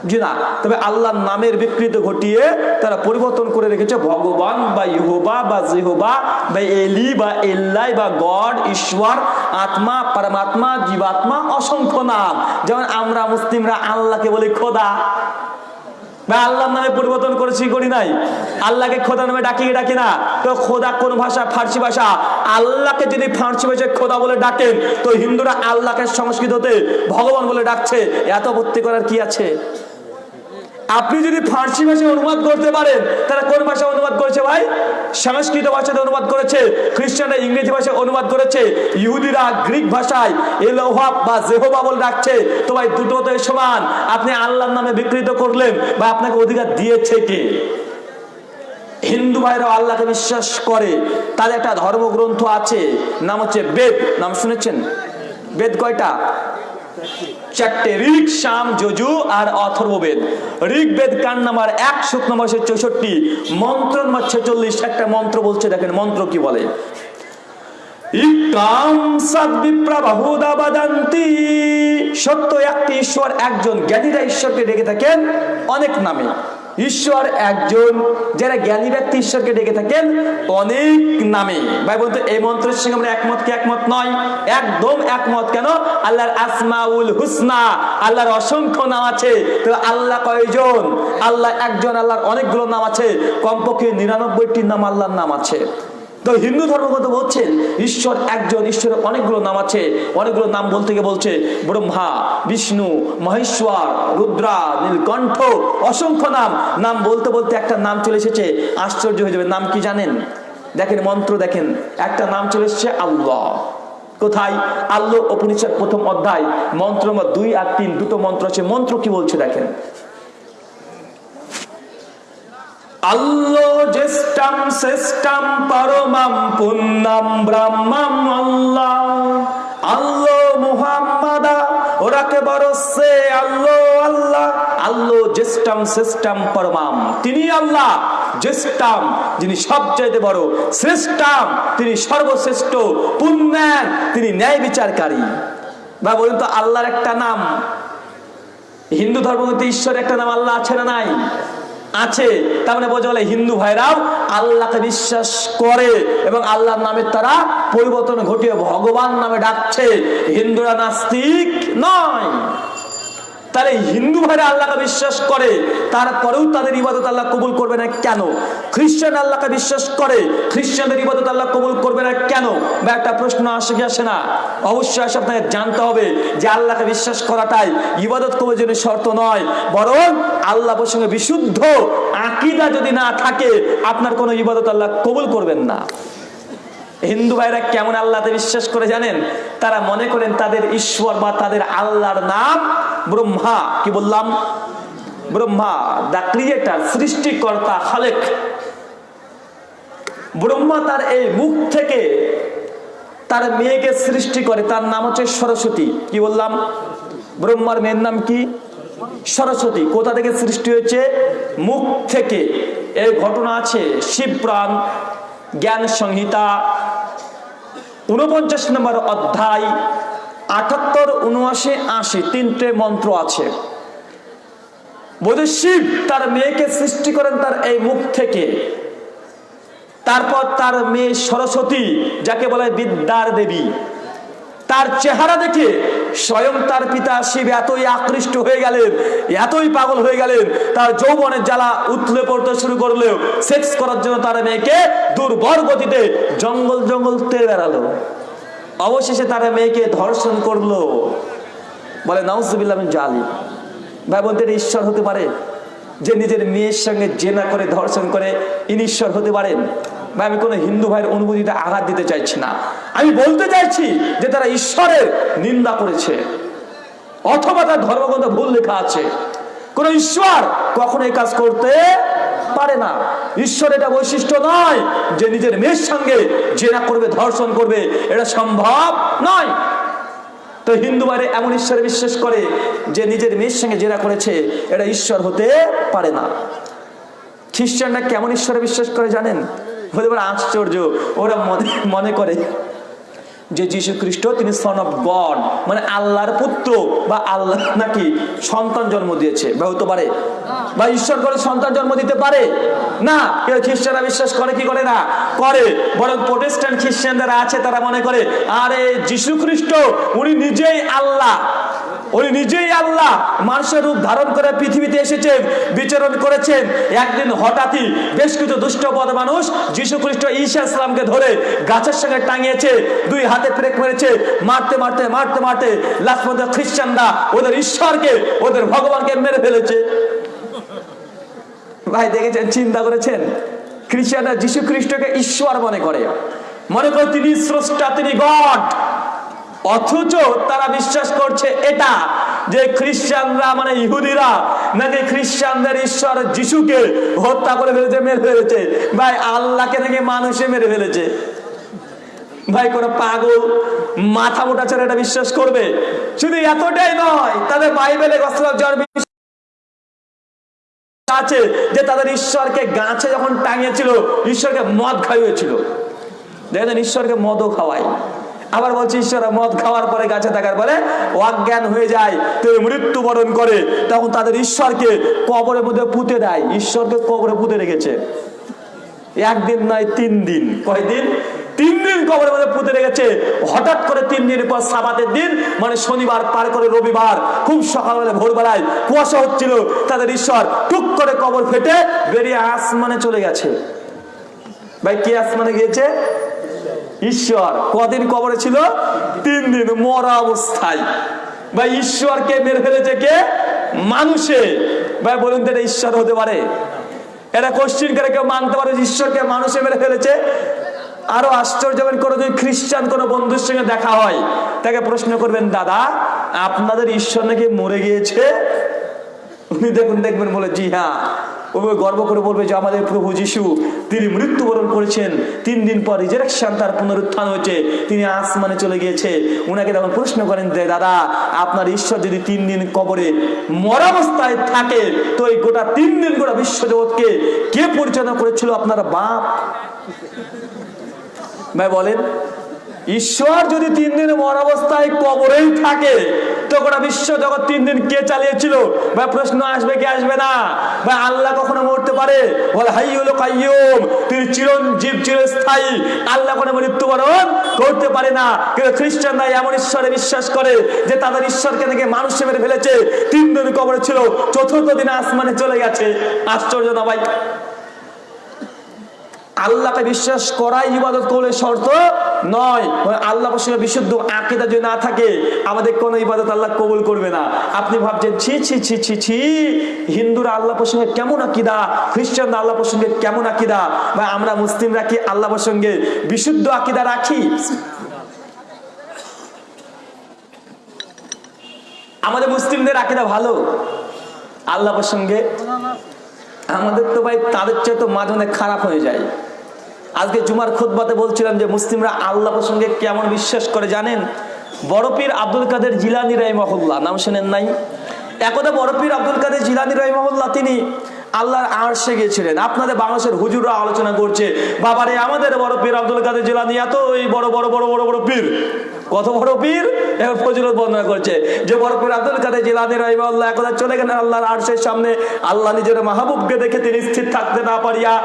জি না তবে আল্লাহর নামের বিকৃত ঘটিয়ে তারা পরিবর্তন করে রেখেছে, ভগবান বা ইহোবা বা জিহোবা বা এলি বা এল্লাই বা গড, ঈশ্বর, আত্মা, পরমাত্মা, জীবাত্মা, অসংখ্য নাম। যেমন আমরা মুসলিমরা আল্লাহকে বলি খোদা। বা আল্লাহর নামে পরিবর্তন করেছি করি নাই? আল্লাহকে খোদা নামে ডাকি ডাকি না? তো খোদা কোন ভাষা? ফার্সি ভাষা। আল্লাহকে যদি ফার্সি ভাষায় খোদা বলে ডাকেন, তো হিন্দুরা আল্লাহকে সংস্কৃততে ভগবান বলে ডাকছে। এত ভর্তি করার কি আছে? আপনি যদি ফার্সি ভাষায় অনুবাদ করতে পারেন তারা কোন ভাষায় অনুবাদ করেছে ভাই? সংস্কৃত ভাষাতে অনুবাদ করেছে খ্রিস্টানরা ইংরেজি ভাষায় অনুবাদ করেছে, ইহুদিরা গ্রিক ভাষায় এলোহা বা জেহোবা বলে ডাকছে। তো ভাই, দুটো তো সমান। আপনি আল্লাহর নামে বিকৃত করলেন বা আপনাকে অধিকার দিয়েছে কে? হিন্দু ভাইরাও আল্লাহকে বিশ্বাস করে। তাদের একটা ধর্মগ্রন্থ আছে, নাম হচ্ছে বেদ। নাম শুনেছেন? বেদ কয়টা? চারটে ঋক শাম, যজু আর অথর্ববেদ। ঋগ্বেদ বেদ কান নাম্বার এক শুক মাসে চৌষট্টি, মন্ত্র নাম্বার ছেচল্লিশ, একটা মন্ত্র বলছে, দেখেন মন্ত্র কি বলে? সত্য, একটি ঈশ্বর, একজন জ্ঞানীরা ঈশ্বরকে ডেকে থাকেন অনেক নামে। ঈশ্বর একজন যারা জ্ঞানী ব্যক্তি ঈশ্বরকে ডেকে থাকেন অনেক নামে। ভাই বলতো এই মন্ত্রের সঙ্গে আমরা একমত কি একমত নয়? একদম একমত কেন? আল্লাহর আসমাউল হুসনা, আল্লাহর অসংখ্য নাম আছে। তো আল্লাহ কয়জন? আল্লাহ একজন, আল্লাহর অনেকগুলো নাম আছে। কমপক্ষে নিরানব্বইটি নাম আল্লাহর নাম আছে। তো হিন্দু ধর্ম ধর্মগত বলছেন ঈশ্বর একজন, ঈশ্বরের অনেকগুলো নাম আছে, অনেকগুলো নাম বলতে গিয়ে বলছে, ব্রহ্মা, বিষ্ণু, মহেশ্বর, রুদ্রা, নীলকণ্ঠ, অসংখ্য নাম। নাম বলতে বলতে একটা নাম চলে এসেছে, আশ্চর্য হয়ে যাবে, নাম কি জানেন? দেখেন, মন্ত্র দেখেন, একটা নাম চলে এসেছে আল্লাহ। কোথায়? আল্লাহ উপনিষদ প্রথম অধ্যায়, মন্ত্র দুই আর তিন, দুটো মন্ত্র আছে, মন্ত্র কি বলছে দেখেন। আল্লো জ্যেষ্ঠাম শ্রেষ্ঠাম পরমাম পুণ্যম ব্রহ্মম আল্লাহ। বরসে আল্লো আল্লাহ। পরমাম, তিনি আল্লাহ। জ্যেষ্ঠাম যিনি সবচাইতে বড়। শ্রেষ্ঠাম তিনি সর্বশ্রেষ্ঠ। পুণ্যান, তিনি ন্যায় বিচারকারী। বা বলুন তো আল্লাহর একটা নাম? হিন্দু ধর্মগ্রন্থে ঈশ্বরের একটা নাম আল্লাহ আছে না নাই? আছে। তার মানে বোঝা হিন্দু ভাইরাও আল্লাহকে বিশ্বাস করে এবং আল্লাহর নামের তারা পরিবর্তন ঘটিয়ে ভগবান নামে ডাকছে। হিন্দুরা নাস্তিক নয়। তাহলে হিন্দু ভাইরা আল্লাহকে বিশ্বাস করে, তারপরেও তাদের ইবাদত আল্লাহ কবুল করবে না কেন? খ্রিস্টান আল্লাহকে বিশ্বাস করে, খ্রিস্টানদের ইবাদত আল্লাহ কবুল করবে না কেন? বা একটা প্রশ্ন আসে কি আসে না? অবশ্যই আসে, আপনাকে জানতে হবে যে আল্লাহকে বিশ্বাস করাটাই ইবাদত কবুলের জন্য শর্ত নয়, বরং আল্লাহ প্রসঙ্গে বিশুদ্ধ আকিদা যদি না থাকে, আপনার কোনো ইবাদত আল্লাহ কবুল করবেন না। হিন্দু ভাইরা কেমন আল্লাহতে বিশ্বাস করে জানেন? তারা মনে করেন তাদের ঈশ্বর বা তাদের আল্লাহর নাম ব্রহ্মা। কি বললাম? ব্রহ্মা দা ক্রিয়েটার সৃষ্টিকর্তা, খালেক। ব্রহ্মা তার এই মুখ থেকে তার মেয়েকে সৃষ্টি করে। তার নাম হচ্ছে সরস্বতী। কি বললাম? ব্রহ্মার মেয়ের নাম কি? সরস্বতী। কোথা থেকে সৃষ্টি হয়েছে? মুখ থেকে। এই ঘটনা আছে শিবপ্রাণ জ্ঞান সংহিতা উনপঞ্চাশ নম্বর অধ্যায়, আটাত্তর উনআশি আশি, তিনটে মন্ত্র আছে। বোধ শিব তার মেয়েকে সৃষ্টি করেন তার এই মুখ থেকে। তারপর তার মেয়ে সরস্বতী, যাকে বলে বিদ্যার দেবী। তার চেহারা দেখে স্বয়ং তার পিতা শিব এতই আকৃষ্ট হয়ে গেলেন, এতই পাগল হয়ে গেলেন, তার যৌবনের জ্বালা উতলে পড়তে শুরু করলেও সেক্স করার জন্য তার মেয়েকে দুর্বর গতিতে জঙ্গল জঙ্গল তেড়ে বেড়ালো। অবশেষে তার মেয়েকে ধর্ষণ করল। বলে, নাউজুবিল্লাহ জালি ভাই বলতে ঈশ্বর হতে পারে? যে নিজের মেয়ের সঙ্গে জেনা করে ধর্ষণ করে ইনি ঈশ্বর হতে পারেন? বা আমি কোনো হিন্দু ভাইয়ের অনুভূতিতে আঘাত দিতে চাইছি না। আমি বলতে চাইছি যে তারা ঈশ্বরের নিন্দা করেছে, অথবা তার ধর্মগ্রন্থ ভুল লেখা আছে। কোন ঈশ্বর কখনো এই কাজ করতে পারে না। ঈশ্বর এটা বৈশিষ্ট্য নয় যে নিজের মেয়ের সঙ্গে জেনা করবে, ধর্ষণ করবে, এটা সম্ভব নয়। তো হিন্দু বাইরে এমন ঈশ্বরে বিশ্বাস করে যে নিজের মেয়ের সঙ্গে জেরা করেছে, এটা ঈশ্বর হতে পারে না। খ্রিস্টানরা কেমন ঈশ্বরে বিশ্বাস করে জানেন? হতে পারে আশ্চর্য ওরা মনে মনে করে যে যীশু খ্রিস্ট তিনি সন অফ গড মানে আল্লাহর পুত্র বা আল্লাহ নাকি সন্তান জন্ম দিয়েছে বা হতে পারে বা ঈশ্বর করে সন্তান জন্ম দিতে পারে? না কেউ খ্রিস্টানরা বিশ্বাস করে কি করে না? করে। বরং প্রোটেস্ট্যান্ট খ্রিস্টান যারা আছে তারা মনে করে আরে যীশু খ্রিস্ট উনি নিজেই আল্লাহ। উনি নিজেই আল্লাহ মানুষের রূপ ধারণ করে পৃথিবীতে এসেছেন বিচরণ করেছেন। একদিন হঠাৎই বেশ কিছু দুষ্টপদ মানুষ যীশু খ্রিস্ট ঈশা ইসলামকে ধরে গাছের সঙ্গে টাঙিয়েছে, দুই হাতে ব্রেক মেরেছে, মারতে মারতে মারতে মারতে লাস্ট মধ্যে খ্রিস্টানরা ওদের ঈশ্বরকে, ওদের ভগবানকে মেরে ফেলেছে। ভাই, দেখেছেন, চিন্তা করেছেন? খ্রিস্টানরা যীশু খ্রিস্টকে ঈশ্বর মনে করে। মনে করে তিনি স্রষ্টা, তিনি গড। অথচ তারা বিশ্বাস করছে এটা, যে খ্রিস্টানরা মানে ইহুদিরা, নাকি খ্রিস্টানদের ঈশ্বর যিশুকে হত্যা করে ফেলেছে, মেরে ফেলেছে? ভাই, আল্লাহকে নাকি মানুষে মেরে ফেলেছে? ভাই, কোন পাগল মাথা মোটা ছেলে এটা বিশ্বাস করবে? শুধু এতটাই নয়, তাদের বাইবেলে আছে, যে তাদের ঈশ্বরকে গাছে যখন টাঙিয়েছিল, ঈশ্বরকে মদ খাইয়েছিল। দেখেন ঈশ্বরকে মদও খাওয়ায়। আবার বলছে, ঈশ্বর, মদ খাওয়ার পরে গাছে থাকার পরে অজ্ঞান হয়ে যায়, তো মৃত্যুবরণ করে। তখন তাদের ঈশ্বরকে কবরের মধ্যে পুঁতে দেয়। ঈশ্বরকে কবরে পুঁতে রেখেছে। একদিন নয়, তিন দিন। কয়দিন? তিন দিন কবরের মধ্যে পুঁতে রেখেছে। হঠাৎ করে তিন দিন পর সাবাতের দিন মানে শনিবার পার করে রবিবার, খুব সকালবেলা, ভোরবেলায় কুয়াশা হচ্ছিল। তাদের ঈশ্বর টুক করে কবর ফেটে বেরিয়ে আসমানে চলে গেছে। ভাই, কি আসমানে গিয়েছে? ঈশ্বর, কদিন কবরে ছিল? তিন দিন, মরা অবস্থায়। ভাই ঈশ্বরকে মেরে ফেলেছে কে? মানুষে। ভাই, বলুন তো এটা ঈশ্বর হতে পারে? এটা কোশ্চিন করে কেউ মানতে পারে ঈশ্বরকে মানুষে মেরে ফেলেছে? আরও আশ্চর্য হবেন যদি খ্রিস্টান কোনো বন্ধুর সঙ্গে দেখা হয়, তাকে প্রশ্ন করবেন, দাদা, আপনাদের ঈশ্বর নাকি মরে গিয়েছে? উনি দেখুন, দেখবেন বলে, জি হ্যাঁ। ও গর্ব করে বলবে যে আমাদের প্রভু যিশু, তিনি মৃত্যুবরণ করেছেন, তিন দিন পর রিজারেকশন তার পুনরুত্থান হয়েছে, তিনি আসমানে চলে গিয়েছে। উনাকে তখন প্রশ্ন করেন যে, দাদা, আপনার ঈশ্বর যদি তিন দিন কবরে মরাবস্থায় থাকে, তো এই গোটা তিন দিন গোটা বিশ্বজগৎকে কে পরিচালনা করেছিল আপনার বাপ? ভাই বলেন ঈশ্বর যদি তিন দিন মর অবস্থায় কবরেই থাকে তো গোটা বিশ্ব জগৎ তিন দিন কে চালিয়েছিল? ভাই, প্রশ্ন আসবে কি আসবে না? ভাই, আল্লাহ কখনো মরতে পারে? বলে হলো কাইয়ুম তিনি চিরঞ্জীব, চিরস্থায়ী। আল্লাহ কোনো মৃত্যুবরণ করতে পারে না। কিন্তু খ্রিস্টানরা এমন ঈশ্বরে বিশ্বাস করে যে তাদের ঈশ্বরকে নাকি মানুষ মেরে ফেলেছে। তিন দিন কবরে ছিল, চতুর্থ দিনে আসমানে চলে গেছে। আশ্চর্য না ভাই? আল্লাহকে বিশ্বাস করাই ইবাদত করলে শর্ত নয়। আল্লাহ সঙ্গে বিশুদ্ধ আকিদা যদি না থাকে, আমাদের কোনো ইবাদত আল্লাহ কবুল করবে না। আপনি ভাবছেন, ছি ছি ছি ছি ছি, হিন্দুরা আল্লাহ প্রসঙ্গে কেমন আকিদা? খ্রিস্টানরা আল্লাহ প্রসঙ্গে কেমন আকিদা? বা আমরা মুসলিমরা কি আল্লাহ প্রসঙ্গে বিশুদ্ধ আকিদা রাখি? আমাদের মুসলিমদের আকিদা ভালো? আল্লাহ প্রসঙ্গে আমাদের তো ভাই তাদের চেয়ে তো মাঝে মাঝে খারাপ হয়ে যায়। আজকে জুমার খুতবাতে বলছিলাম যে মুসলিমরা আল্লাহ প্রসঙ্গে কেমন বিশ্বাস করে জানেন? বড় পীর আব্দুল কাদের জিলানি রহিমহল্লা নাম শোনেন নাই? একদা বড় পীর আব্দুল কাদের জিলানি রহিমহল্লা তিনি আল্লাহর আর্শে গিয়েছিলেন। আপনাদের বাংলাদেশের হুজুররা আলোচনা করছে, বাবারে আমাদের বড় পীর আব্দুল কাদের জিলানি এত ওই বড় বড় বড় বড় বড় পীর। কত বড় পীর? এবার ফজিলত বর্ণনা করছে। যে বড় পীর আব্দুল কাদের জিলানি রহিমহল্লা একদা চলে গেলেন আল্লাহর আর্শের সামনে। আল্লাহ নিজের মাহবুবকে দেখে তিনি স্থির থাকতে না পারিয়া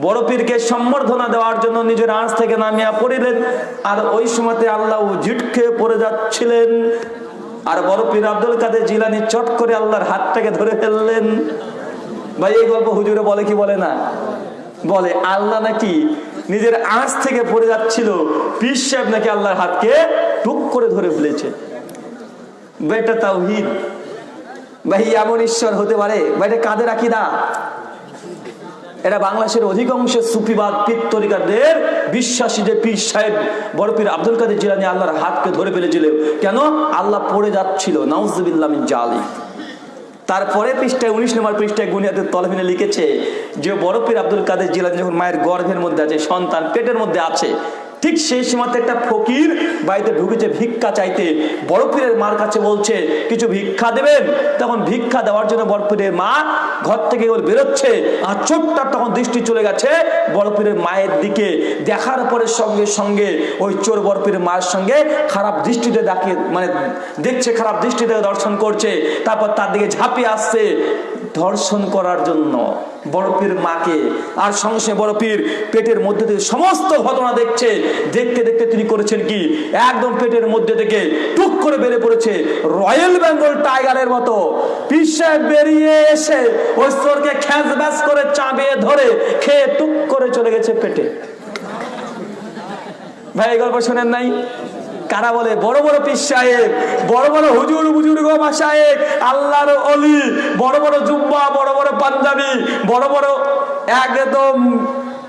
বড় পীরকে সম্বর্ধনা দেওয়ার জন্য নিজের আঁচ থেকে নামিয়া পড়িলেন। আর ওই সময়তে আল্লাহ ঝিটকে পড়ে যাচ্ছিলেন। আর বড় পীর আব্দুল কাদের জিলানি চট করে আল্লাহর হাতটাকে ধরে ফেললেন। ভাই, এই গল্প হুজুরে বলে কি বলে না? বলে, আল্লাহ নাকি নিজের আঁচ থেকে পড়ে যাচ্ছিল। পীর সাহেব নাকি আল্লাহর হাতকে টুক করে ধরে ফেলেছে। বেটা তাও তাওহিদ। ভাই, এমন ঈশ্বর হতে পারে? ভাই, এটা কাদের আকিদা? এটা বাংলাদেশের অধিকাংশ সুফিবাদ, পীর তরিকাদের বিশ্বাসী যে পীর সাহেব, বড় পীর আব্দুল কাদের জিলানি আল্লাহর হাতকে ধরে ফেলেছিল। কেন? আল্লাহ পড়ে যাচ্ছিল, নাউজুবিল্লাহ মিন জালি তারপরে পৃষ্ঠায়, উনিশ নম্বর পৃষ্ঠায় গুনিয়াদের তলভিনে লিখেছে, যে বড় পীর আব্দুল কাদের জিলানি যখন মায়ের গর্ভের মধ্যে আছে, সন্তান পেটের মধ্যে আছে ঠিক সেই সময়তে একটা ফকির বাড়িতে ঢুকেছে, ভিক্ষা চাইতে। বড় পীরের মার কাছে বলছে, কিছু ভিক্ষা দেবেন? তখন ভিক্ষা দেওয়ার জন্য বড় পীরের মা ঘর থেকে ওর বেরোচ্ছে আর চোরটার তখন দৃষ্টি চলে গেছে বড় পীরের মায়ের দিকে। দেখার পরে সঙ্গে সঙ্গে ওই চোর বড় পীরের মায়ের সঙ্গে খারাপ দৃষ্টিতে ডাকে মানে দেখছে, খারাপ দৃষ্টিতে দর্শন করছে। তারপর তার দিকে ঝাঁপিয়ে আসছে। ধর্ষণ করার জন্য বড় পীর মাকে আর সঙ্গে পীর পেটের মধ্যে থেকে সমস্ত ঘটনা দেখছে। দেখতে দেখতে তিনি করেছেন কি? একদম পেটের মধ্যে থেকে টুক করে বেড়ে পড়েছে রয়্যাল বেঙ্গল টাইগারের মতো। পিসে বেরিয়ে এসে চোরকে খ্যাঁচ করে চাবিয়ে ধরে খেয়ে টুক করে চলে গেছে পেটে। ভাই, এই গল্প শোনেন নাই? কারা বলে? বড় বড় পীর সাহেব, বড় বড় হুজুর বুজুর গোমা সাহেব আল্লাহর অলি, বড় বড় জুব্বা, বড় বড় পাঞ্জাবি, বড় বড় একদম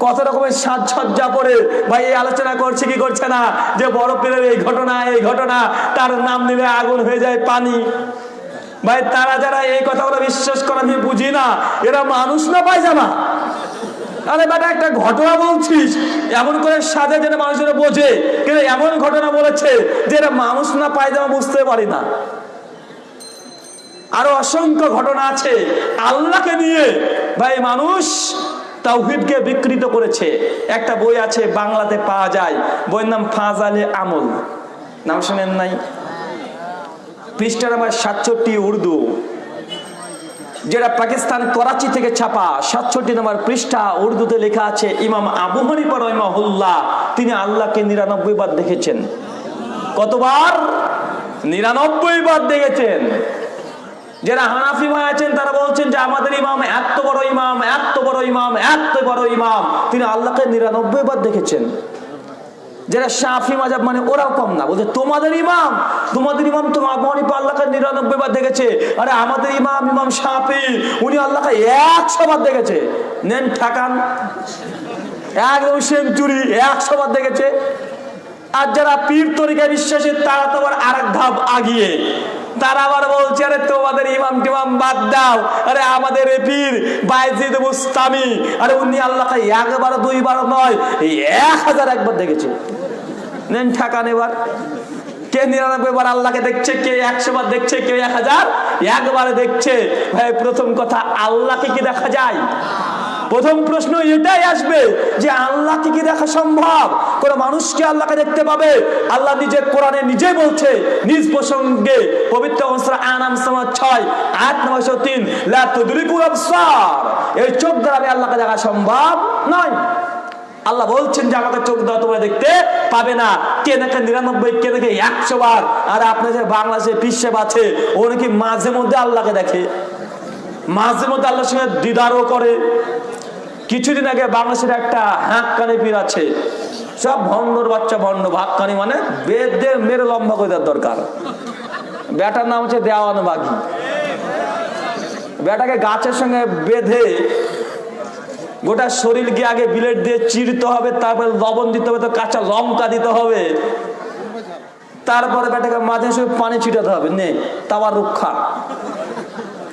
কত রকমের সাজসজ্জা পরে ভাই এই আলোচনা করছে কি করছে না? যে বড় পীরের এই ঘটনা এই ঘটনা, তার নাম নিলে আগুন হয়ে যায় পানি। ভাই তারা যারা এই কথাগুলো বিশ্বাস করে আমি বুঝি না, এরা মানুষ না পায়জামা? আরে বেটা, একটা ঘটনা বলছিস। এমন করে সাজে যেন মানুষ যেন বোঝে। কিন্তু এমন ঘটনা বলেছে যে এটা মানুষ না পায়জামা বুঝতে পারি না। আরও অসংখ্য ঘটনা আছে। আল্লাহকে নিয়ে ভাই মানুষ তাওহিদকে বিকৃত করেছে। একটা বই আছে, বাংলাতে পাওয়া যায়। বইয়ের নাম ফাজালে আমল। নাম শুনেন নাই? পৃষ্ঠা নাম্বার সাতষট্টি উর্দু। যেটা পাকিস্তান করাচি থেকে ছাপা সাতষট্টি নম্বর পৃষ্ঠা উর্দুতে লেখা আছে, ইমাম আবু হানিফা রহমাহুল্লাহ, তিনি আল্লাহকে নিরানব্বই বার দেখেছেন। কতবার? নিরানব্বই বার দেখেছেন। যারা হানাফি ভাই আছেন, তারা বলছেন যে আমাদের ইমাম এত বড় ইমাম, এত বড় ইমাম, এত বড় ইমাম, তিনি আল্লাহকে নিরানব্বই বার দেখেছেন। যারা শাফি মাজাব মানে ওরাও কম না। বলছে, তোমাদের ইমাম তোমাদের ইমাম তো হানিফা আল্লাহকে নিরানব্বই বার দেখেছে। আরে আমাদের ইমাম ইমাম শাফি, উনি আল্লাহকে একশো বার দেখেছে। নেন ঠাকান। একদম সেঞ্চুরি একশো বার দেখেছে। আর যারা পীর তরিকায় বিশ্বাসী, তারা তো আবার আরেক ধাপ আগিয়ে। তারা আবার বলছে, আরে তোমাদের ইমাম টিমাম বাদ দাও। আরে আমাদের পীর বাইজিদ মুস্তামি। আরে উনি আল্লাহকে একবার, দুইবার নয় এক হাজার একবার দেখেছে। নেন ঠাকান এবার। কে নিরানব্বই বার আল্লাহকে দেখছে, কে একশো বার দেখছে, কে এক হাজার একবারে দেখছে। ভাই, প্রথম কথা, আল্লাহকে কি দেখা যায়? প্রথম প্রশ্ন এটাই আসবে যে আল্লাহকে কি দেখা সম্ভব? কোন মানুষকে আল্লাহকে দেখতে পাবে? আল্লাহ নিজে কোরআনে নিজে বলছে, নিজ প্রসঙ্গে পবিত্র আনাম সমাজ ছয় আট নয়শো তিন এই চোখ দ্বারা আমি আল্লাহকে দেখা সম্ভব নয়। আল্লাহ বলছেন যে আমাকে চোখ দেওয়া তোমরা দেখতে পাবে না। কে নাকি নিরানব্বই, কে নাকি একশো বার? আর আপনার যে বাংলাদেশে পিসেব আছে ও নাকি মাঝে মধ্যে আল্লাহকে দেখে? মাঝে মধ্যে আল্লাহর সঙ্গে দিদারও করে। কিছুদিন আগে বাংলাদেশের একটা হাঁককানি পীর আছে। সব ভণ্ডর বাচ্চা ভণ্ড ভাগকানি মানে বেদে মেরে লম্বা করে দেওয়ার দরকার। বেটার নাম হচ্ছে দেওয়ান বাঘি বেটাকে গাছের সঙ্গে বেঁধে গোটা শরীরকে আগে বিলেট দিয়ে চিরতে হবে, তারপরে লবণ দিতে হবে, তো কাঁচা লঙ্কা দিতে হবে। তারপরে বেটাকে মাঝে সঙ্গে পানি ছিটাতে হবে, নে তাওয়ার রক্ষা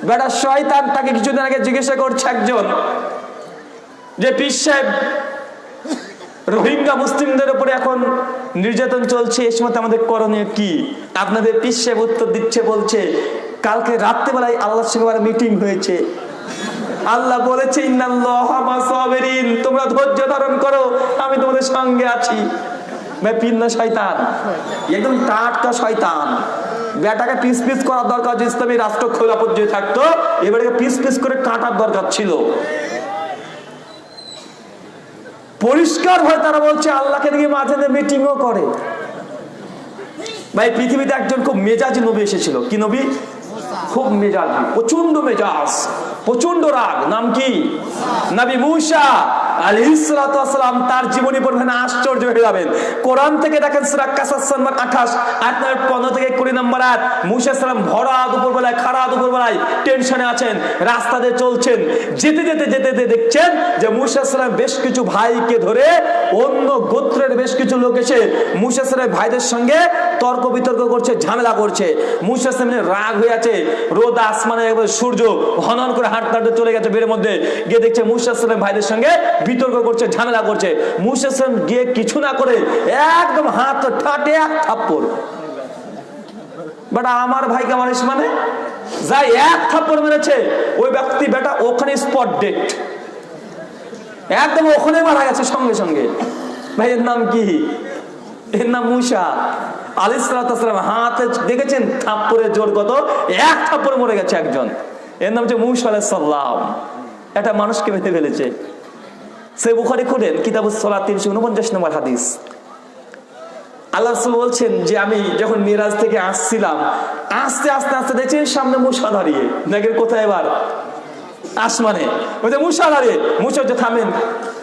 বেটা শয়তান তাকে কিছুদিন আগে জিজ্ঞাসা করছে একজন যে পীর সাহেব রোহিঙ্গা মুসলিমদের উপরে এখন নির্যাতন চলছে এই সময় আমাদের করণীয় কি? আপনাদের পীর সাহেব উত্তর দিচ্ছে, বলছে, কালকে রাত্রেবেলায় আল্লাহর সঙ্গে আমার মিটিং হয়েছে। আল্লাহ বলেছে তোমরা ধৈর্য ধারণ করো, আমি তোমাদের সঙ্গে আছি। ভাই, পীর না শয়তান? একদম টাটকা শয়তান। বেটাকে পিস পিস করার দরকার যে ইসলামী রাষ্ট্র খোলাপত যে থাকতো। এবারে পিস পিস করে কাটার দরকার ছিল। পরিষ্কার হয় তারা বলছে, আল্লাহকে দেখি মাঝে মিটিংও করে। ভাই, পৃথিবীতে একজন খুব মেজাজ নবী এসেছিল। কি নবী? খুব মেজাজি প্রচণ্ড মেজাজ প্রচণ্ড রাগ। নাম কি? নবী মুসা আলী ইসলাতাম তার জীবনী পড়বেন আশ্চর্য হয়ে যাবেন। কোরআন থেকে দেখেন সুরা আঠাশ, আট নম্বর পনেরো থেকে কুড়ি নম্বর আট মুসা সালাম ভরা দুপুর বেলায়, খাড়া দুপুর বেলায় টেনশনে আছেন রাস্তা দিয়ে চলছেন, যেতে যেতে যেতে যেতে দেখছেন যে মুসা সালাম বেশ কিছু ভাইকে ধরে অন্য গোত্রের বেশ কিছু লোক এসে মুসা সালামের ভাইদের সঙ্গে তর্ক বিতর্ক করছে, ঝামেলা করছে। মুসা সালামের রাগ হয়ে আছে রোদ আসমানে সূর্য হনন করে হাঁটতে হাঁটতে চলে গেছে বের মধ্যে। গিয়ে দেখছে মুসা ভাইদের সঙ্গে বিতর্ক করছে, ঝামেলা করছে। মুসেসম গিয়ে কিছু না করে একদম হাত ঠাটে এক থাপ্পড়। বেটা, আমার ভাইকে মারিস মানে? যাই এক থাপ্পড় মেরেছে, ওই ব্যক্তি বেটা ওখানে স্পট ডেট। একদম ওখানে মারা গেছে সঙ্গে সঙ্গে। ভাইয়ের নাম কি? এর নাম মুসা আলিসালাম হাতে দেখেছেন থাপ্পড়ের জোর কত? এক থাপ্পড়ে মরে গেছে একজন। এর নাম হচ্ছে মুসা আলাইসাল্লাম একটা মানুষকে মেরে ফেলেছে। সে বুখারি খুলেন কিতাব সলা তিনশো উনপঞ্চাশ নম্বর হাদিস। আল্লাহ রসুল বলছেন যে আমি যখন মিরাজ থেকে আসছিলাম, আস্তে আস্তে আস্তে দেখছি সামনে মুসা দাঁড়িয়ে। দেখেন কোথায় এবার? আসমানে। মুসা দাঁড়িয়ে। মুসা থামেন।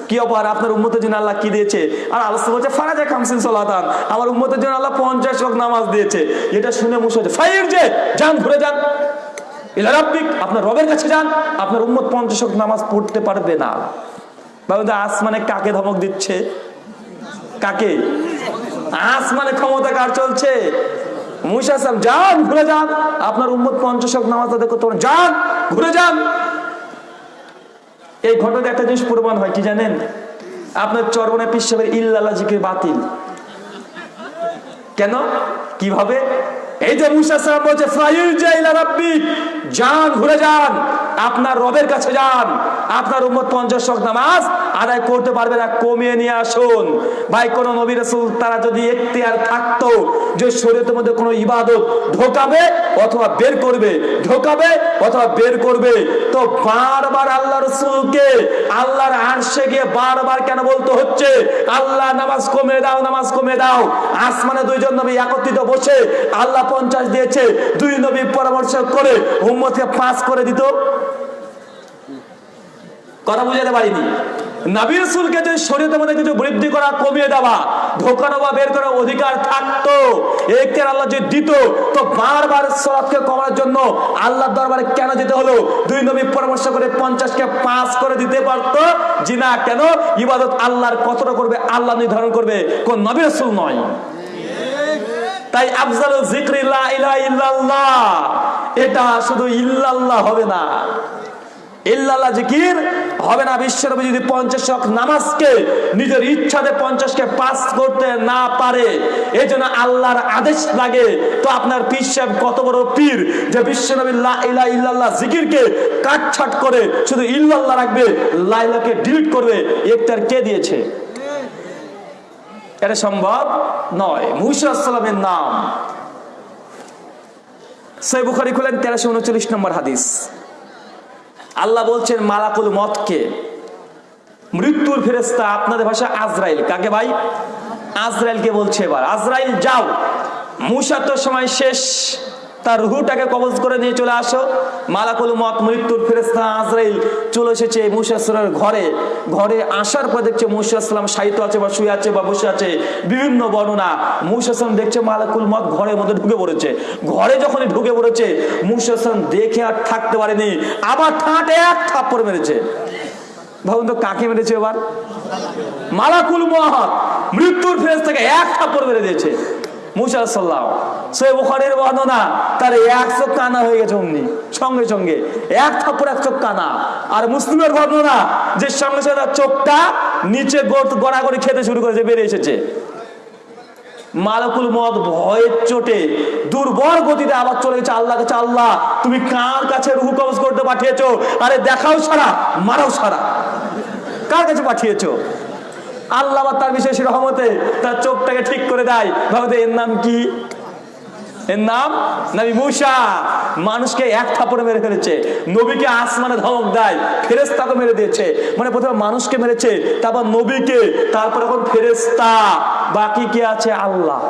কি অপার আপনার উম্মতের জন্য আল্লাহ কি দিয়েছে? আর আল্লাহ বলছে ফারাজা খামসিন সলাতান। আমার উম্মতের জন্য আল্লাহ পঞ্চাশ ওয়াক্ত নামাজ দিয়েছে। এটা শুনে মুসা ফাইর যে, যান, ঘুরে যান। আপনার রবের কাছে যান। আপনার উম্মত পঞ্চাশ ওয়াক্ত নামাজ পড়তে পারবে না। আসমানে কাকে ধমক দিচ্ছে? কাকে? আসমানে ক্ষমতা কার চলছে? মুসা যান, ঘুরে যান। আপনার উম্মত পঞ্চাশ নামাজ আদায় করতে যান, ঘুরে যান। এই ঘটনা একটা জিনিস প্রমাণ হয়, কি জানেন? আপনার চরমনে পিসের ইল্লাল্লাহ জিকির বাতিল। কেন? কীভাবে? এই যে মুসা সাহেব বলছে, ফাইল জাইলা রাব্বিক যান, ঘুরে যান, আপনার রবের কাছে যান, আপনার উম্মত পঞ্চাশ শক নামাজ আদায় করতে পারবে না, কমিয়ে নিয়ে আসুন। ভাই, কোন নবী রাসূল, তারা যদি এখতিয়ার থাকতো যে শরীয়তের মধ্যে কোনো ইবাদত ঢোকাবে অথবা বের করবে, ঢোকাবে অথবা বের করবে, তো বারবার আল্লাহ রসুলকে আল্লাহর আরশে গিয়ে বারবার কেন বলতে হচ্ছে? আল্লাহ, নামাজ কমে দাও, নামাজ কমে দাও। আসমানে দুইজন নবী একত্রিত বসে আল্লাহ পঞ্চাশ দিয়েছে, দুই নবী পরামর্শ করে উম্মতকে পাস করে দিত। কথা বুঝাতে পারিনি। নবী রসুলকে যে শরীয়তের মধ্যে কিছু বৃদ্ধি করা, কমিয়ে দেওয়া ঢোকানো বা বের করার অধিকার থাকতো, একের আল্লাহ দিত, তো বারবার জন্য দরবারে কেন যেতে হলো? দুই নবী পরামর্শ করে পঞ্চাশকে পাস করে দিতে পারতো। জি না, কেন? ইবাদত আল্লাহর কতটা করবে? আল্লাহ নির্ধারণ করবে। কোন নবী রসুল নয়। তাই আফজাল জিক্র ইল্লাল্লাহ। এটা শুধু ইল্লাল্লাহ হবে না। ইল্লাল্লাহ জিকির হবে না বিশ্বনবী যদি পঞ্চাশ শক নামাজকে, নিজের ইচ্ছাতে পঞ্চাশকে পাস করতে না পারে এই জন্য আল্লাহর আদেশ লাগে। তো আপনার পীর সাহেব কত বড় পীর যে বিশ্বনবী লা ইলা ইল্লাল্লাহ জিকিরকে কাটছাট করে শুধু ইল্লাল্লাহ রাখবে, লাইলাকে ডিলিট করবে। একটার কে দিয়েছে? এটা সম্ভব নয়। মুসালামের নাম। সৈবুখারি খুলেন তেরোশো উনচল্লিশ নম্বর হাদিস। আল্লাহ বলছেন, মালাকুল মতকে মৃত্যুর ফেরেস্তা আপনাদের ভাষা আজরাইল। কাকে ভাই? আজরাইলকে বলছে এবার। আজরাইল, যাও। মুসা তো সময় শেষ। তার রুহুটাকে কবজ করে নিয়ে চলে আসো। মালাকুল মত মৃত্যুর ফেরেস্তা আজরাইল চলে এসেছে মুসাসের ঘরে। ঘরে আসার পর দেখছে মুসাল্লাম সাহিত্য আছে বা শুয়ে আছে বা বসে আছে। বিভিন্ন বর্ণনা মুসাল্লাম দেখছে মালাকুল মত ঘরের মধ্যে ঢুকে পড়েছে। ঘরে যখনই ঢুকে পড়েছে মুসাল্লাম দেখে আর থাকতে পারেনি। আবার ঠাঁটে এক থাপ্পড় মেরেছে। ভাবুন তো কাকে মেরেছে এবার? মালাকুল মহাত মৃত্যুর ফেরেস থেকে এক থাপ্পড় মেরে দিয়েছে। মুসা সাল্লাম সে বুখারের বর্ণনা এক চোখ কানা হয়ে গেছে অমনি, সঙ্গে সঙ্গে। এক এক চোখ কানা। আর মুসলিমের বর্ণনা, যে সঙ্গে সঙ্গে চোখটা নিচে গড়া খেতে শুরু করেছে মালকুল মদ ভয়ের চোটে, দুর্বল গতিতে আবার চলে গেছে আল্লাহ কাছে, আল্লাহ, তুমি কার কাছে রুহু কবজ করতে পাঠিয়েছো? আরে দেখাও সারা, মারাও সারা। কার কাছে পাঠিয়েছো? আল্লাহ তার বিশেষ রহমতে তার চোখটাকে ঠিক করে দেয়। ভাবতে এর নাম কি? এর নাম? নবী মানুষকে এক থাপড়ে মেরে ফেলেছে। নবীকে আসমানে ধমক দেয় মেরে দিয়েছে। মানে প্রথমে মানুষকে মেরেছে, তারপর নবীকে, তারপর এখন ফেরেস্তা বাকি কে আছে? আল্লাহ।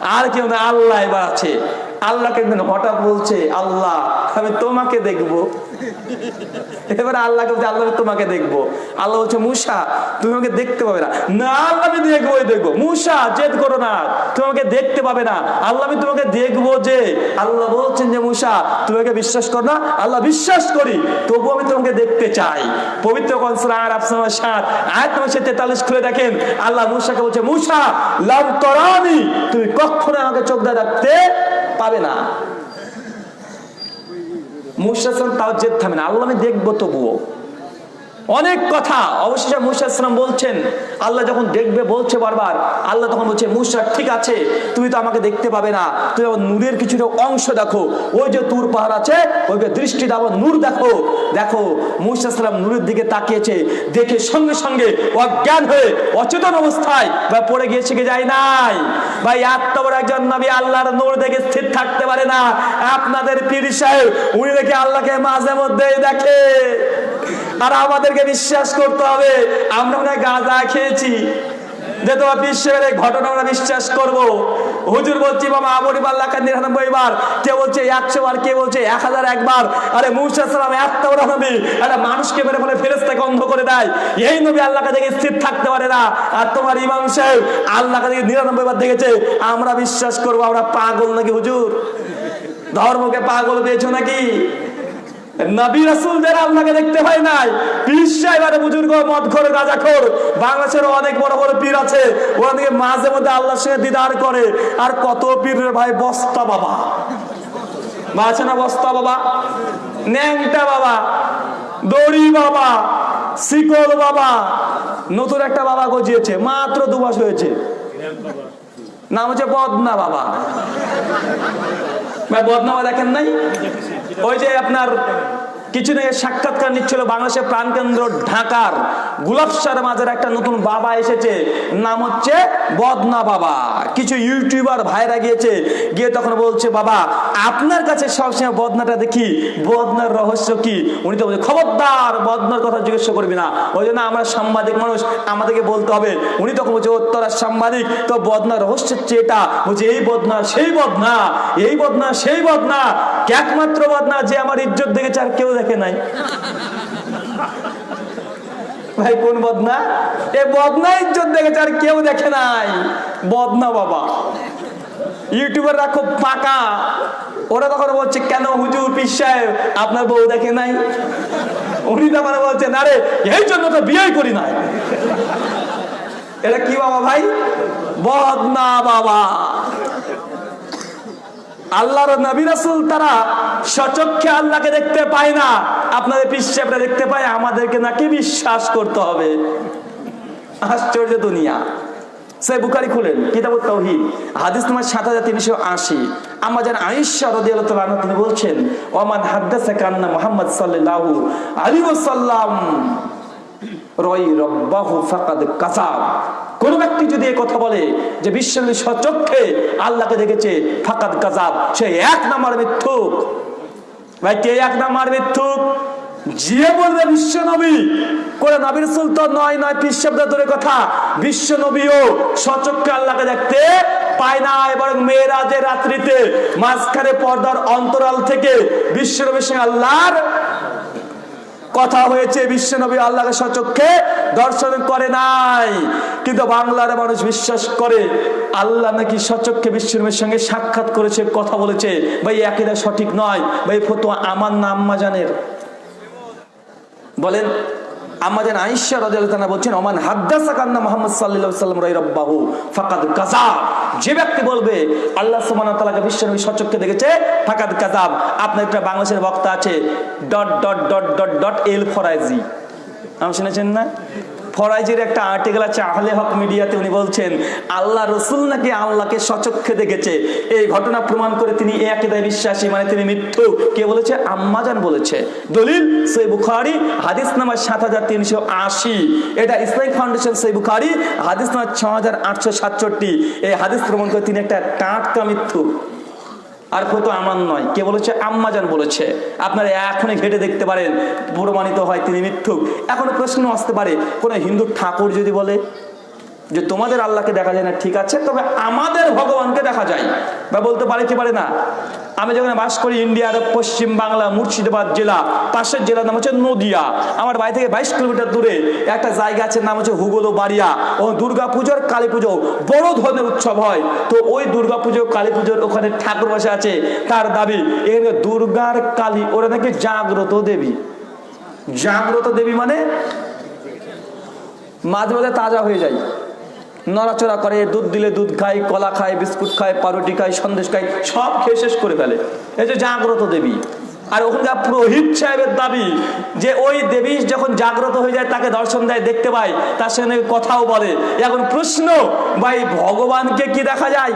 আর কেউ আল্লাহ এবার আছে। আল্লাহকে হঠাৎ বলছে, আল্লাহ, আমি তোমাকে দেখব। [LAUGHS] এবার আল্লাহকে বলছে, আল্লাহ তোমাকে দেখব। আল্লাহ বলছে, মুসা, তুমি আমাকে দেখতে পাবে না। না, আল্লাহ আমি দেখবোই দেখব। মুসা, জেদ করো না, তুমি আমাকে দেখতে পাবে না। আল্লাহ আমি তোমাকে দেখব যে আল্লাহ বলছেন যে, মুসা, তুমি আমাকে বিশ্বাস করো না, আল্লাহ বিশ্বাস করি তবু আমি তোমাকে দেখতে চাই। পবিত্র কনসরা আর আপনার সাত, আয়াত সে তেতাল্লিশ খুলে দেখেন, আল্লাহ মুসাকে বলছে, মুসা লাভ তরানি, তুমি কখনো আমাকে চোখ দিয়ে রাখতে পাবে না। মুসাসন তাও জেদ থামে না। আল্লাহ আমি দেখব তবুও। অনেক কথা অবশেষে মুসা ইসলাম বলছেন, আল্লাহ যখন দেখবে, বলছে বারবার, আল্লাহ তখন বলছে মুসা ঠিক আছে, তুমি তো আমাকে দেখতে পাবে না, তুমি আমার নূরের কিছুটা অংশ দেখো, ওই যে তুর পাহাড় আছে ওইকে দৃষ্টি দাও নূর দেখো। দেখো মুসা ইসলাম নূরের দিকে তাকিয়েছে, দেখে সঙ্গে সঙ্গে অজ্ঞান হয়ে, অচেতন অবস্থায় বা পড়ে গিয়ে শিখে যায় নাই। ভাই, এত বড় একজন নবী আল্লাহর নূর দেখে স্থির থাকতে পারে না। আপনাদের পীর সাহেব, উনি দেখে আল্লাহকে মাঝে মধ্যেই দেখে। আর আমাদেরকে বিশ্বাস করতে হবে। আমরা মনে গাঁজা খেয়েছি। যে তোমার বিশ্বের ঘটনা আমরা বিশ্বাস করব। হুজুর বলছি, বাবা পাল্লাকা নিরানব্বই বার। কে বলছে একশো বার, কে বলছে এক হাজার একবার আরে এত বড় নবী। মানুষকে মেরে ফেলে ফেরেস্তাকে অন্ধ করে দেয়। এই নবী আল্লাহকে দেখে স্থির থাকতে পারে না। আর তোমার ইমাম সাহেব আল্লাহকে দেখে নিরানব্বই বার দেখেছে। আমরা বিশ্বাস করব, আমরা পাগল নাকি হুজুর? ধর্মকে পাগল পেয়েছ নাকি? নবী রাসূলদের আল্লাহকে দেখতে হয় নাই পীর সাহেব বুজুর্গ মদ খোর গাঁজা খোর বাংলাদেশের অনেক বড় বড় পীর আছে ওরা দিকে মাঝে মধ্যে আল্লাহর সঙ্গে দিদার করে। আর কত পীরের ভাই, বস্তা বাবা। আছে না বস্তা বাবা? ন্যাংটা বাবা। দড়ি বাবা। শিকল বাবা। নতুন একটা বাবা গজিয়েছে, মাত্র দু মাস হয়েছে। নাম হচ্ছে বদনা বাবা। ভাই বদনামা দেখেন নাই? ওই যে আপনার কিছুদিন সাক্ষাৎকার নিচ্ছিল বাংলাদেশের প্রাণকেন্দ্র ঢাকার। গুলাবসার মাঝের একটা নতুন বাবা এসেছে। নাম হচ্ছে বদনা বাবা। কিছু ইউটিউবার ভাইরা গিয়েছে, গিয়ে তখন বলছে, বাবা, আপনার কাছে সবসময় বদনাটা দেখি, বদনার রহস্য কি? উনি তো বলছে, খবরদার, বদনার কথা জিজ্ঞেস করবি না। ওই জন্য আমরা সাংবাদিক মানুষ, আমাদেরকে বলতে হবে। উনি তখন বলছে তোরা সাংবাদিক, তো বদনার রহস্য হচ্ছে এটা। বলছে, এই বদনা, সেই বদনা, এই বদনা, সেই বদনা। একমাত্র বদনা যে আমার ইজ্জত দেখেছে আর কেউ দেখে নাই। ভাই, কোন বদনা? এ বদনা ইজ্জত দেখেছে আর কেউ দেখে নাই। বদনা বাবা। ইউটিউবাররা খুব পাকা। ওরা তখন বলছে, কেন হুজুর পিস সাহেব, আপনার বউ দেখে নাই? উনি তখন বলছে, না রে, এই জন্য তো বিয়ে করি নাই। এটা কি বাবা ভাই? বদনা বাবা। আল্লাহর নবী রাসূল তারা সচক্ষে আল্লাহকে দেখতে পায় না। আপনাদের পিসাবরা দেখতে পায়, আমাদেরকে নাকি বিশ্বাস করতে হবে। আশ্চর্য দুনিয়া। সে খুলেন, কিতাবুত হাদিস সাত হাজার তিনশো আশি। আয়েশা আনহা তিনি বলছেন ওমান হাদ্দাসা কান্না কোন ব্যক্তি যদি কথা বলে যে বিশ্বনবী সচক্ষে আল্লাহকে দেখেছে ফাকাদ কাজাব সে এক নাম্বার মিথ্যুক। ভাই, কে এক নাম্বার মিথ্যুক? যে বলবে বিশ্ব নবী। করে নবীর সুলতান নয় নয় পীর শব্দ ধরে কথা। বিশ্ব নবীও সচক্ষে আল্লাহকে দেখতে পায় না এবং মেয়েরাজের রাত্রিতে মাঝখানে পর্দার অন্তরাল থেকে বিশ্ব নবীর সঙ্গে আল্লাহর কথা হয়েছে বিশ্বনবী আল্লাহকে সচক্ষে দর্শন করে নাই। কিন্তু বাংলার মানুষ বিশ্বাস করে, আল্লাহ নাকি সচক্ষে বিশ্বনবীর সঙ্গে সাক্ষাৎ করেছে, কথা বলেছে। ভাই একেরা সঠিক নয়। ভাই ফতো আমার না আম্মা জানের বলেন। আমাদের আইসা রাদিয়াল্লাহু বলছেন, ওমান হাদ্দাসা কান্না মোহাম্মদ সাল্লাল্লাহু সাল্লাম রাই রব্বাহু ফাকাদ কাজা যে ব্যক্তি বলবে, আল্লাহ সুমান তালাকে বিশ্বনবী সচক্ষে দেখেছে, ফাকাদ কাজাব আপনার একটা বাংলাদেশের বক্তা আছে, dot dot dot dot dot, এল ফরাইজি নাম শুনেছেন না? ফরাইজির একটা আর্টিকেল আছে আহলে হক মিডিয়াতে, উনি বলছেন, আল্লাহ রসুল নাকি আল্লাহকে সচক্ষে দেখেছে। এই ঘটনা প্রমাণ করে তিনি একেদায় বিশ্বাসী মানে তিনি মৃত্যু। কে বলেছে? আম্মাজান বলেছে। দলিল, সই বুখারি, হাদিস নাম্বার সাত হাজার তিনশো আশি। এটা ইসলামিক ফাউন্ডেশন সই বুখারি, হাদিস নাম্বার ছ হাজার আটশো সাতষট্টি। এই হাদিস প্রমাণ করে তিনি একটা টাটকা মৃত্যু। আর কত আমার নয়। কে বলেছে? আম্মাজান বলেছে। আপনারা এখনই ঘেটে দেখতে পারেন, প্রমাণিত হয় তিনি মিথ্যুক। এখন প্রশ্ন আসতে পারে, কোন হিন্দু ঠাকুর যদি বলে যে তোমাদের আল্লাহকে দেখা যায় না, ঠিক আছে, তবে আমাদের ভগবানকে দেখা যায়। বা বলতে পারে কি পারে না? আমি যখন বাস করি ইন্ডিয়ার পশ্চিম বাংলা মুর্শিদাবাদ জেলা, পাশের জেলার নাম হচ্ছে নদিয়া। আমার বাড়ি থেকে বাইশ কিলোমিটার দূরে একটা জায়গা আছে, নাম হচ্ছে হুগলো বাড়িয়া। ও দুর্গা পুজোর কালী পুজো বড় ধরনের উৎসব হয়। তো ওই দুর্গা পুজো, কালী পুজোর ওখানে ঠাকুর বসে আছে। তার দাবি এখানে দুর্গার কালী, ওরা নাকি জাগ্রত দেবী। জাগ্রত দেবী মানে মাঝে মাঝে তাজা হয়ে যায়। নড়াচড়া করে, দুধ দিলে দুধ খায়, কলা খায়, বিস্কুট খায়, পাউরুটি খায়, সন্দেশ খায়, সব খেয়ে শেষ করে ফেলে। এই যে জাগ্রত দেবী। আর ওখানকার প্রহিত সাহেবের দাবি যে ওই দেবী যখন জাগ্রত হয়ে যায়, তাকে দর্শন দেয়, দেখতে পায়, তার সঙ্গে কথাও বলে। এখন প্রশ্ন, ভাই, ভগবানকে কি দেখা যায়?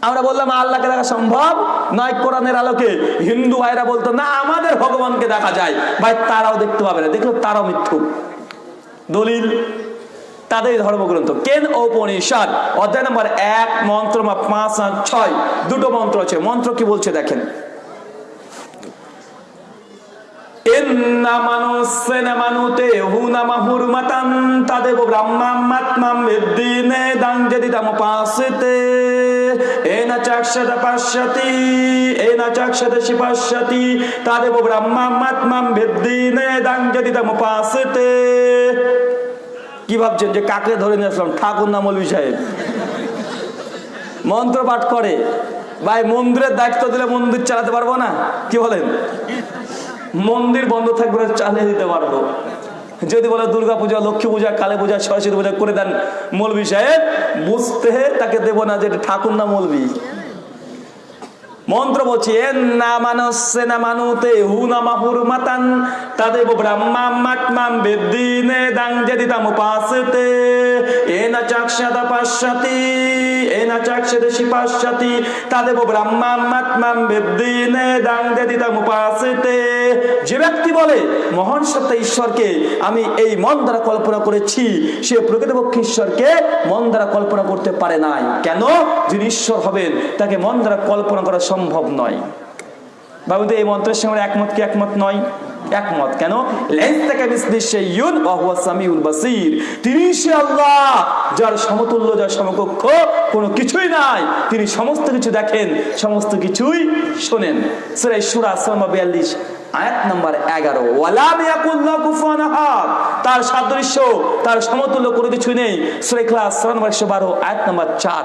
আমরা বললাম, আল্লাহকে দেখা সম্ভব নয় কোরআনের আলোকে। হিন্দু ভাইরা বলতো, না, আমাদের ভগবানকে দেখা যায়। ভাই, তারাও দেখতে পাবে না। দেখল তারাও মিথ্যুক। দলিল তাদের ধর্মগ্রন্থ। কেন ঔপনিষদ? অধ্যায় নম্বর এক, মন্ত্র পাঁচ আর ছয়। দুটো মন্ত্র আছে। মন্ত্র কি বলছে দেখেন। তাদেব ব্রহ্মাত্মাম শিপাশ্যতি তাদেব ব্রহ্মাত্মাম বিদ্দিনে দাঞ্জদিতাম পাসিতে কি ভাবছেন যে কাকে ধরে নিয়ে আসলাম? ঠাকুর না মৌলভী সাহেব? মন্ত্র পাঠ করে। ভাই, মন্দিরের দায়িত্ব দিলে মন্দির চালাতে পারব না? কি বলেন? মন্দির বন্ধ থাকবে, চালিয়ে দিতে পারব। যদি বলে দুর্গা পূজা, লক্ষ্মী পূজা, কালী পূজা, সরস্বতী পূজা করে দেন মৌলভী সাহেব, বুঝতে তাকে দেবো না যে ঠাকুর না মৌলভী। মন্ত্র বলছি না মানসে না মানুতে হু না মাহুর মাতান তাদেব ব্রহ্মাত্মাম বেদিনে দাং যেদিতাম উপাসতে। এ যে ব্যক্তি বলে, মহান সত্তা ঈশ্বরকে আমি এই মন দ্বারা কল্পনা করেছি, সে প্রকৃতপক্ষে ঈশ্বরকে মন দ্বারা কল্পনা করতে পারে নাই। কেন? যিনি ঈশ্বর হবেন, তাকে মন দ্বারা কল্পনা করা সম্ভব নয়। বাবুদের এই মন্ত্রের সঙ্গে একমত কি একমত নয়? একমত। কেন? তিনি সে আল্লাহ, যার সমতুল্য, যার সমকক্ষ কোনো কিছুই নাই। তিনি সমস্ত কিছু দেখেন, সমস্ত কিছুই শোনেন। সূরা সুরা নম্বর 42 আয়াত নাম্বার 11 ওয়ালা ইয়াকুল্লাহ কুফুয়ান তার সাদৃশ্য, তার সমতুল্য কোনো কিছু নেই। সূরা ইখলাস সূরা নম্বর 112 আয়াত নাম্বার 4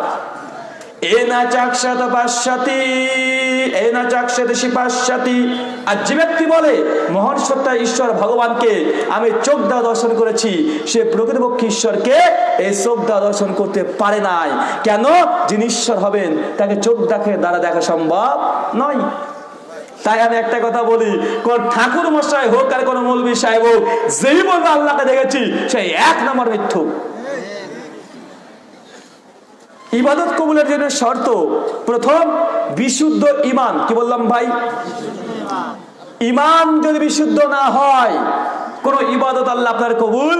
আর যে ব্যক্তি বলে ঈশ্বর ভগবানকে আমি চোখ দ্বারা দর্শন করেছি, সে প্রকৃতপক্ষে ঈশ্বরকে এই চোখ দ্বারা দর্শন করতে পারে নাই। কেন? যিনি ঈশ্বর হবেন, তাকে চোখ দেখে দ্বারা দেখা সম্ভব নয়। তাই আমি একটা কথা বলি, কোন ঠাকুর মশাই হোক আর কোন মৌলবী সাহেব হোক, যেই বলবে আল্লাহকে দেখেছি সেই এক নম্বর মিথ্যুক। ইবাদত কবুলের জন্য শর্ত, প্রথম, বিশুদ্ধ ইমান কি বললাম ভাই? ইমান যদি বিশুদ্ধ না হয়, কোন ইবাদত আল্লাহ আপনার কবুল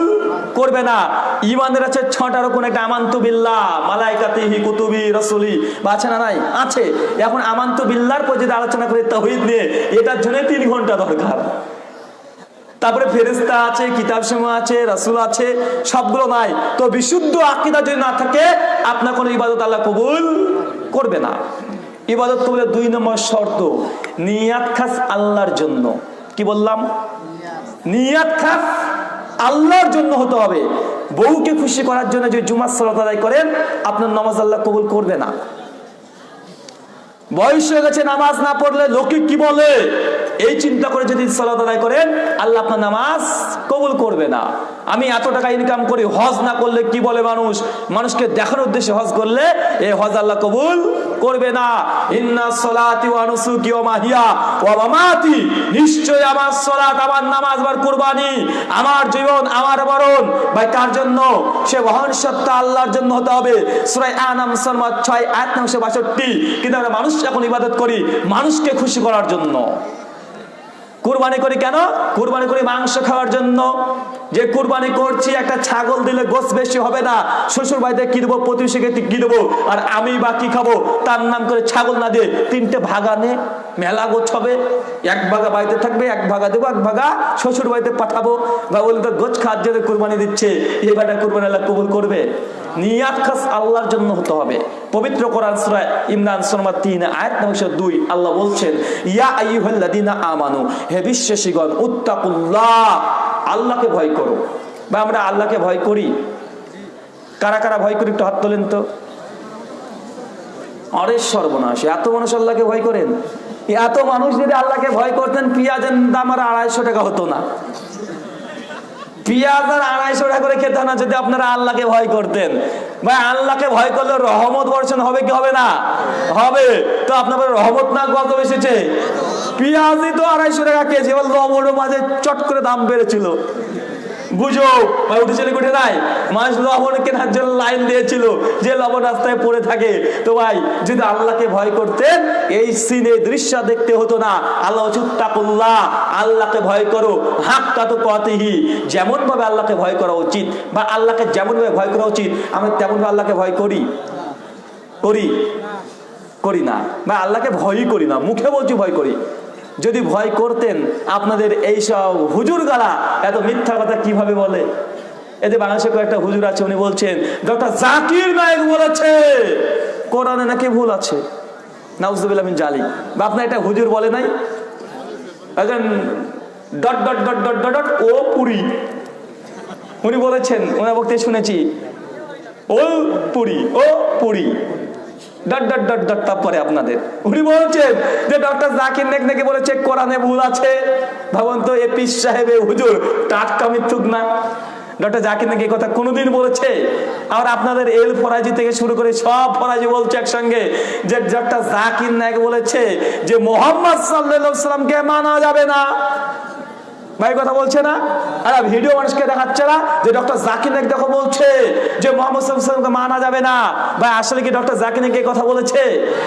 করবে না। ইমানের আছে ছটার কোন একটা আমান্তু বিল্লাহ, মালাইকাতিহি, কুতুবি, রসুলি। বা আছে না নাই? আছে। এখন আমান্তু বিল্লার পর যদি আলোচনা করি, তহিদ নিয়ে, এটার জন্য তিন ঘণ্টা দরকার। তারপরে ফেরেস্তা আছে কিতাব সমূহ আছে, রাসুল আছে, সবগুলো নাই। তো বিশুদ্ধ আকিদা যদি না থাকে, আপনার কোনো ইবাদত আল্লাহ কবুল করবে না। ইবাদত কবুলের দুই নম্বর শর্ত, নিয়াত খাস আল্লাহর জন্য। কি বললাম? নিয়াত খাস আল্লাহর জন্য হতে হবে। বউকে খুশি করার জন্য যে জুমার সালাত আদায় করেন, আপনার নামাজ আল্লাহ কবুল করবে না। বয়স হয়ে গেছে, নামাজ না পড়লে লোকে কি বলে? এই চিন্তা করে যদি সালাত আদায় করেন, আল্লাহ আপনার নামাজ কবুল করবে না। আমি এত টাকা ইনকাম করি, হজ না করলে কি বলে মানুষ? মানুষকে দেখানোর উদ্দেশ্যে হজ করলে এই হজ আল্লাহ কবুল করবে না। ইন্না সলাতি ওয়া নুসুকি ওয়া মাহিয়া ওয়া মামাতি নিশ্চয় আমার সলাত আমার নামাজ আমার কুরবানি, আমার জীবন, আমার মরণ। ভাই, কার জন্য? সে মহান সত্তা আল্লাহর জন্য হতে হবে। সূরা আনাম সলমা 6 আয়াত নম্বর 62 কিন্তু আমরা মানুষ এখন ইবাদত করি, মানুষকে খুশি করার জন্য। কুরবানি করি কেন? কুরবানি করি মাংস খাওয়ার জন্য। যে কুরবানি করছি, একটা ছাগল দিলে গোস বেশি হবে না। শ্বশুর বাড়িতে কি দেবো? প্রতিবেশীকে কি দেবো? আর আমি বা কি খাব? তার নাম করে ছাগল না দিয়ে তিনটে ভাগা নে, মেলা গোছ হবে। এক ভাগা বাড়িতে থাকবে, এক ভাগা দেবো, এক ভাগা শ্বশুর বাড়িতে পাঠাবো। বা বলতে গোছ খাওয়ার জন্য কুরবানি দিচ্ছে। এই বাটা কুরবানি আল্লাহ কবুল করবে। নিয়াত খাস আল্লাহর জন্য হতে হবে। পবিত্র কোরআন সূরা ইমরান সূরা 3 আয়াত নম্বর 2 আল্লাহ বলছেন, ইয়া আইয়ুহাল্লাযিনা আমানু, হে বিশ্বাসীগণ, উত্তাকুল্লাহ, আল্লাহকে ভয় করো। বা আমরা আল্লাহকে ভয় করি। কারা কারা ভয় করি, একটু হাত তোলেন তো। অরে সর্বনাশ, এত মানুষ আল্লাহকে ভয় করেন? এত মানুষ যদি আল্লাহকে ভয় করতেন, পেঁয়াজের দাম আর আড়াইশো টাকা হতো না। পেঁয়াজ আর আড়াইশো টাকা করে খেতে না যদি আপনারা আল্লাহকে ভয় করতেন। ভাই, আল্লাহকে ভয় করলে রহমত বর্ষণ হবে কি হবে না? হবে। তো আপনার রহমত না কত এসেছে পেঁয়াজই তো আড়াইশো টাকা কেজি লবণ মাঝে চট করে দাম বেড়েছিল। গুজব ভাই উঠেছিল উঠে নাই? মানুষ লবণ কেনার জন্য লাইন দিয়েছিল, যে লবণ রাস্তায় পড়ে থাকে। তো ভাই, যদি আল্লাহকে ভয় করতেন, এই সিনে দৃশ্য দেখতে হতো না। আল্লাহ চুত্তাকুল্লাহ আল্লাহকে ভয় করো, হাক্কা তো কতিহি। যেমন ভাবে আল্লাহকে ভয় করা উচিত, বা আল্লাহকে যেমন ভাবে ভয় করা উচিত, আমরা তেমন ভাবে আল্লাহকে ভয় করি? করি? করি না। বা আল্লাহকে ভয়ই করি না, মুখে বলছি ভয় করি। যদি ভয় করতেন আপনাদের এই সব হুজুর গালা, এত মিথ্যা কথা কীভাবে বলে? এতে বাংলাদেশে কয়েকটা হুজুর আছে, উনি বলছেন, ডক্টর জাকির নায়ক বলেছে। কোরআনে নাকি ভুল আছে? নাউজুবিল্লাহ জালি বা আপনার এটা হুজুর বলে নাই? একজন dot dot dot dot dot dot, ও পুরি। উনি বলেছেন ওনার বক্তব্য শুনেছি, ও পুরি ও পুরি। ডট আপনাদের। যে ডক্টর জাকির নেক নাকি বলেছে ভুল আছে। এ হুজুর না। ডক্টর জাকির নাকি কথা কোনোদিন বলেছে। আর আপনাদের এল ফরাজি থেকে শুরু করে সব ফরাজি বলছে একসঙ্গে যে ডক্টর জাকির নায়ক বলেছে যে মোহাম্মদ সাল্লাহ মানা যাবে না। ভাই কথা বলছে না? আর ভিডিও মানুষকে দেখাচ্ছে না? যে ডক্টর জাকির নাইক দেখো বলছে যে মোহাম্মদ মানা যাবে না। ভাই, আসলে কি ডক্টর জাকির নাইক কথা বলেছে?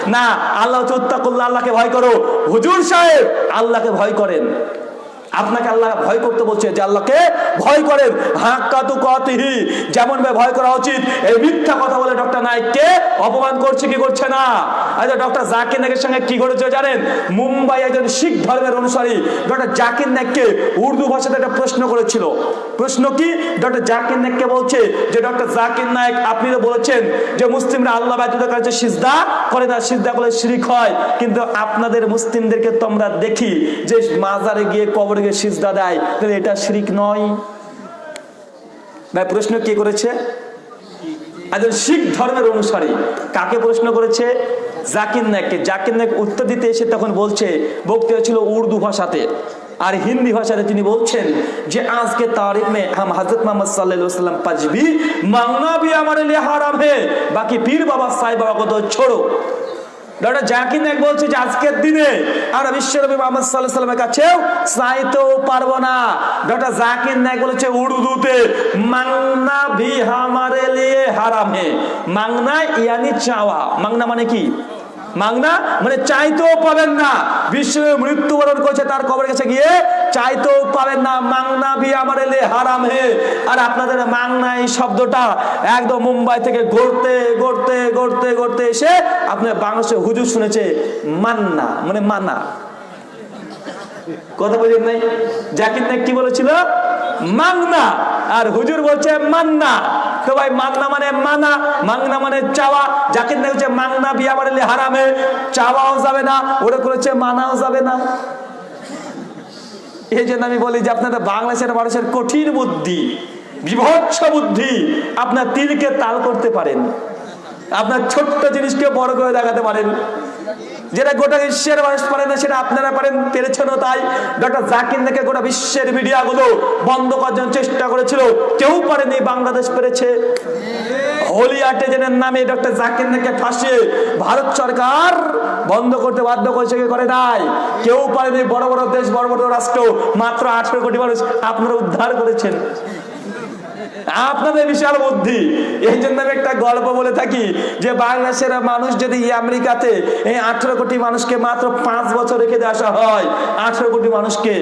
না, আল্লাহ করলে আল্লাহকে ভয় করো। হুজুর সাহেব, আল্লাহকে ভয় করেন। আপনাকে আল্লাহ ভয় করতে বলছে যে আল্লাহকে ভয় করেন। হাক্কা তু কতিহি, যেমন ভাবে ভয় করা উচিত। এই মিথ্যা কথা বলে ডক্টর নাইককে অপমান করছে কি করছে না? আচ্ছা ডক্টর জাকির নাইকের সঙ্গে কি ঘটেছে জানেন? মুম্বাই একজন শিখ ধর্মের অনুসারী ডক্টর জাকির নাইককে উর্দু ভাষাতে একটা প্রশ্ন করেছিল। প্রশ্ন কি? ডক্টর জাকির নাইককে বলছে যে, ডক্টর জাকির নাইক, আপনি তো বলেছেন যে মুসলিমরা আল্লাহ ব্যতীত কাছে সিজদা করে না, সিজদা করলে শিরিক হয়। কিন্তু আপনাদের মুসলিমদেরকে তো আমরা দেখি যে মাজারে গিয়ে কবরে দিকে সিজদা দেয়। তাহলে এটা শিরিক নয়। ভাই, প্রশ্ন কে করেছে? একজন শিখ ধর্মের অনুসারী। কাকে প্রশ্ন করেছে? জাকির নায়ককে। জাকির নায়ক উত্তর দিতে এসে তখন বলছে বক্তি ছিল উর্দু ভাষাতে। আর হিন্দি ভাষাতে তিনি বলছেন যে, আজকে তারিখ বাকি পীর বাবা সাহেব বাবা কত ছোড়ো। আজকের দিনে আমরা কাছেও চাইতেও পারব না। জাকির বলেছে উর্দুতে মাংনা ভি হামারে মাংনা, ইয়ানি, চাওয়া। মাংনা মানে কি? মাংনা মানে চাইতেও পাবেন না। বিশ্বে মৃত্যুবরণ করছে, তার কবরের কাছে গিয়ে চাইতেও পাবেন না। মাংনা ভি আমার এলে হারাম হে। আর আপনাদের মাংনা এই শব্দটা একদম মুম্বাই থেকে গড়তে গড়তে গড়তে গড়তে এসে আপনার বাংলাদেশে হুজুর শুনেছে, মান্না। মানে মানা। কথা বলেন নাই? জাকির নাইক কি বলেছিল? মাংনা আর হুজুর বলছে, মান্না। তো ভাই মাংনা মানে মানা মাংনা মানে চাওয়া নাইক হচ্ছে মাংনা বিয়া হারামে, চাওয়াও যাবে না, ওরা করেছে মানাও যাবে না। এই জন্য আমি বলি যে আপনাদের বাংলাদেশের মানুষের কঠিন বুদ্ধি, বিভৎস বুদ্ধি, আপনার তীরকে তাল করতে পারেন। আপনার ছোট্ট জিনিসকে বড় করে দেখাতে পারেন। যেটা গোটা বিশ্বের মানুষ পারে না, সেটা আপনারা পারেন পেরেছেন তাই। ডক্টর জাকির নাকে গোটা বিশ্বের মিডিয়া গুলো বন্ধ করার জন্য চেষ্টা করেছিল, কেউ পারেনি, বাংলাদেশ পেরেছে। হোলি আর্টিজেনের নামে ডক্টর জাকির নাকে ফাঁসিয়ে ভারত সরকার বন্ধ করতে বাধ্য করেছে করে নাই? কেউ পারেনি, বড় বড় দেশ, বড় বড় রাষ্ট্র, মাত্র আঠারো কোটি মানুষ আপনারা উদ্ধার করেছেন। আপনাদের বিশাল বুদ্ধি। এই জন্য আমি একটা গল্প বলে থাকি যে বাংলাদেশের মানুষ যদি আমেরিকাতে এই আঠারো কোটি মানুষকে মাত্র পাঁচ বছর রেখে দিয়ে আসা হয়, আঠারো কোটি মানুষকে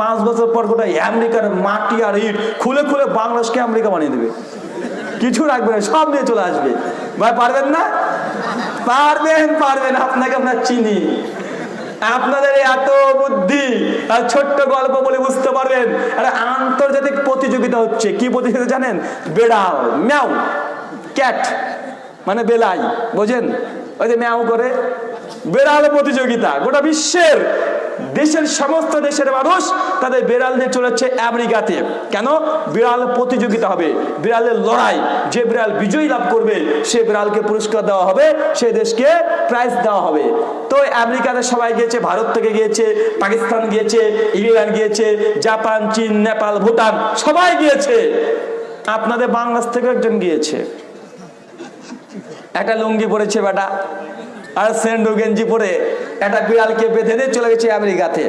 পাঁচ বছর পর গোটা আমেরিকার মাটি আর ইট খুলে খুলে বাংলাদেশকে আমেরিকা বানিয়ে দেবে। কিছু রাখবে না, সব নিয়ে চলে আসবে। ভাই, পারবেন না? পারবেন পারবেন, আপনাকে আমরা চিনি। আপনাদের এত বুদ্ধি ছোট্ট গল্প বলে বুঝতে পারবেন। আন্তর্জাতিক প্রতিযোগিতা হচ্ছে। কি প্রতিযোগিতা জানেন? বেড়াল, ম্যাও, ক্যাট মানে বেলাই, বোঝেন? ওই যে ম্যাও করে বেড়াল প্রতিযোগিতা। গোটা বিশ্বের, দেশের সমস্ত দেশের মানুষ তাদের বিড়াল নিয়ে চলেছে আমেরিকাতে। কেন? বিড়াল প্রতিযোগিতা হবে। বিড়ালের লড়াই। যে বিড়াল বিজয়ী লাভ করবে, সে বিড়ালকে পুরস্কার দেওয়া হবে, সে দেশকে প্রাইজ দেওয়া হবে। তো আমেরিকাতে সবাই গিয়েছে, ভারত থেকে গিয়েছে, পাকিস্তান গিয়েছে, ইংল্যান্ড গিয়েছে, জাপান, চীন, নেপাল, ভুটান, সবাই গিয়েছে। আপনাদের বাংলাদেশ থেকে একজন গিয়েছে। একটা লুঙ্গি পরেছে বেটা। আর সেন্ডু গেঞ্জি পরে একটা বিড়ালকে বেঁধে নিয়ে চলে গেছে আমেরিকাতে।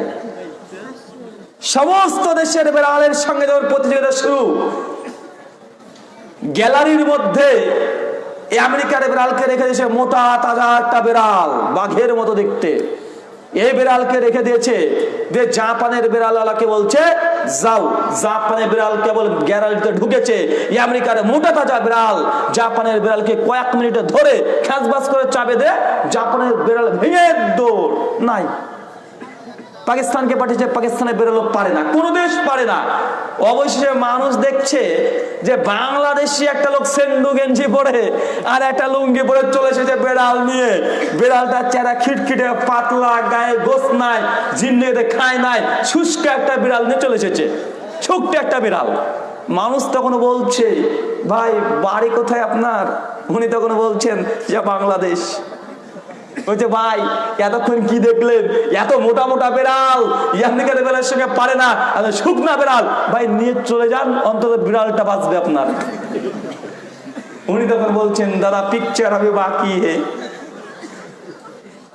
সমস্ত দেশের বিড়ালের সঙ্গে যখন প্রতিযোগিতা শুরু, গ্যালারির মধ্যে আমেরিকার বিড়ালকে রেখে দিয়েছে মোটা, তাজা একটা বিড়াল, বাঘের মতো দেখতে। এই বিড়ালকে রেখে দিয়েছে। যে জাপানের বিড়ালওয়ালাকে বলছে, যাও, জাপানের বিড়াল কেবল গ্যারালিতে ঢুকেছে। এই আমেরিকার মোটা তাজা বিড়াল, জাপানের বিড়ালকে কয়েক মিনিটে ধরে খ্যাঁচবাস করে চাবে দে। জাপানের বিড়াল ভেঙে দৌড়। নাই পাকিস্তানকে পাঠিয়েছে পাকিস্তানে বেরোলো পারে না, কোনো দেশ পারে না। অবশেষে মানুষ দেখছে যে বাংলাদেশি একটা লোক সেন্ডু গেঞ্জি পরে আর একটা লুঙ্গি পরে চলে এসেছে বেড়াল নিয়ে। বেড়ালটার চেহারা খিটখিটে, পাতলা, গায়ে গোস নাই জিন্দিতে খায় নাই, শুষ্ক একটা বিড়াল নিয়ে চলে এসেছে। ছোট্ট একটা বিড়াল। মানুষ তখন বলছে, ভাই, বাড়ি কোথায় আপনার? উনি তখন বলছেন, যে বাংলাদেশ। বলছে, ভাই, এতক্ষণ কি দেখলেন? এত মোটা মোটা বেড়াল। ইয়ামনিকার বেড়ালের সঙ্গে পারে না। শুকনা বেড়াল। ভাই, নিয়ে চলে যান, অন্তত বিড়ালটা বাঁচবে আপনার। উনি তখন বলছেন, দাদা পিকচার হবে বাকি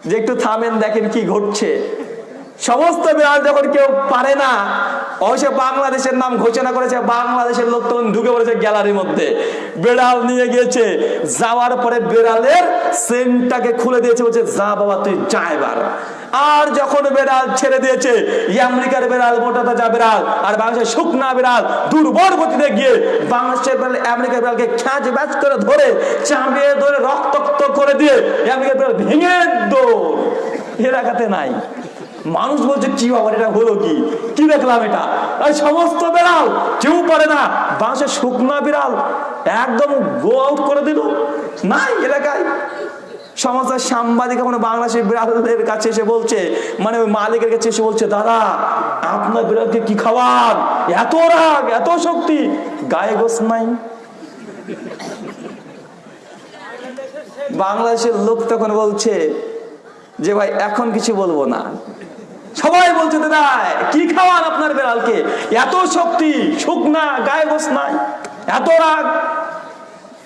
যে একটু থামেন, দেখেন কি ঘটছে। সমস্ত বিড়াল যখন কেউ পারে না, অবশ্যই বাংলাদেশের নাম ঘোষণা করেছে, বাংলাদেশের লোক তখন ঢুকে পড়েছে গ্যালারির মধ্যে। বেড়াল নিয়ে গিয়েছে, যাওয়ার পরে বেড়ালের সেন্টটাকে খুলে দিয়েছে, বলছে, যা বাবা, তুই যা এবার। আর যখন বেড়াল ছেড়ে দিয়েছে আমেরিকার বেড়াল, মোটা তাজা বেড়াল, আর বাংলাদেশের শুকনা বেড়াল, দুর্বল গতিতে গিয়ে বাংলাদেশের বেড়াল, আমেরিকার বেড়ালকে খ্যাঁচ ব্যাচ করে ধরে চাঁপিয়ে ধরে রক্তাক্ত করে দিয়ে আমেরিকার বেড়াল ভেঙে দৌড়। এলাকাতে নাই। মানুষ বলছে, কি বাবা, এটা হলো কি? কি দেখলাম এটা? আর সমস্ত বিড়াল, কেউ পারে না। বাঁশের শুকনা বিড়াল, একদম গো আউট করে দিল। নাই এলাকায়। সমস্ত সাংবাদিক এখন বাংলাদেশের বিড়ালদের কাছে এসে বলছে মানে ওই মালিকের কাছে এসে বলছে, দাদা, আপনার বিড়ালকে কি খাওয়ান? এত রাগ, এত শক্তি, গায়ে গোস নাই। বাংলাদেশের লোক তখন বলছে যে, ভাই, এখন কিছু বলব না। সবাই বলছে, দাদা, কি খাওয়ান আপনার বেড়ালকে? এত শক্তি, শুকনা, গায়ে গোস নাই এত রাগ।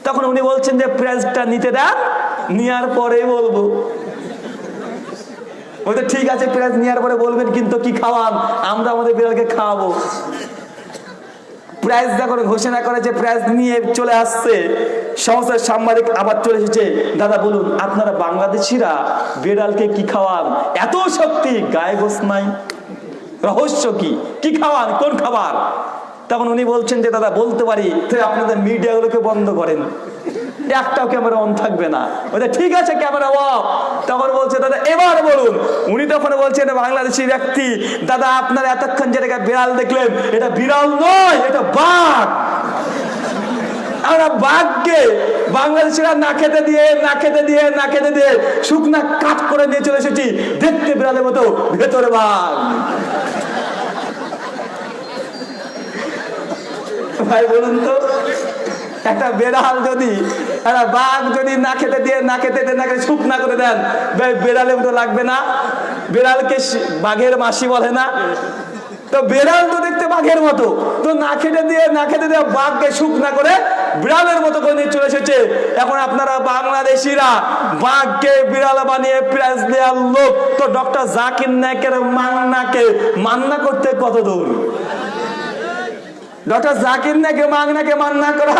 তখন উনি বলছেন যে প্রাইজটা নিতে দেন নেওয়ার পরে বলব। ঠিক আছে প্রাইজ নেওয়ার পরে বলবেন, কিন্তু কি খাওয়ান? আমরা আমাদের বিড়ালকে খাওয়াবো। প্রাইজ যখন ঘোষণা করে যে প্রাইজ নিয়ে চলে আসছে। সংস্থার সাংবাদিক আবার চলে এসেছে। দাদা বলুন, আপনারা বাংলাদেশিরা বেড়ালকে কি খাওয়ান? এত শক্তি, গায়ে গোস নাই। রহস্য কি? কি খাওয়ান? কোন খাবার? তখন উনি বলছেন যে, দাদা, বলতে পারি আপনাদের মিডিয়াগুলোকে বন্ধ করেন। একটাও ক্যামেরা অন থাকবে না। বলছে ঠিক আছে ক্যামেরা অফ তখন বলছে, দাদা, এবার বলুন। উনি তখন বলছেন, বাংলাদেশি ব্যক্তি, দাদা, আপনারা এতক্ষণ যেটাকে বিড়াল দেখলেন, এটা বিড়াল নয়, এটা বাঘ। আমরা বাঘকে বাংলাদেশিরা না খেতে দিয়ে, না খেতে দিয়ে, না খেতে দিয়ে শুকনা কাট করে নিয়ে চলে এসেছি। দেখতে বিড়ালের মতো, ভেতরে বাঘ। ভাই, বলুন তো একটা বেড়াল যদি, একটা বাঘ যদি না খেতে দিয়ে, না খেতে না খেতে শুকনা করে দেন, ভাই বেড়ালের মতো লাগবে না। বেড়ালকে বাঘের মাসি বলে না। তো বেড়াল তো দেখতে বাঘের মতো। তো না খেটে দিয়ে, না খেতে দিয়ে বাঘকে শুকনা করে বিড়ালের মতো করে চলে এসেছে। এখন আপনারা বাংলাদেশিরা বাঘকে বিড়াল বানিয়ে প্রাইজ দেওয়ার লোক। তো ডক্টর জাকির নায়কের মান্নাকে মান্না করতে কত দূর? ডক্টর জাকির নাকি মাগনাকে মান্না করা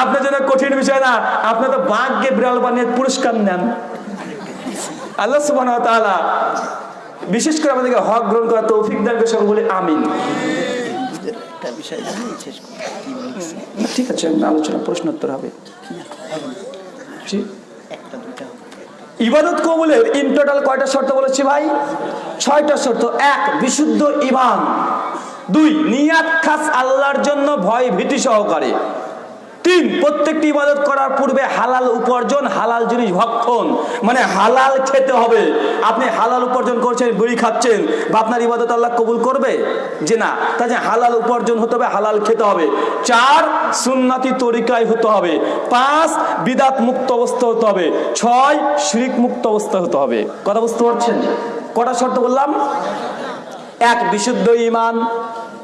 আপনার জন্য কঠিন বিষয় না। আপনি তো বাঘকে বিড়াল বানিয়ে পুরস্কার নেন। আল্লাহ ওয়া বিশেষ করে আমাদেরকে হক গ্রহণ করা তৌফিক দান করে সকল বলি আমিন বিষয় ঠিক আছে আলোচনা প্রশ্নোত্তর। হবে। ইবাদত কবুলের ইন টোটাল কয়টা শর্ত বলেছি ভাই? ছয়টা শর্ত। এক বিশুদ্ধ ইমান দুই, নিয়াত খাস আল্লাহর জন্য ভয় ভীতি সহকারে। তিন, প্রত্যেকটি ইবাদত করার পূর্বে হালাল উপার্জন, হালাল জিনিস ভক্ষণ। মানে হালাল খেতে হবে। আপনি হালাল উপার্জন করছেন, বিড়ি খাচ্ছেন, বা আপনার ইবাদত আল্লাহ কবুল করবে? যে না তাই যে হালাল উপার্জন হতে হবে, হালাল খেতে হবে। চার, সুন্নাতি তরিকায় হতে হবে। পাঁচ, বিদাত মুক্ত অবস্থা হতে হবে। ছয়, শিরিক মুক্ত অবস্থা হতে হবে। কথা বুঝতে পারছেন? কটা শর্ত বললাম? এক বিশুদ্ধ ইমান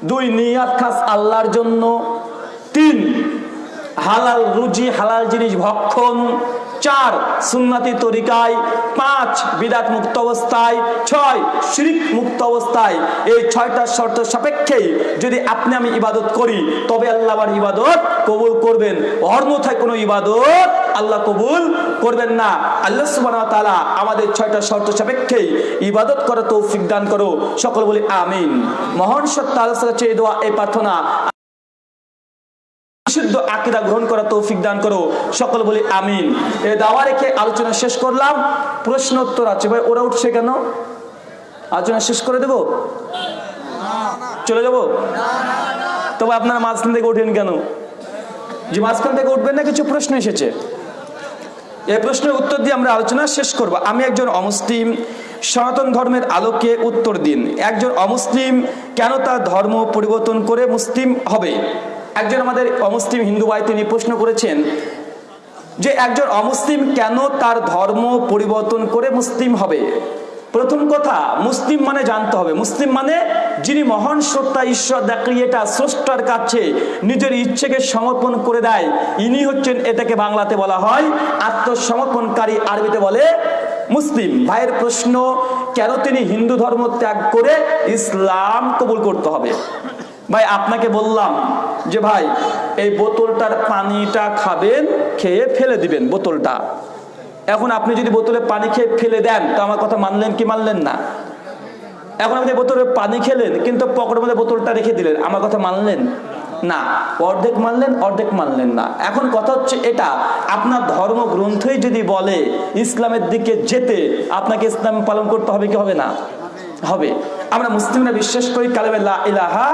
দুই নিয়াত খাস আল্লাহর জন্য তিন হালাল রুজি হালাল জিনিস ভক্ষণ চার সুন্নাতি তরিকায়, পাঁচ বিদাত মুক্ত অবস্থায়, ছয় শিরিক মুক্ত অবস্থায়। এই ছয়টা শর্ত সাপেক্ষেই যদি আপনি আমি ইবাদত করি, তবে আল্লাহ আমার ইবাদত কবুল করবেন। অন্যথায় কোনো ইবাদত আল্লাহ কবুল করবেন না। আল্লাহ সুবহানাহু আমাদের ছয়টা শর্ত সাপেক্ষেই ইবাদত করা তৌফিক দান করো। সকল বলি আমিন। মহান সত্তা আল্লাহর কাছে এই দোয়া, এই প্রার্থনা বিশুদ্ধ আকিদা গ্রহণ করা তৌফিক দান করো। সকল বলি আমিন। এ দাওয়া রেখে আলোচনা শেষ করলাম। প্রশ্ন উত্তর আছে। ভাই, ওরা উঠছে কেন? আলোচনা শেষ করে দেব? চলে যাব? তবে আপনারা মাঝখান থেকে ওঠেন কেন? যে মাঝখান থেকে উঠবেন না, কিছু প্রশ্ন এসেছে। এই প্রশ্নের উত্তর দিয়ে আমরা আলোচনা শেষ করব। আমি একজন অমুসলিম, সনাতন ধর্মের আলোকে উত্তর দিন। একজন অমুসলিম কেন তার ধর্ম পরিবর্তন করে মুসলিম হবে? একজন আমাদের অমুসলিম হিন্দু ভাই তিনি প্রশ্ন করেছেন যে একজন অমুসলিম কেন তার ধর্ম পরিবর্তন করে মুসলিম হবে? প্রথম কথা, মুসলিম মানে জানতে হবে। মুসলিম মানে যিনি মহান সত্তা, ঈশ্বর এটা স্রষ্টার কাছে নিজের ইচ্ছেকে সমর্পণ করে দেয়। ইনি হচ্ছেন এটাকে বাংলাতে বলা হয় আত্মসমর্পণকারী আরবিতে বলে মুসলিম। ভাইয়ের প্রশ্ন, কেন তিনি হিন্দু ধর্ম ত্যাগ করে ইসলাম কবুল করতে হবে? ভাই, আপনাকে বললাম যে ভাই, এই বোতলটার পানিটা খাবেন, খেয়ে ফেলে দিবেন বোতলটা। এখন আপনি যদি বোতলে পানি খেয়ে ফেলে দেন, তো আমার কথা মানলেন কি মানলেন না? এখন আপনি বোতলে পানি খেলেন, কিন্তু পকেটের মধ্যে বোতলটা রেখে দিলেন, আমার কথা মানলেন না? অর্ধেক মানলেন অর্ধেক মানলেন না। এখন কথা হচ্ছে এটা, আপনার ধর্মগ্রন্থই যদি বলে, ইসলামের দিকে যেতে, আপনাকে ইসলাম পালন করতে হবে কি হবে না? হবে। আমরা মুসলিমরা বিশ্বাস করি কালেমে ইলাহা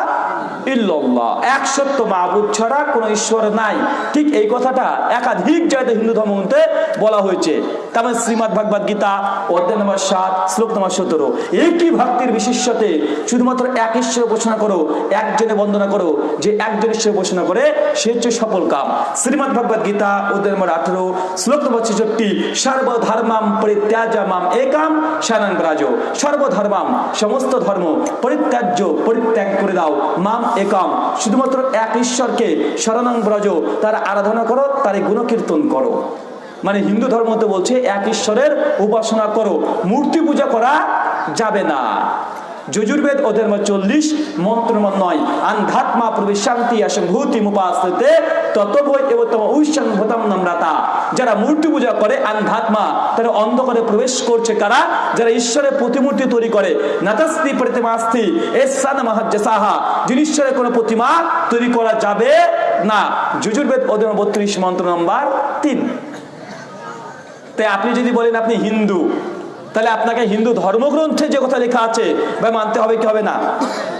ইল্লাল্লাহ। এক সত্য মাহবুদ ছাড়া কোনো ঈশ্বর নাই। ঠিক এই কথাটা একাধিক জায়গাতে হিন্দু ধর্মগ্রন্থে বলা হয়েছে। তেমন শ্রীমদ ভাগবত গীতা, অধ্যায় নম্বর সাত, শ্লোক নম্বর সতেরো। একই ভক্তির বিশেষতে শুধুমাত্র এক ঈশ্বর উপাসনা করো, একজনে বন্দনা করো, যে একজন ঈশ্বর উপাসনা করে, সে হচ্ছে সফল কাম। শ্রীমদ ভাগবত গীতা, অধ্যায় নম্বর আঠেরো, শ্লোক নম্বর ছেষট্টি, সর্বধর্মাম পরিত্যাজামাম একাম শানান ব্রাজ সর্বধর্মাম, সমস্ত ধর্ম পরিত্যাজ্য পরিত্যাগ করে দাও। মাম একম, শুধুমাত্র এক ঈশ্বরকে শরণাং ব্রজ, তার আরাধনা করো তার গুণকীর্তন করো। মানে হিন্দু ধর্ম তো বলছে, এক ঈশ্বরের উপাসনা করো, মূর্তি পূজা করা যাবে না। যজুর্বেদ ওদের চল্লিশ মন্ত্র নয়, আন্ধাত্মা প্রবেশান্তি অসম্ভূতি মুপাস্তে ততবই এবতম ঐশাং ভূতম নম্রতা। যারা মূর্তি পূজা করে, আন্ধাত্মা, তারা অন্ধকারে প্রবেশ করছে কারা? যারা ঈশ্বরের প্রতিমূর্তি তৈরি করে, নাতাস্তি প্রতিমাস্তি, এসান মহাজ্জাসাহা, যিনি ঈশ্বরের কোনো প্রতিমা তৈরি করা যাবে না। যজুর্বেদ ওদের বত্রিশ, মন্ত্র নম্বর তিন। তাই আপনি যদি বলেন আপনি হিন্দু তাহলে আপনাকে হিন্দু ধর্মগ্রন্থে যে কথা লেখা আছে, ভাই মানতে হবে কি হবে না?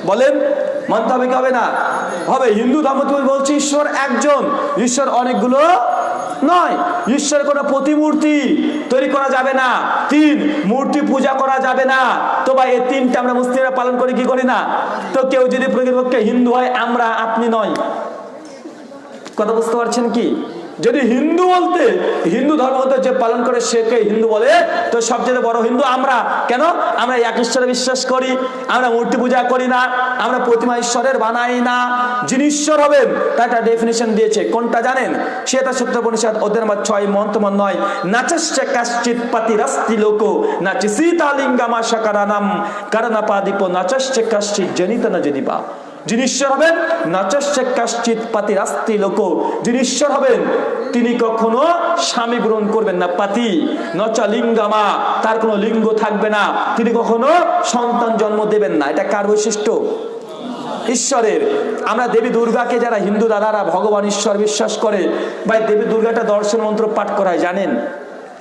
বলেন, মানতে হবে কি হবে না? হবে। হিন্দু ধর্ম তুমি বলছি, ঈশ্বর একজন। ঈশ্বর অনেকগুলো নয়। ঈশ্বরের কোনো প্রতিমূর্তি তৈরি করা যাবে না। তিন, মূর্তি পূজা করা যাবে না। তো ভাই, এই তিনটা আমরা মুসলিমরা পালন করি, কি করি না? তো কেউ যদি প্রকৃতপক্ষে হিন্দু হয়, আমরা আপনি নয়। কথা বুঝতে পারছেন কি? যদি হিন্দু বলতে, হিন্দু ধর্ম যে পালন করে সেকে হিন্দু বলে, তো সবচেয়ে বড় হিন্দু আমরা। কেন? আমরা এক ঈশ্বরে বিশ্বাস করি, আমরা মূর্তি পূজা করি না, আমরা প্রতিমা ঈশ্বরের বানাই না। যিনি ঈশ্বর হবেন, তার একটা ডেফিনেশন দিয়েছে। কোনটা জানেন? সেটা সত্য পরিষদ ওদের আমার ছয় মন্ত্রমন নয়। নাচস্য কাশ্চিত পাতি রাস্তি লোক নাচি সীতালিঙ্গামা সাকারানাম কারণাপাদীপ নাচস্য কাশ্চিত জনিত না জনিপা যিনি ঈশ্বর হবেন নাচস্যে পাতি রাস্তি লোক। যিনি ঈশ্বর হবেন, তিনি কখনো স্বামী গ্রহণ করবেন না, পাতি। নচা লিঙ্গামা তার কোনো লিঙ্গ থাকবে না। তিনি কখনো সন্তান জন্ম দেবেন না। এটা কার বৈশিষ্ট্য? ঈশ্বরের। আমরা দেবী দুর্গাকে যারা হিন্দু দাদারা ভগবান ঈশ্বর বিশ্বাস করে, ভাই, দেবী দুর্গাটা দর্শন মন্ত্র পাঠ করায়, জানেন?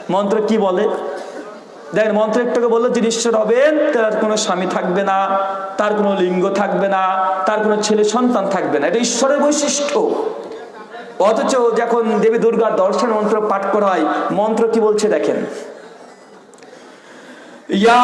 মন্ত্র কি বলে? দেখেন, মন্ত্র একটাকে বলল, যিনি ঈশ্বর হবেন, তার কোনো স্বামী থাকবে না, তার কোনো লিঙ্গ থাকবে না, তার কোনো ছেলে সন্তান থাকবে না। এটা ঈশ্বরের বৈশিষ্ট্য। অথচ যখন দেবী দুর্গার দর্শন মন্ত্র পাঠ করা হয়, মন্ত্র কি বলছে দেখেন? ইয়া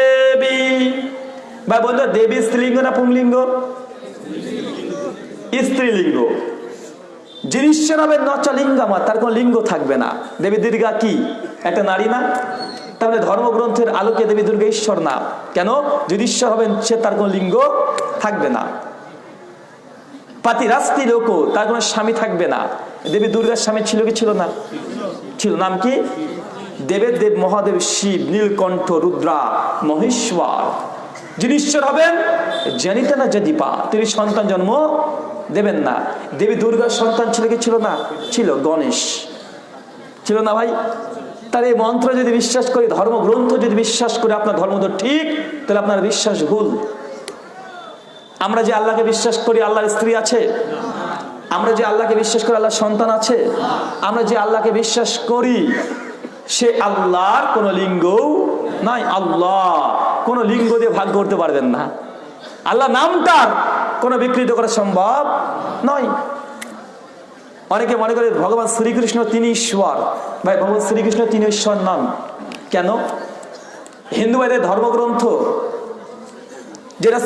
ভাই বলতো দেবী স্ত্রীলিঙ্গ না পুংলিঙ্গ? স্ত্রীলিঙ্গ। তার লিঙ্গ থাকবে না। দেবী দুর্গা কি? একটা নারী না? তাহলে ধর্মগ্রন্থের আলোকে দেবী দুর্গা ঈশ্বর না। কেন? যদি ঈশ্বর হবেন, সে তার কোনো লিঙ্গ থাকবে না। পাতি রাস্তি লোক, তার কোনো স্বামী থাকবে না। দেবী দুর্গার স্বামী ছিল কি ছিল না? ছিল। নাম কি? দেবের দেব মহাদেব শিব, নীলকণ্ঠ, রুদ্রা, মহেশ্বর। যিনি ঈশ্বর হবেন, জানিতে না যদিপা তিনি সন্তান জন্ম দেবেন না। দেবী দুর্গার সন্তান ছিল কি? ছিল না? ছিল, গণেশ। ছিল না ভাই? তার এই মন্ত্র যদি বিশ্বাস করি, ধর্মগ্রন্থ যদি বিশ্বাস করে, আপনার ধর্ম তো ঠিক, তাহলে আপনার বিশ্বাস ভুল। আমরা যে আল্লাহকে বিশ্বাস করি, আল্লাহর স্ত্রী আছে? আমরা যে আল্লাহকে বিশ্বাস করি, আল্লাহর সন্তান আছে? আমরা যে আল্লাহকে বিশ্বাস করি সে আল্লাহর কোন লিঙ্গ নাই। আল্লাহ কোন লিঙ্গ দিয়ে ভাগ করতে পারবেন না। আল্লাহ নামটার কোনো বিকৃত করা সম্ভব নয়। অনেকে মনে করে ভগবান শ্রীকৃষ্ণ তিনি ঈশ্বর। ভাই, ভগবান শ্রীকৃষ্ণ তিনি ঈশ্বর নন কেন? হিন্দু ভাইদের ধর্মগ্রন্থ, যেটা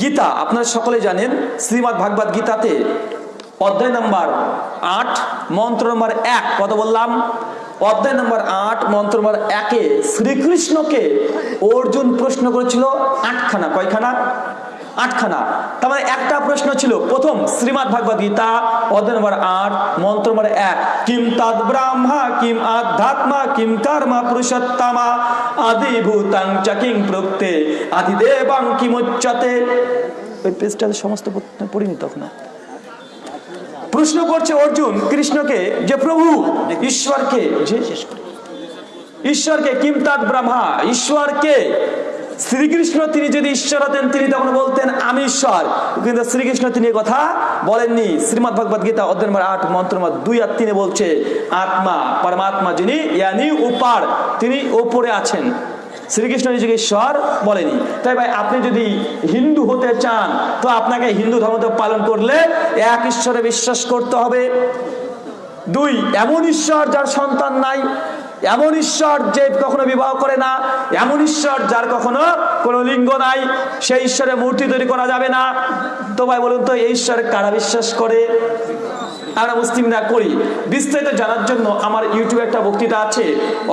গীতা, আপনারা সকলে জানেন শ্রীমৎ ভাগবত গীতাতে অধ্যায় নম্বর আট, মন্ত্র নম্বর এক, কত বললাম? অধ্যায় নম্বর আট, মন্ত্র নম্বর একে শ্রীকৃষ্ণকে অর্জুন প্রশ্ন করেছিল আটখানা, কয়খানা? আটখানা। তার মানে একটা প্রশ্ন ছিল, প্রথম শ্রীমৎ ভাগবত গীতা, অধ্যায় নম্বর আট, মন্ত্র নম্বর এক, কিম তদ ব্রাহ্মা, কিম আধ্যাত্মা, কিম কর্মা পুরুষোত্তমা আদি ভূতাং চ কিং প্রক্তে আদি দেবাং কিমুচ্চতে। ওই পেজটা সমস্ত পরিণত তখন। প্রশ্ন করছে অর্জুন কৃষ্ণকে যে প্রভু, ঈশ্বরকে ঈশ্বরকে কিমতাদ ব্রহ্মা, ঈশ্বরকে শ্রীকৃষ্ণ তিনি যদি ঈশ্বর হতেন, তিনি তখন বলতেন, আমি ঈশ্বর। কিন্তু শ্রীকৃষ্ণ তিনি কথা বলেননি। শ্রীমদ ভগবত গীতা অধ্যয়ন আট, মন্ত্র দুই আর তিনে বলছে, আত্মা, পরমাত্মা যিনি উপার, তিনি ওপরে আছেন। শ্রীকৃষ্ণ নিজেকে ঈশ্বর বলেনি। তাই ভাই, আপনি যদি হিন্দু হতে চান, তো আপনাকে হিন্দু ধর্ম পালন করলে এক ঈশ্বরে বিশ্বাস করতে হবে। দুই, এমন ঈশ্বর যার সন্তান নাই, এমন ঈশ্বর যে কখনো বিবাহ করে না, এমন ঈশ্বর যার কখনো কোনো লিঙ্গ নাই, সেই ঈশ্বরের মূর্তি তৈরি করা যাবে না। তো ভাই, বলুন তো, এই ঈশ্বরে কারা বিশ্বাস করে? আমরা মুসলিমরা করি। বিস্তারিত জানার জন্য আমার ইউটিউবে একটা বক্তৃতা আছে,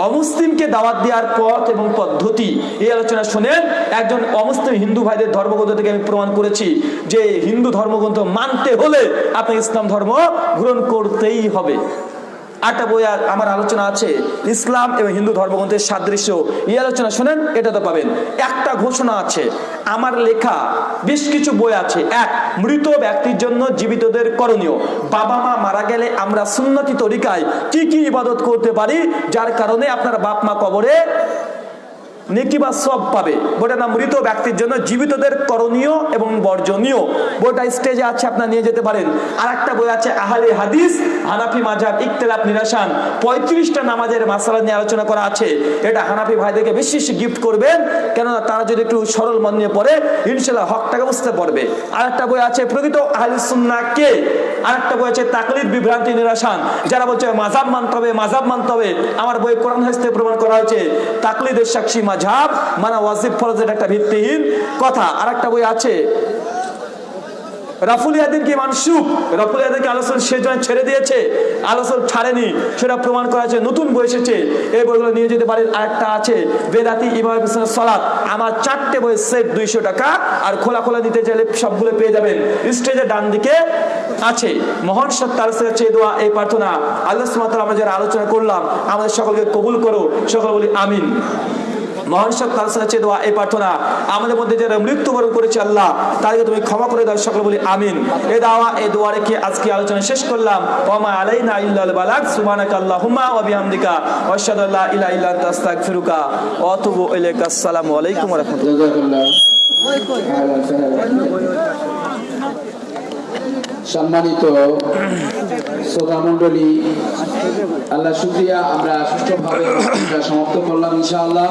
অমুসলিমকে দাওয়াত দেওয়ার পথ এবং পদ্ধতি। এই আলোচনা শুনেন একজন অমুসলিম হিন্দু ভাইদের ধর্মগ্রন্থ থেকে আমি প্রমাণ করেছি যে হিন্দু ধর্মগ্রন্থ মানতে হলে আপনাকে ইসলাম ধর্ম গ্রহণ করতেই হবে। আটটা বই আমার আলোচনা আছে। ইসলাম এবং হিন্দু ধর্মগ্রন্থের সাদৃশ্য। এই আলোচনা শোনেন, এটা তো পাবেন। একটা ঘোষণা আছে। আমার লেখা বেশ কিছু বই আছে। এক, মৃত ব্যক্তির জন্য জীবিতদের করণীয়। বাবা মা মারা গেলে আমরা সুন্নতি তরিকায় কি কি ইবাদত করতে পারি? যার কারণে আপনার বাপ মা কবরে নেকি সব পাবে। বইটার নাম মৃত ব্যক্তির জন্য জীবিতদের করণীয় এবং বর্জনীয়। বইটা স্টেজে আছে, আপনার নিয়ে যেতে পারেন। আর একটা বই আছে, আহলে হাদিস, হানাফি মাঝাব ইকতলাফ নিরাসান। পঁয়ত্রিশটা নামাজের মাসালা নিয়ে আলোচনা করা আছে। এটা হানাফি ভাইদেরকে বেশি বেশি গিফট করবেন। কেননা তারা যদি একটু সরল মন নিয়ে পড়ে ইনশাল্লাহ হকটাকে বুঝতে পারবে। আর একটা বই আছে, প্রকৃত আহলে সুন্না কে? আর একটা বই আছে, তাকলিদ, বিভ্রান্তি, নিরাসান। যারা বলছে মাজাব মানতে হবে মাজাব মানতে হবে। আমার বই কোরআন থেকে প্রমাণ করা হয়েছে, তাকলিদের সাক্ষী মাঝাব মানে ওয়াজিব ফরজের একটা ভিত্তিহীন কথা। আর একটা বই আছে মানসুক ছেড়ে দিয়েছে, আলোচনা ছাড়েনি, সেটা প্রমাণ করা আছে নতুন বই এসেছে। এই বইগুলো নিয়ে যেতে আছে, বেদাতি আমার চারটে বই দুইশো টাকা, আর খোলা খোলা চাইলে সবগুলো পেয়ে যাবেন। স্টেজের আছে, মহান চেয়ে এই প্রার্থনা। আমরা আলোচনা করলাম, আমাদের সকলকে কবুল করো, সকল বলি আমিন। মহান সব তার সাথে দোয়া, এই প্রার্থনা আমাদের মধ্যে যারা মৃত্যুবরণ করেছে আল্লাহ, তাদেরকে তুমি ক্ষমা করে দাও, সকল বলি আমিন। এ দাওয়া, এ দোয়া রেখে আজকে আলোচনা শেষ করলাম। ওমা আলাইনা ইল্লাল বালাগ, সুবহানাকা আল্লাহুম্মা ওয়া বিহামদিকা ওয়া আশহাদু আল্লা ইলাহা ইল্লা আনতা, আস্তাগফিরুকা ওয়া আতুবু ইলাইকা। আসসালামু আলাইকুম ওয়া রাহমাতুল্লাহ। জাযাকাল্লাহ। সম্মানিত শ্রোতা মন্ডলী আল্লাহ শুক্রিয়া, আমরা সুষ্ঠুভাবে সমাপ্ত করলাম ইনশাআল্লাহ।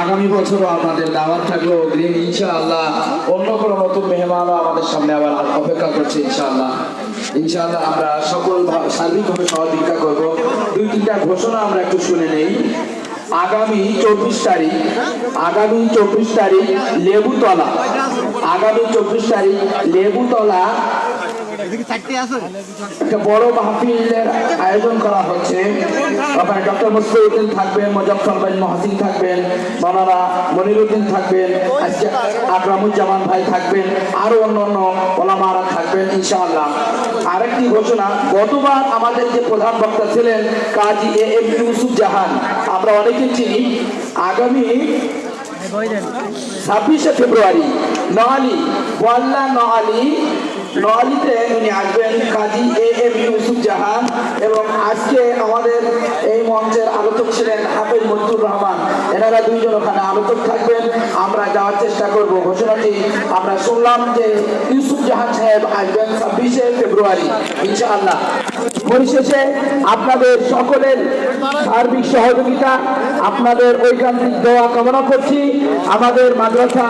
আগামী বছরও আপনাদের দাওয়াত থাকল অগ্রিম ইনশাআল্লাহ অন্য কোনো নতুন মেহমানও আমাদের সামনে আবার অপেক্ষা করছে ইনশাআল্লাহ। ইনশাআল্লাহ আমরা সকল সার্বিকভাবে সহযোগিতা করব। দুই তিনটা ঘোষণা আমরা একটু শুনে নেই। আগামী চব্বিশ তারিখ আগামী চব্বিশ তারিখ লেবুতলা আগামী চব্বিশ তারিখ লেবুতলা একটা বড় মাহফিলের আয়োজন করা হচ্ছে। ডক্টর মুসলিউদ্দিন থাকবেন মুজফর মহাসিন থাকবেন মানারা মনিরুদ্দিন থাকবেন আকরামুজ্জামান ভাই থাকবেন, আরও অন্যান্য ওলামারা থাকবেন, ইনশাআল্লাহ। আরেকটি ঘোষণা, গতবার আমাদের যে প্রধান বক্তা ছিলেন কাজী এ এম ইউসুফ জাহান, আমরা অনেকে চিনি, আগামী ছাব্বিশে ফেব্রুয়ারি, নোয়ালি বল্লা নোয়ালি নোয়ালিতে উনি আসবেন কাজী এ এম ইউসুফ জাহান এবং আজকে আমাদের এই মঞ্চের আলোচক ছিলেন হাফেজ মঞ্জুর রহমান। এনারা দুইজন ওখানে আলোচক থাকবেন। আমরা যাওয়ার চেষ্টা করব। ঘোষণাটি আমরা শুনলাম যে ইউসুফ জাহান সাহেব আসবেন ছাব্বিশে ফেব্রুয়ারি, ইনশাআল্লাহ। পরিশেষে আপনাদের সকলের সার্বিক সহযোগিতা, আপনাদের ঐকান্তিক দেওয়া কামনা করছি। আমাদের মাদ্রাসা,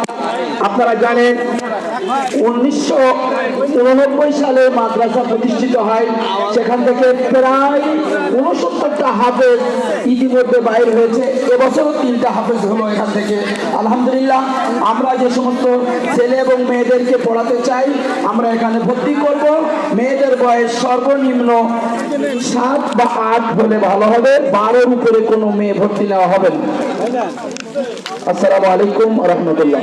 আপনারা জানেন, উনিশশো উননব্বই সালে মাদ্রাসা প্রতিষ্ঠিত হয়। সেখান থেকে প্রায় উনসত্তরটা হাফেজ ইতিমধ্যে বাইর হয়েছে। এবছরও তিনটা হাফেজ হলো এখান থেকে। আলহামদুলিল্লাহ, আমরা যে সমস্ত ছেলে এবং মেয়েদেরকে পড়াতে চাই, আমরা এখানে ভর্তি করব। মেয়েদের বয়স সর্বনিম্ন সাত বা আট হলে ভালো হবে। বারোর উপরে কোনো মেয়ে ভর্তি নেওয়া হবে না। আসসালামু আলাইকুম রহমতুল্লাহ।